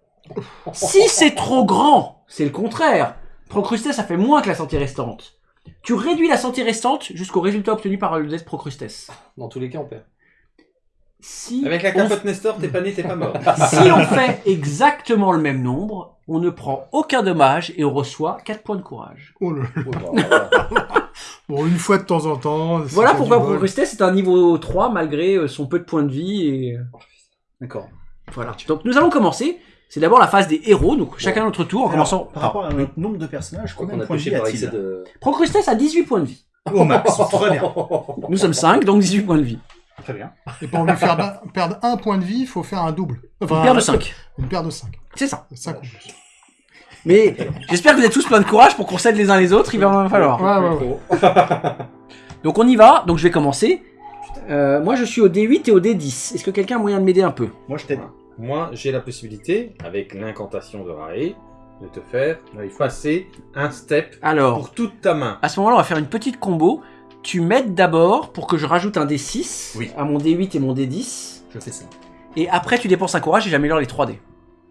si c'est trop grand, c'est le contraire. Procrustes, ça fait moins que la santé restante. Tu réduis la santé restante jusqu'au résultat obtenu par le death Procrustes. Dans tous les cas, on perd. Si Avec la on capote Nestor, t'es pas né, t'es pas mort. si on fait exactement le même nombre, on ne prend aucun dommage et on reçoit 4 points de courage. Oh là. Oh, bah, voilà. Bon, une fois de temps en temps. Voilà pourquoi. Procrustes c'est un niveau 3 malgré euh, son peu de points de vie et euh, D'accord. voilà. Donc nous allons commencer. C'est d'abord la phase des héros, donc chacun notre tour en Alors, commençant par par rapport à notre nombre de personnages, Je crois combien qu'on de a points de vie par a-t-il de. Procrustes a 18 points de vie. Au max, très bien. Nous sommes 5, donc 18 points de vie. Très bien. Et pour lui faire ba- perdre un point de vie, il faut faire un double. Enfin, Une paire de un- 5. Une paire de 5. C'est ça. 5 ou plus. Mais j'espère que vous êtes tous plein de courage pour qu'on s'aide les uns les autres, il va en falloir. Ouais, ouais, ouais. Donc on y va, donc je vais commencer. Euh, moi je suis au D8 et au D10. Est-ce que quelqu'un a moyen de m'aider un peu? Moi, je t'aide. Moi, j'ai la possibilité, avec l'incantation de Rae, de te faire passer un step Alors, pour toute ta main. à ce moment-là, on va faire une petite combo. Tu m'aides d'abord pour que je rajoute un D6 Oui. à mon D8 et mon D10. Je fais ça. Et après, tu dépenses un courage et j'améliore les 3D.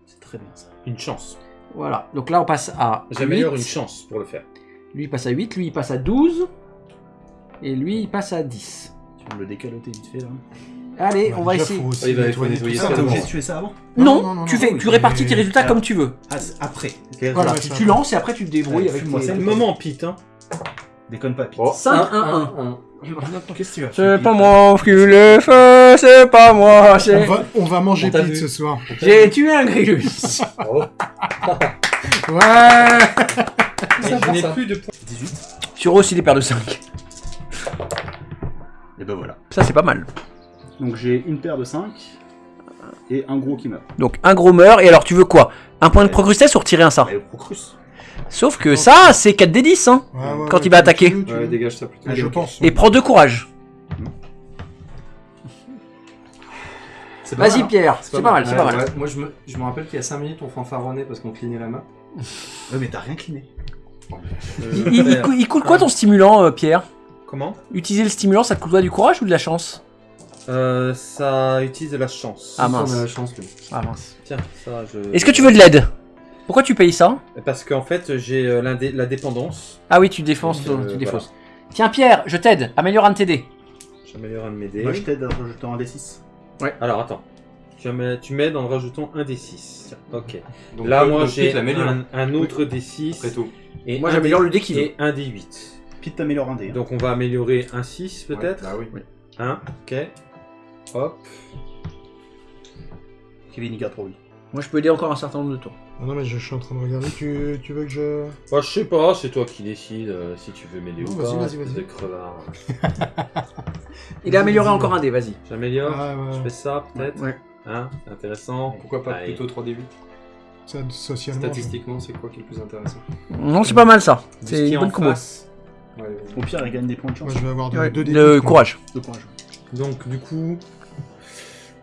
C'est très bien ça. Une chance. Voilà. Donc là, on passe à. J'améliore 8. une chance pour le faire. Lui, il passe à 8. Lui, il passe à 12. Et lui, il passe à 10. Tu me le décaloter vite fait là? Allez, on va déjà, essayer. faut aussi Oui, il faut nettoyer nettoyer tout ça ça. Ah, t'es d'abord. obligé de tuer ça avant? Non, Non, non, non, tu, non, fais, oui, tu répartis tes résultats Alors, comme tu veux. Ah, c'est après. Voilà, tu, va. lances et après tu te débrouilles avec ça. C'est le moment, Pete. Hein. Déconne pas, Pete. Oh, 5, un, 1, un, 1. un. Qu'est-ce que tu as C'est pas moi qui l'ai fait, c'est pas moi. On c'est- va, on va manger On t'a Pete vu. ce soir. J'ai tué un grillus. Oh. Ouais Et je n'ai plus de points. 18. Sur aussi les paires de 5. Et ben voilà. Ça, c'est pas mal. Donc j'ai une paire de 5 et un gros qui meurt. Donc, un gros meurt. Et alors, tu veux quoi? Un point de procrustesse ou retirer un sort? Mais Procrus. Sauf que ça, c'est 4 d 10, hein. Ouais, ouais, Quand ouais, il va tu- attaquer. tu- tu- Ouais, dégage ça plutôt. Ouais, je pense. Et prends deux courage. Vas-y, hein. Pierre. C'est pas mal, c'est pas mal. Moi, je me, je me rappelle qu'il y a 5 minutes, on fanfaronnait parce qu'on clignait la main. Ouais, mais t'as rien cliné. Il, il- il cou- il coûte quoi ton stimulant, euh, Pierre? Comment? Utiliser le stimulant, ça te coûte quoi du courage ou de la chance? Euh, Ça utilise de la chance. Ah, On mince. a la chance, lui. Ah mince. Tiens, ça je. Est-ce que tu veux de l'aide? Pourquoi tu payes ça? Parce qu'en fait, j'ai euh, la dépendance. Ah oui, tu défonces, Donc, euh, tu défausses. Tiens Pierre, je t'aide. Améliore un de tes dés. J'améliore un de mes dés. Moi je t'aide en rajoutant un D6. Alors attends. Tu m'aides en rajoutant un D6. Ok. Donc, Là, euh, moi, j'ai un, un autre D6. Après tout. Et Moi j'améliore le dé qui. Et un D8. Pete t'améliore un dé. hein. Donc on va améliorer un 6 peut-être? Ouais, Bah oui. Un, ok. Hop. Kevin il garde pour lui. Moi je peux aider encore un certain nombre de tours. Ah Non, mais je, je suis en train de regarder. Tu, tu veux que je. Bah, je sais pas, c'est toi qui décides euh, si tu veux m'aider Non, ou vas-y, pas. vas-y, vas-y. de crevard. Il a amélioré Vas-y, encore vas-y. un dé, vas-y. J'améliore Ah, ouais. Je fais ça peut-être Ouais. Hein C'est intéressant. Pourquoi pas Allez. plutôt 3D8 Ça, socialement. Statistiquement, c'est quoi qui est le plus intéressant? Non, c'est pas mal ça. Ce C'est une en bonne combo. face. Ouais, ouais. Au pire, il gagne des points de chance. Moi, je vais avoir de- Ouais, deux dés. Le courage. De courage. Donc du coup,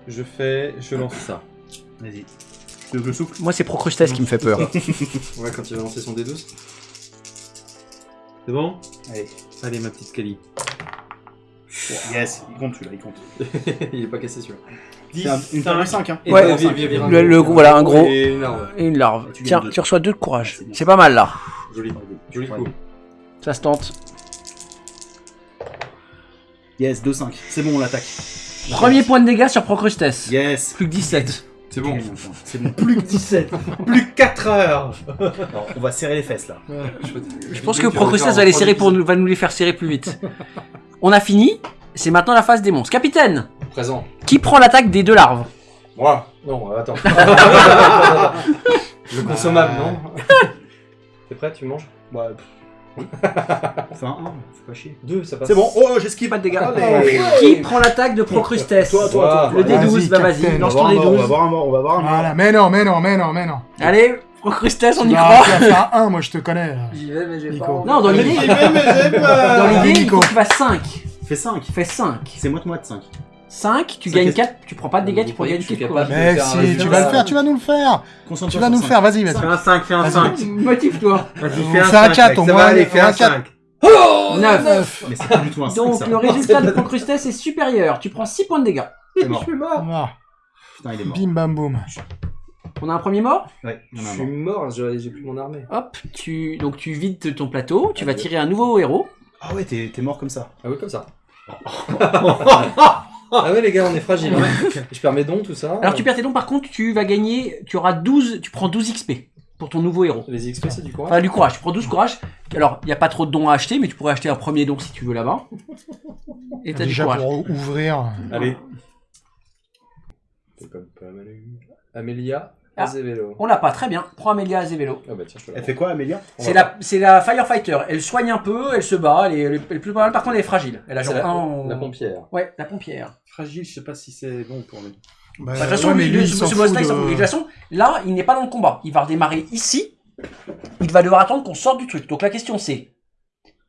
je fais, je lance ça. Vas-y. Tu veux que je souffle Moi c'est Procrustesse qui me fait peur. Ouais, quand il va lancer son D12. C'est bon? Allez. Allez ma petite Kali. Yes, il compte celui-là, il compte. il est pas cassé celui-là. Une de 5 hein. Ouais. Le- le- voilà, un gros. Et une arme. Et une larve. Et tu Tiens, deux. tu reçois deux de courage. C'est bien. C'est pas mal là. Joli, joli coup. Ça se tente. Yes, 2-5. C'est bon, on l'attaque. Premier point de dégâts sur Procrustesse. Yes. Plus que 17. C'est bon. C'est bon. Plus que 17 Plus que 4 heures on va serrer les fesses là. Je pense que Procrustesse va les serrer pour nous, va nous les faire serrer plus vite. On a fini. C'est maintenant la phase des monstres. Capitaine, Présent. qui prend l'attaque des deux larves Moi Non, attends. Le consommable, non T'es prêt? Tu manges? Ouais. Enfin, un, faut pas chier. Deux, ça passe. C'est bon, oh, j'esquive. Pas de dégâts. Allez. Qui prend l'attaque de Procrustesse Toi, toi, toi. Le toi. D12, bah vas-y, Capitaine. On va lance ton un mort, on va D12. voir un mort, on va voir un mort. Voilà, mais non, mais non, mais non, mais non. Allez, Procrustesse, on y croit. tu vas faire un, moi je te connais. là. J'y vais, mais j'ai Nico. pas envie. Non, dans l'idée, mais j'ai peur dans l'idée, il Nico. faut que tu fasses 5. Fais 5. Fais 5. C'est moite-moite 5. 5, tu gagnes fait- 4, tu prends pas de dégâts, tu prends gagner que je suis 4 capable courage. Mais si, tu vas le faire, tu vas nous le faire. Concentre-toi Tu vas nous le faire, vas-y, vas-y. Fais un 5, fais un Vas-y. 5 Motive-toi. Fais un fait un 5, quatre, mec, au ça moins, va aller, on fais un un quatre. 5 Oh 9. Mais c'est pas du tout un 5 Donc le résultat de Procrustesse est supérieur. Tu prends 6 points de dégâts. C'est mort. Ah, Putain, il est mort. Bim bam boum. On a un premier mort? En Je a un suis mort. mort, j'ai plus mon armée. Hop, tu donc tu vides ton plateau, tu vas Adieu. tirer un nouveau héros. Ah ouais, t'es t'es mort comme ça. Ah oui, comme ça. ah ouais, les gars, on est fragiles. hein. Je perds mes dons, tout ça. Alors tu perds tes dons par contre, tu vas gagner, tu auras 12, tu prends 12 XP pour ton nouveau héros. Les XP, c'est du courage. Enfin du courage, tu prends 12 courage. Alors, il n'y a pas trop de dons à acheter, mais tu pourrais acheter un premier don si tu veux là-bas. Et t'as du Déjà courage. pour ouvrir. Allez. C'est comme pas mal. Amélia Ah. On l'a pas, très bien. Prends Amelia Azevelo. Ah bah tiens, je Elle fait quoi, Amélia C'est la, c'est la Firefighter. Elle soigne un peu, elle se bat, elle est, elle est- elle est plus pas mal. Par contre, elle est fragile. Elle a genre la, un en- la pompière. Ouais, la pompière. Fragile, je sais pas si c'est bon pour lui. Bah, Bah, de toute façon, ouais, mais lui, lui, le- il ce, s'en ce fout boss-là, il s'en de- fout. Et de toute façon, là, il n'est pas dans le combat. Il va redémarrer ici. Il va devoir attendre qu'on sorte du truc. Donc la question c'est,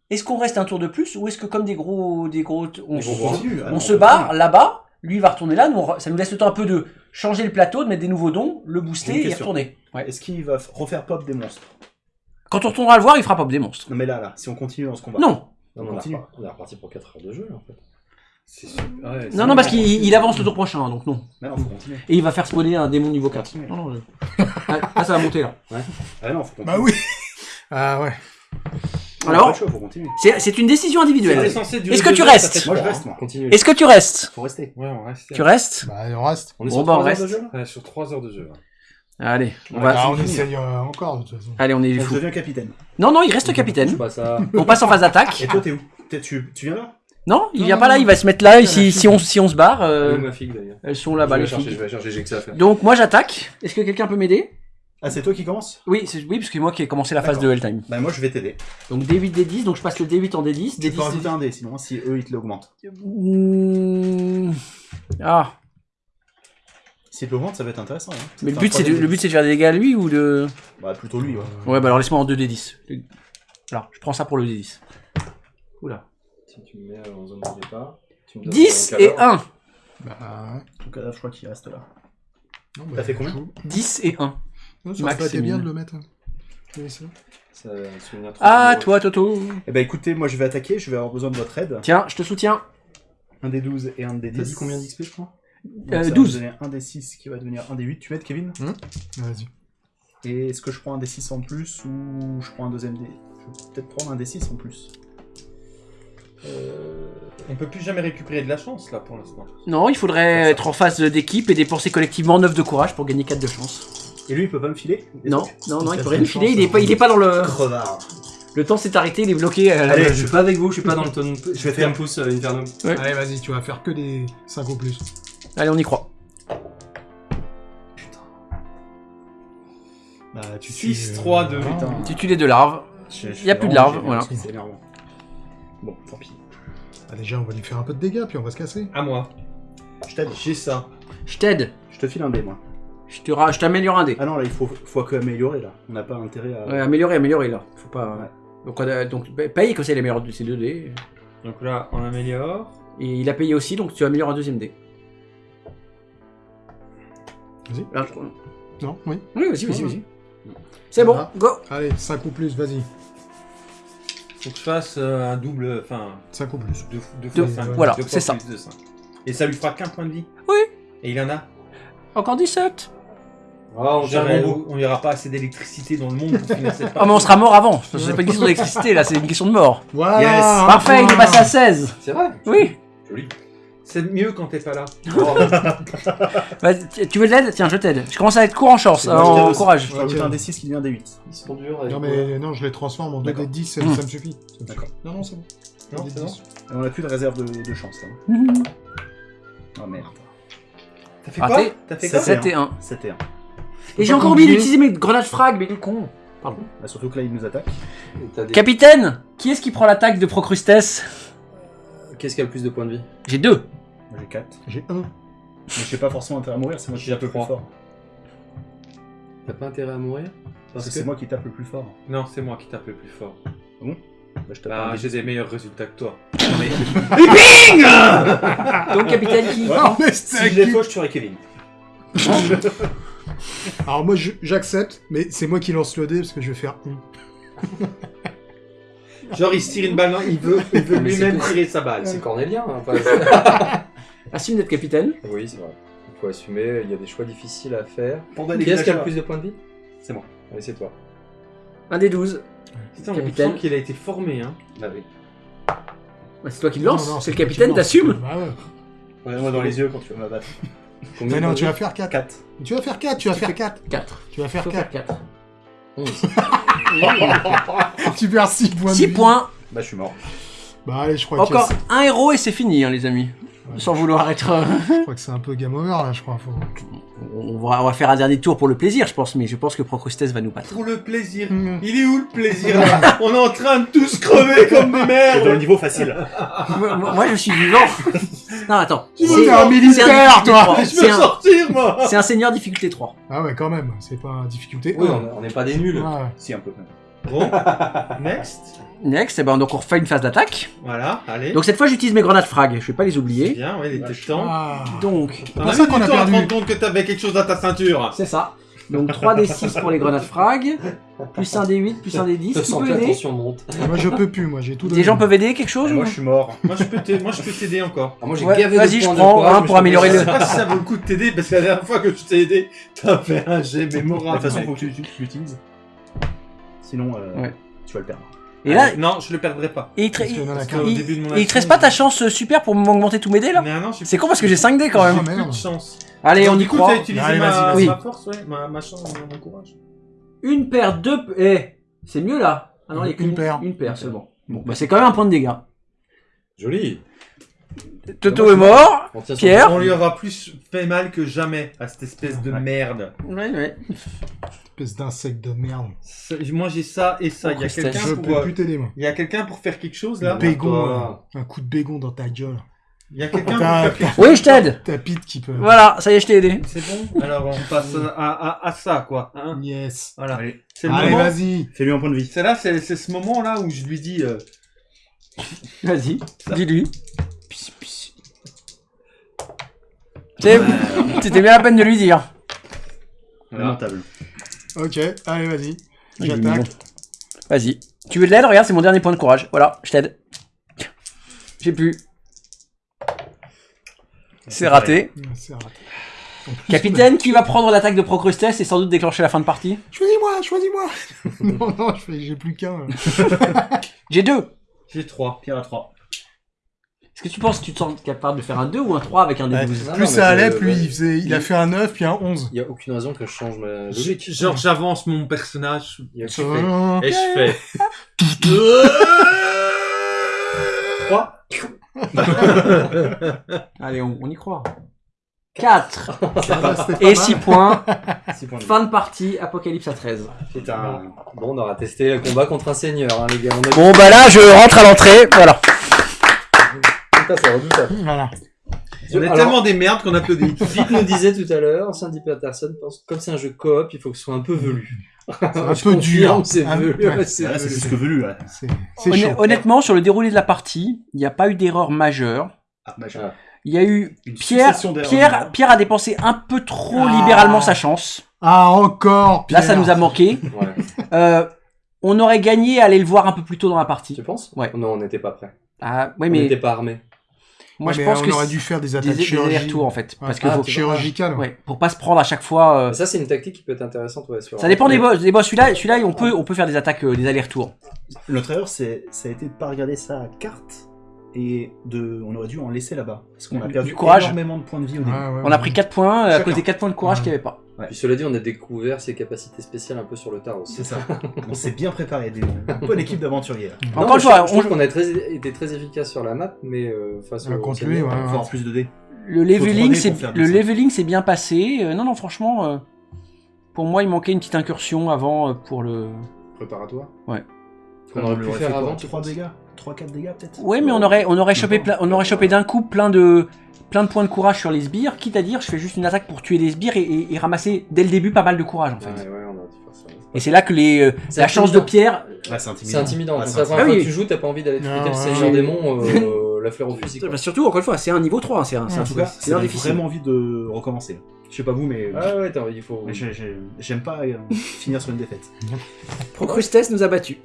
est-ce qu'on reste un tour de plus ou est-ce que comme des gros, des gros, on, Des se- ah on se barre là-bas, lui il va retourner là, nous, ça nous laisse le temps un peu de changer le plateau, de mettre des nouveaux dons, le booster et retourner. Ouais. Est-ce qu'il va refaire pop des monstres Quand on retournera le voir, il fera pop des monstres. Non mais là, là, si on continue dans ce combat. Non, on, est Continue. repar- on est reparti pour 4 heures de jeu, là, en fait. Ouais, non, non, parce qu'il il avance le tour prochain, hein, donc non. Mais non, faut continuer. Et il va faire spawner un démon niveau 4. Continue. Non, non, je- Ah, là, ça va monter là. Ah non, faut continuer. Bah oui. Ah ouais. Alors. C'est une décision individuelle. Est-ce que tu restes Moi je reste, moi. Continue. Est-ce que tu restes Faut rester. hein. Ouais, on reste. Tu restes Bah on reste. On est Bon, sur bah, on 3 heures de reste. jeu, Ouais, sur 3 heures de jeu. ouais. Allez, on Ouais, va. Bah, on essaye euh, encore de toute façon. Allez, on est je fou. deviens capitaine. Non, non, il reste capitaine. On passe en phase d'attaque. Et toi, t'es où? Tu, tu viens là? Non, il vient non, pas là, il va se mettre là. Si, si, on, si on se barre, euh, elles sont Je là-bas, vais les je filles. vais la chercher, j'ai que ça à faire. Donc, moi j'attaque. Est-ce que quelqu'un peut m'aider? Ah, c'est toi qui commence? Oui, c'est- oui, parce que moi qui ai commencé la phase de Helltime. Bah, moi, je vais t'aider. Donc D8, D10, donc je passe le D8 en D10. Tu peux D10, rajouter un dé, sinon, si eux, ils te l'augmentent. Mmh. Ah, Si te l'augmentent, ça va être intéressant. Hein. mais le but, c'est de, le but c'est de faire des dégâts à lui ou de... Bah, plutôt lui, ouais. Ouais, bah alors laisse-moi en 2D10. Alors, je prends ça pour le D10. Oula. Si tu me mets en zone de départ. tu me donnes 10 un et cadavre. 1. Bah, ouais. En tout cas, je crois qu'il reste là. Non, T'as fait combien? chaud. 10 et 1. Non, ça aurait bien de le mettre. hein. Oui, ça. Ça va me souvenir trop Ah, toi, Toto. Eh ben, écoutez, moi, je vais attaquer. Je vais avoir besoin de votre aide. Tiens, je te soutiens. Un des 12 et un des 10. T'as dit combien d'XP, je crois? Donc, Euh, ça va 12. me donner un des 6 qui va devenir un des 8. Tu m'aides, Kevin? Vas-y. Et est-ce que je prends un des 6 en plus ou je prends un deuxième dé Je vais peut-être prendre un des 6 en plus? Euh... On peut plus jamais récupérer de la chance là pour l'instant. Non, il faudrait être en phase d'équipe et dépenser collectivement 9 de courage pour gagner 4 de chance. Et lui, il peut pas me filer Non, non, non, il peut rien me filer, il est hein. pas, il est pas dans le... Crevard. Le temps s'est arrêté, il est bloqué. à la- Allez, je suis pas avec vous, je suis pas dans le ton. Je vais faire un pouce, euh, Inferno. Ouais. Allez, vas-y, tu vas faire que des 5 ou plus. Allez, on y croit. Bah, tu 6, tues, 3, euh, 2. putain. Tu tues les deux larves. Je Y a plus de larves, voilà. C'est énervant. Bon, tant pis. Ah, déjà, on va lui faire un peu de dégâts, puis on va se casser. À moi. Je t'aide. J'ai ça. Je t'aide. Je te file un dé, moi. Je te ra- je t'améliore un dé. Ah non, là, il faut, faut que améliorer, là. On n'a pas intérêt à... Ouais, améliorer, améliorer là. Faut pas. Ouais. Donc, on a- donc paye comme ça il améliore ses deux dés. Donc là, on améliore. Et il a payé aussi, donc tu améliores un deuxième dé. Vas-y. Là, je- Non, oui. Oui, vas-y, vas-y, vas-y. C'est bon, go Allez, 5 ou plus, vas-y. Faut que je fasse euh, un double. Enfin, 5 ou plus. deux, deux Deux- fois 5. voilà, c'est ça. De 5. Et ça lui fera qu'un point de vie. Oui. Et il en a. Encore 17 Ah, on bout. on n'y aura pas assez d'électricité dans le monde pour finir cette Ah, mais on sera mort avant. C'est pas une question d'électricité là, c'est une question de mort. Voilà Yes. Parfait, il est passé à 16. C'est vrai Oui. Joli. C'est mieux quand t'es pas là. Oh, Vas-y, tu- veux de l'aide? Tiens, je t'aide. Je commence à être court en chance, je en courage. Je rajoute Ok. un des 6 qui devient un des 8. Ils sont durs. avec Non, quoi mais non, je les transforme en 2 D'accord. des 10, ça, Mmh. ça me suffit. D'accord. Non, non, c'est bon. Non, Des c'est bon 10. Et on a plus de réserve de, de chance, là. Mhm. Oh merde. T'as fait Raté. quoi T'as fait quoi Sept. 7 et 1. 7 et 1. Et j'ai encore oublié d'utiliser mes grenades frag, mais est con. Bah, surtout que là, il nous attaque. Des- Capitaine Qui est-ce qui prend l'attaque de Procrustes Qu'est-ce qui a le plus de points de vie J'ai deux. J'ai 4. J'ai 1. Mais j'ai pas forcément intérêt à mourir, c'est moi qui tape le plus fort. T'as pas intérêt à mourir Parce que c'est moi qui tape le plus fort. Non, c'est moi qui tape le plus fort. Bah, je tape Bah, un j'ai des meilleurs résultats que toi. Donc, capitaine qui Ouais. Ah, mais Si je faux, je tuerai Kevin. Alors moi, j'accepte, mais c'est moi qui lance le dé parce que je vais faire 1. Genre, il se tire une balle, non, il veut, il veut Mais c'est lui-même tirer sa balle. C'est cornélien. hein, pas- assume d'être capitaine. oui, c'est vrai. Il faut assumer, il y a des choix difficiles à faire. Qui est-ce qui a le plus de points de vie? C'est moi. Allez, c'est toi. Un des 12. Putain, on Capitaine. sent qu'il a été formé, hein. Bah oui. Bah, c'est toi qui le lance. C'est le capitaine, t'assumes Bah ouais. Regarde-moi dans les yeux quand tu vas m'abattre. Combien Mais non, de tu vas faire 4. 4. Tu vas faire 4, tu vas faire 4. 4. Tu vas faire Faut 4. faire 4. de vie 11. Tu perds 6 points de 6 vie. points. Bah, je suis mort. Bah allez, je crois Encore que un héros et c'est fini, hein, les amis. Ouais. Sans vouloir être. euh, je crois que c'est un peu game over là, je crois. Faut... on, va, on va faire un dernier tour pour le plaisir, je pense, mais je pense que Procrustes va nous battre. Pour le plaisir. Mm. Il est où le plaisir là On est en train de tous crever comme des C'est dans merdes le niveau facile. moi, je suis vivant. non, attends. T'es C'est- un militaire, toi. difficulté Je veux C'est un, sortir, moi c'est un seigneur difficulté 3. Ah ouais, quand même, c'est pas difficulté. Oui, un. on n'est pas des nuls. Ouais. Si, un peu. Bon, next. Next, eh ben, donc on refait une phase d'attaque. Voilà, allez. Donc cette fois, j'utilise mes grenades frag. Je vais pas les C'est oublier. bien, ouais, il était temps. Ah. Donc, T'en pour as ça qu'on a perdu. rendre compte que t'avais quelque chose dans ta ceinture. c'est ça. Donc 3d6 pour les grenades frag. Plus 1 d8, plus 1 d10. Je Qui sens peut que la aider tension monte. Moi je peux plus, moi j'ai tout donné. Des gens peuvent aider quelque chose ou- moi, je suis mort. Moi, je peux t'aider- moi, je peux t'aider encore. Ah, moi, j'ai Ouais, gavé vas-y, de je de prends un mais pour je améliorer Je le- sais pas si ça vaut le coup de t'aider parce que la dernière fois que je t'ai aidé, t'as fait un jet De mémorable. toute façon, faut que tu, tu l'utilises. Sinon, euh, Ouais. tu vas le perdre. Et là, Allez, non, je le perdrai pas. et il, te- Parce il- début de mon il reste pas ta chance euh, super pour m'augmenter tous mes dés là non, j'ai C'est con parce que j'ai 5 dés quand j'ai même. Ah, plus de chance. Allez, Donc, on y du coup, croit. t'as utilisé Allez, ma, vas-y. ma force, ouais, ma, ma chance, mon courage. Une paire, deux. Eh, c'est mieux là. Ah non, il y a Une qu'une paire. Une paire seulement. Bon, bah c'est quand même un point de dégâts. Joli. Toto est mort. On Pierre On lui aura plus fait mal que jamais à cette espèce de merde. Ouais, ouais. Espèce d'insecte de merde. Moi j'ai ça et ça. Il y a quelqu'un Je pour, peux euh, plus t'aider, moi. il y a quelqu'un pour faire quelque chose là? Bégon, euh, un coup de bégon dans ta gueule. Il y a quelqu'un pour T'as- faire quelque chose. Oui, je t'aide. T'as Pete qui peut. Voilà, ça y est, je t'ai aidé. C'est bon? Alors on passe à, à, à ça quoi. hein? Yes. voilà. Allez, vas-y. fais-lui un point de vie. C'est là, c'est c'est ce moment là où je lui dis. euh, Vas-y, dis-lui. C'est- C'était bien la peine de lui dire. Lamentable. Ok, allez, vas-y. Est J'attaque. Vas-y. Tu veux de l'aide? Regarde, c'est mon dernier point de courage. Voilà, je t'aide. J'ai plus. C'est raté. Raté. Capitaine, qui va prendre l'attaque de Procrustes et sans doute déclencher la fin de partie Choisis-moi, choisis-moi. non, non, j'ai plus qu'un. J'ai deux. J'ai trois. Pierre à 3. Est-ce que tu penses que tu te sens capable de faire un 2 ou un 3 avec un Ouais, D12 Non, plus non, ça allait, plus ouais. il, faisait, il a fait un 9 puis un 11. Il y a aucune raison que je change ma logique. Genre j'avance mon personnage Il y a et je fais. Et je fais. 3. Allez, on, on y croit. 4 Ça va, c'était pas et mal. 6 points. 6 points de vie. Fin de partie, Apocalypse à 13. Putain. Bon, on aura testé le combat contre un seigneur, hein, les gars. On a Bon, bah là, je rentre à l'entrée. Voilà. Putain, c'est redoutable. Voilà. On est Alors- tellement des merdes qu'on applaudit. Pete nous disait tout à l'heure, Sandy Patterson pense que comme c'est un jeu coop, il faut que ce soit un peu velu. Un peu dur. C'est Ah, velu. ouais. c'est Là, c'est velu. plus que velu, là. C'est c'est Honn- chaud. honnêtement, sur le déroulé de la partie, il n'y a pas eu d'erreur majeure. Ah, bah, Ah. Il y a eu Une Pierre, succession d'erreurs Pierre. Pierre a dépensé un peu trop Ah. libéralement sa chance. Ah, encore Là, ça Pierre. nous a manqué. Ouais. Euh, on aurait gagné à aller le voir un peu plus tôt dans la partie. Tu penses? Ouais. Non, on n'était pas prêt. Ah, ouais, On mais n'était pas armés. Moi, Ouais, je pense on que aurait dû faire des attaques des en fait, parce que Ah, faut, ouais, pour pas se prendre à chaque fois. euh, Ça, c'est une tactique qui peut être intéressante. Ouais, sur Ça dépend des boss. Des boss, celui-là, celui-là, on peut, on peut faire des attaques, euh, des allers-retours. Notre erreur, c'est, ça a été de pas regarder sa carte et de, on aurait dû en laisser là-bas. Parce qu'on a Du perdu courage. énormément de points de vie au Ouais, début. ouais, On a pris 4 points à cause des 4 points de courage Ouais. qu'il n'y avait pas. Puis cela dit, on a découvert ses capacités spéciales un peu sur le tard aussi. C'est ça. on s'est bien préparé. Des, une bonne équipe d'aventuriers. Encore une fois, je on- trouve qu'on a très, été très efficace sur la map, mais euh, face au Faut avoir plus de dés. Le leveling, 3D c'est le leveling s'est bien passé. Euh, non, non, franchement, euh, pour moi, il manquait une petite incursion avant euh, pour le. préparatoire. Ouais. Qu'on aurait pu faire avant. 3 dégâts 3-4 dégâts peut-être? Ouais, mais on aurait, on aurait chopé, on aurait chopé d'un coup plein de, plein de points de courage sur les sbires. Quitte à dire, je fais juste une attaque pour tuer les sbires et, et- et ramasser dès le début pas mal de courage en fait. Ouais, ouais, on aurait dû faire ça. Et c'est là que les, euh, la chance de. Pierre. Ouais, c'est intimidant. C'est intimidant. Ah, la première Ah fois oui. que tu joues, t'as pas envie d'aller friter le ouais, seigneur ouais. démon, euh, la fleur au fusil. quoi. Bah, surtout, encore une fois, c'est un niveau 3, c'est un, c'est un En tout cas, c'est vraiment envie de recommencer. Je sais pas vous, mais Ah ouais, il faut. j'aime pas euh, finir sur une défaite. Procrustes nous a battus.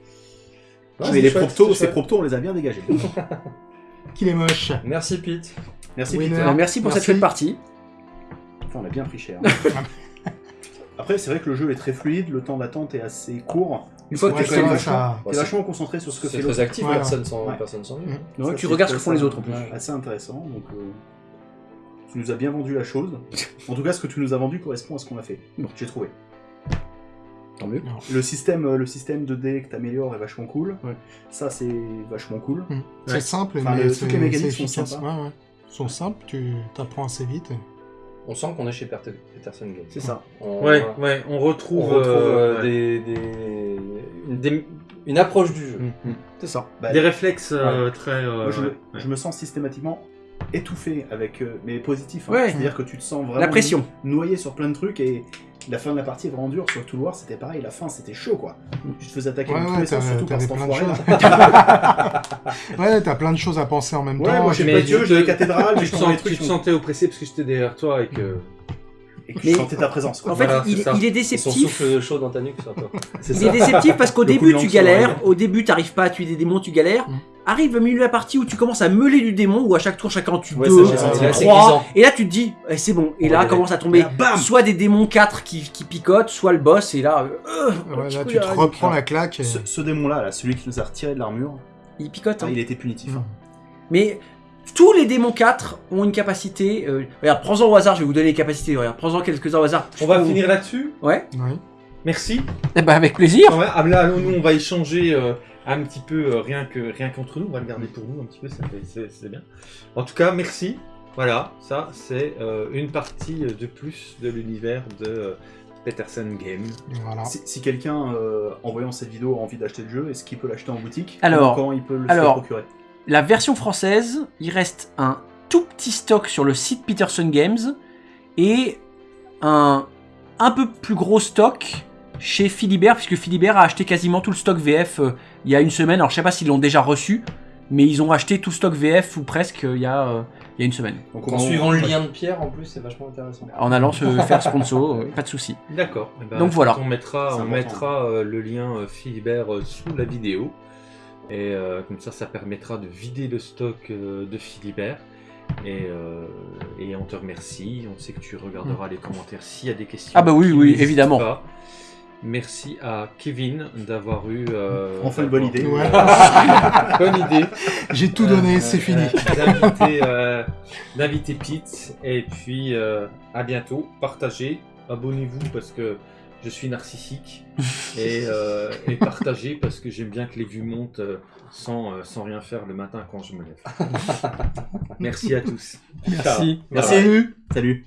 Non, mais c'est les proptos, c'est ces proptos, on les a bien dégagés. Qu'il est moche. Merci Pete. Merci Winner. Peter. Alors, merci pour cette Merci. chouette partie. Enfin, on a bien pris cher. Après, c'est vrai que le jeu est très fluide, le temps d'attente est assez court. Une fois que Ouais, tu va, vachement- ça- T'es vachement concentré sur ce que C'est fait très l'autre. actif, Ouais. personne sans Ouais. personne sans. Ouais, Ça, tu c'est regardes ce que font les autres en plus. Ouais. Assez intéressant, donc euh, tu nous as bien vendu la chose. En tout cas, ce que tu nous as vendu correspond à ce qu'on a fait. Bon, j'ai trouvé. Tant mieux. Le système, euh, le système de dés que t'améliores est vachement cool. Ouais. Ça, c'est vachement cool. Mm. Ouais. C'est simple, Enfin, mais le- toutes les mécaniques sont sympas. Ouais. Ils sont simples, tu t'apprends assez vite. On sent qu'on est chez Peterson Games. C'est ça. On, Ouais, ouais, on on retrouve. euh, ouais. des, des- une, des- une approche du jeu. C'est ça. Bah, Des réflexes euh, très. euh, moi, je, me- ouais. je me sens systématiquement étouffé avec, euh, mais positif. hein. Ouais. C'est-à-dire que tu te sens vraiment La pression. noyé sur plein de trucs et la fin de la partie est vraiment dure. Sur tout War, c'était pareil. La fin, c'était chaud quoi. Tu te faisais attaquer Ouais, dans tous ouais, les surtout par cet plein de enfoiré. choses. ouais, t'as plein de choses à penser en même Ouais, temps. moi j'ai pas tu Dieu, j'ai les cathédrales, mais Tu je te, sens- tu sentais oppressé parce que j'étais derrière toi et que. et que Mais- je sentais ta présence. Quoi. En fait, Voilà, il, est Son déceptif. souffle chaud dans ta nuque sur toi. C'est Il ça. est déceptif parce qu'au début tu galères, au début t'arrives pas à tuer des démons, tu galères. Mm. Arrive au milieu de la partie où tu commences à meuler du démon, où à chaque tour chacun tue Ouais, deux, ça, trois, et là tu te dis, eh, c'est bon. Et On là va commence à tomber là, bam soit des démons 4 qui, qui picotent, soit le boss, et là, euh, Ouais, là, tu te reprends la claque. et- Ce, ce démon-là, là, celui qui nous a retiré de l'armure, il picote. hein. ah, il était punitif. Mm. hein. Mais tous les démons 4 ont une capacité. euh, regarde, prends-en au hasard, je vais vous donner les capacités. Regarde, prends-en quelques-uns au hasard. On va Je- finir là-dessus? Ouais. Merci. Eh ben, avec plaisir. Ah ouais, ah, là, nous, on va échanger euh, un petit peu euh, rien que rien qu'entre nous. On va le garder pour nous un petit peu, ça fait- c'est c'est bien. En tout cas, merci. Voilà, ça c'est euh, une partie de plus de l'univers de euh, Peterson Game. Voilà. Si, si quelqu'un, euh, en voyant cette vidéo, a envie d'acheter le jeu, est-ce qu'il peut l'acheter en boutique Alors- Comment il peut le alors- se procurer? La version française, il reste un tout petit stock sur le site Peterson Games et un un peu plus gros stock chez Philibert, puisque Philibert a acheté quasiment tout le stock VF euh, il y a une semaine. Alors je sais pas s'ils l'ont déjà reçu, mais ils ont acheté tout stock VF ou presque euh, il y a, euh, il y a une semaine. Donc, En on- suivant le lien de Pierre, en plus, c'est vachement intéressant. En allant se faire sponsor, euh, pas de souci. D'accord. Eh ben, Donc voilà. On mettra, on euh, le lien euh, Philibert euh, sous la vidéo. Et euh, comme ça, ça permettra de vider le stock euh, de Philibert. Et, euh, et on te remercie. On sait que tu regarderas les commentaires s'il y a des questions. Ah bah oui, oui, évidemment. pas. Merci à Kevin d'avoir eu. euh, Enfin, une bonne idée. Ouais. bonne idée. J'ai tout donné, Euh, c'est fini. euh, D'inviter euh, Pete. Et puis euh, à bientôt. Partagez. Abonnez-vous parce que je suis narcissique. et, euh, et partagez parce que j'aime bien que les vues montent sans, sans rien faire le matin quand je me lève. Merci à tous. Merci. Ciao. Merci. Salut.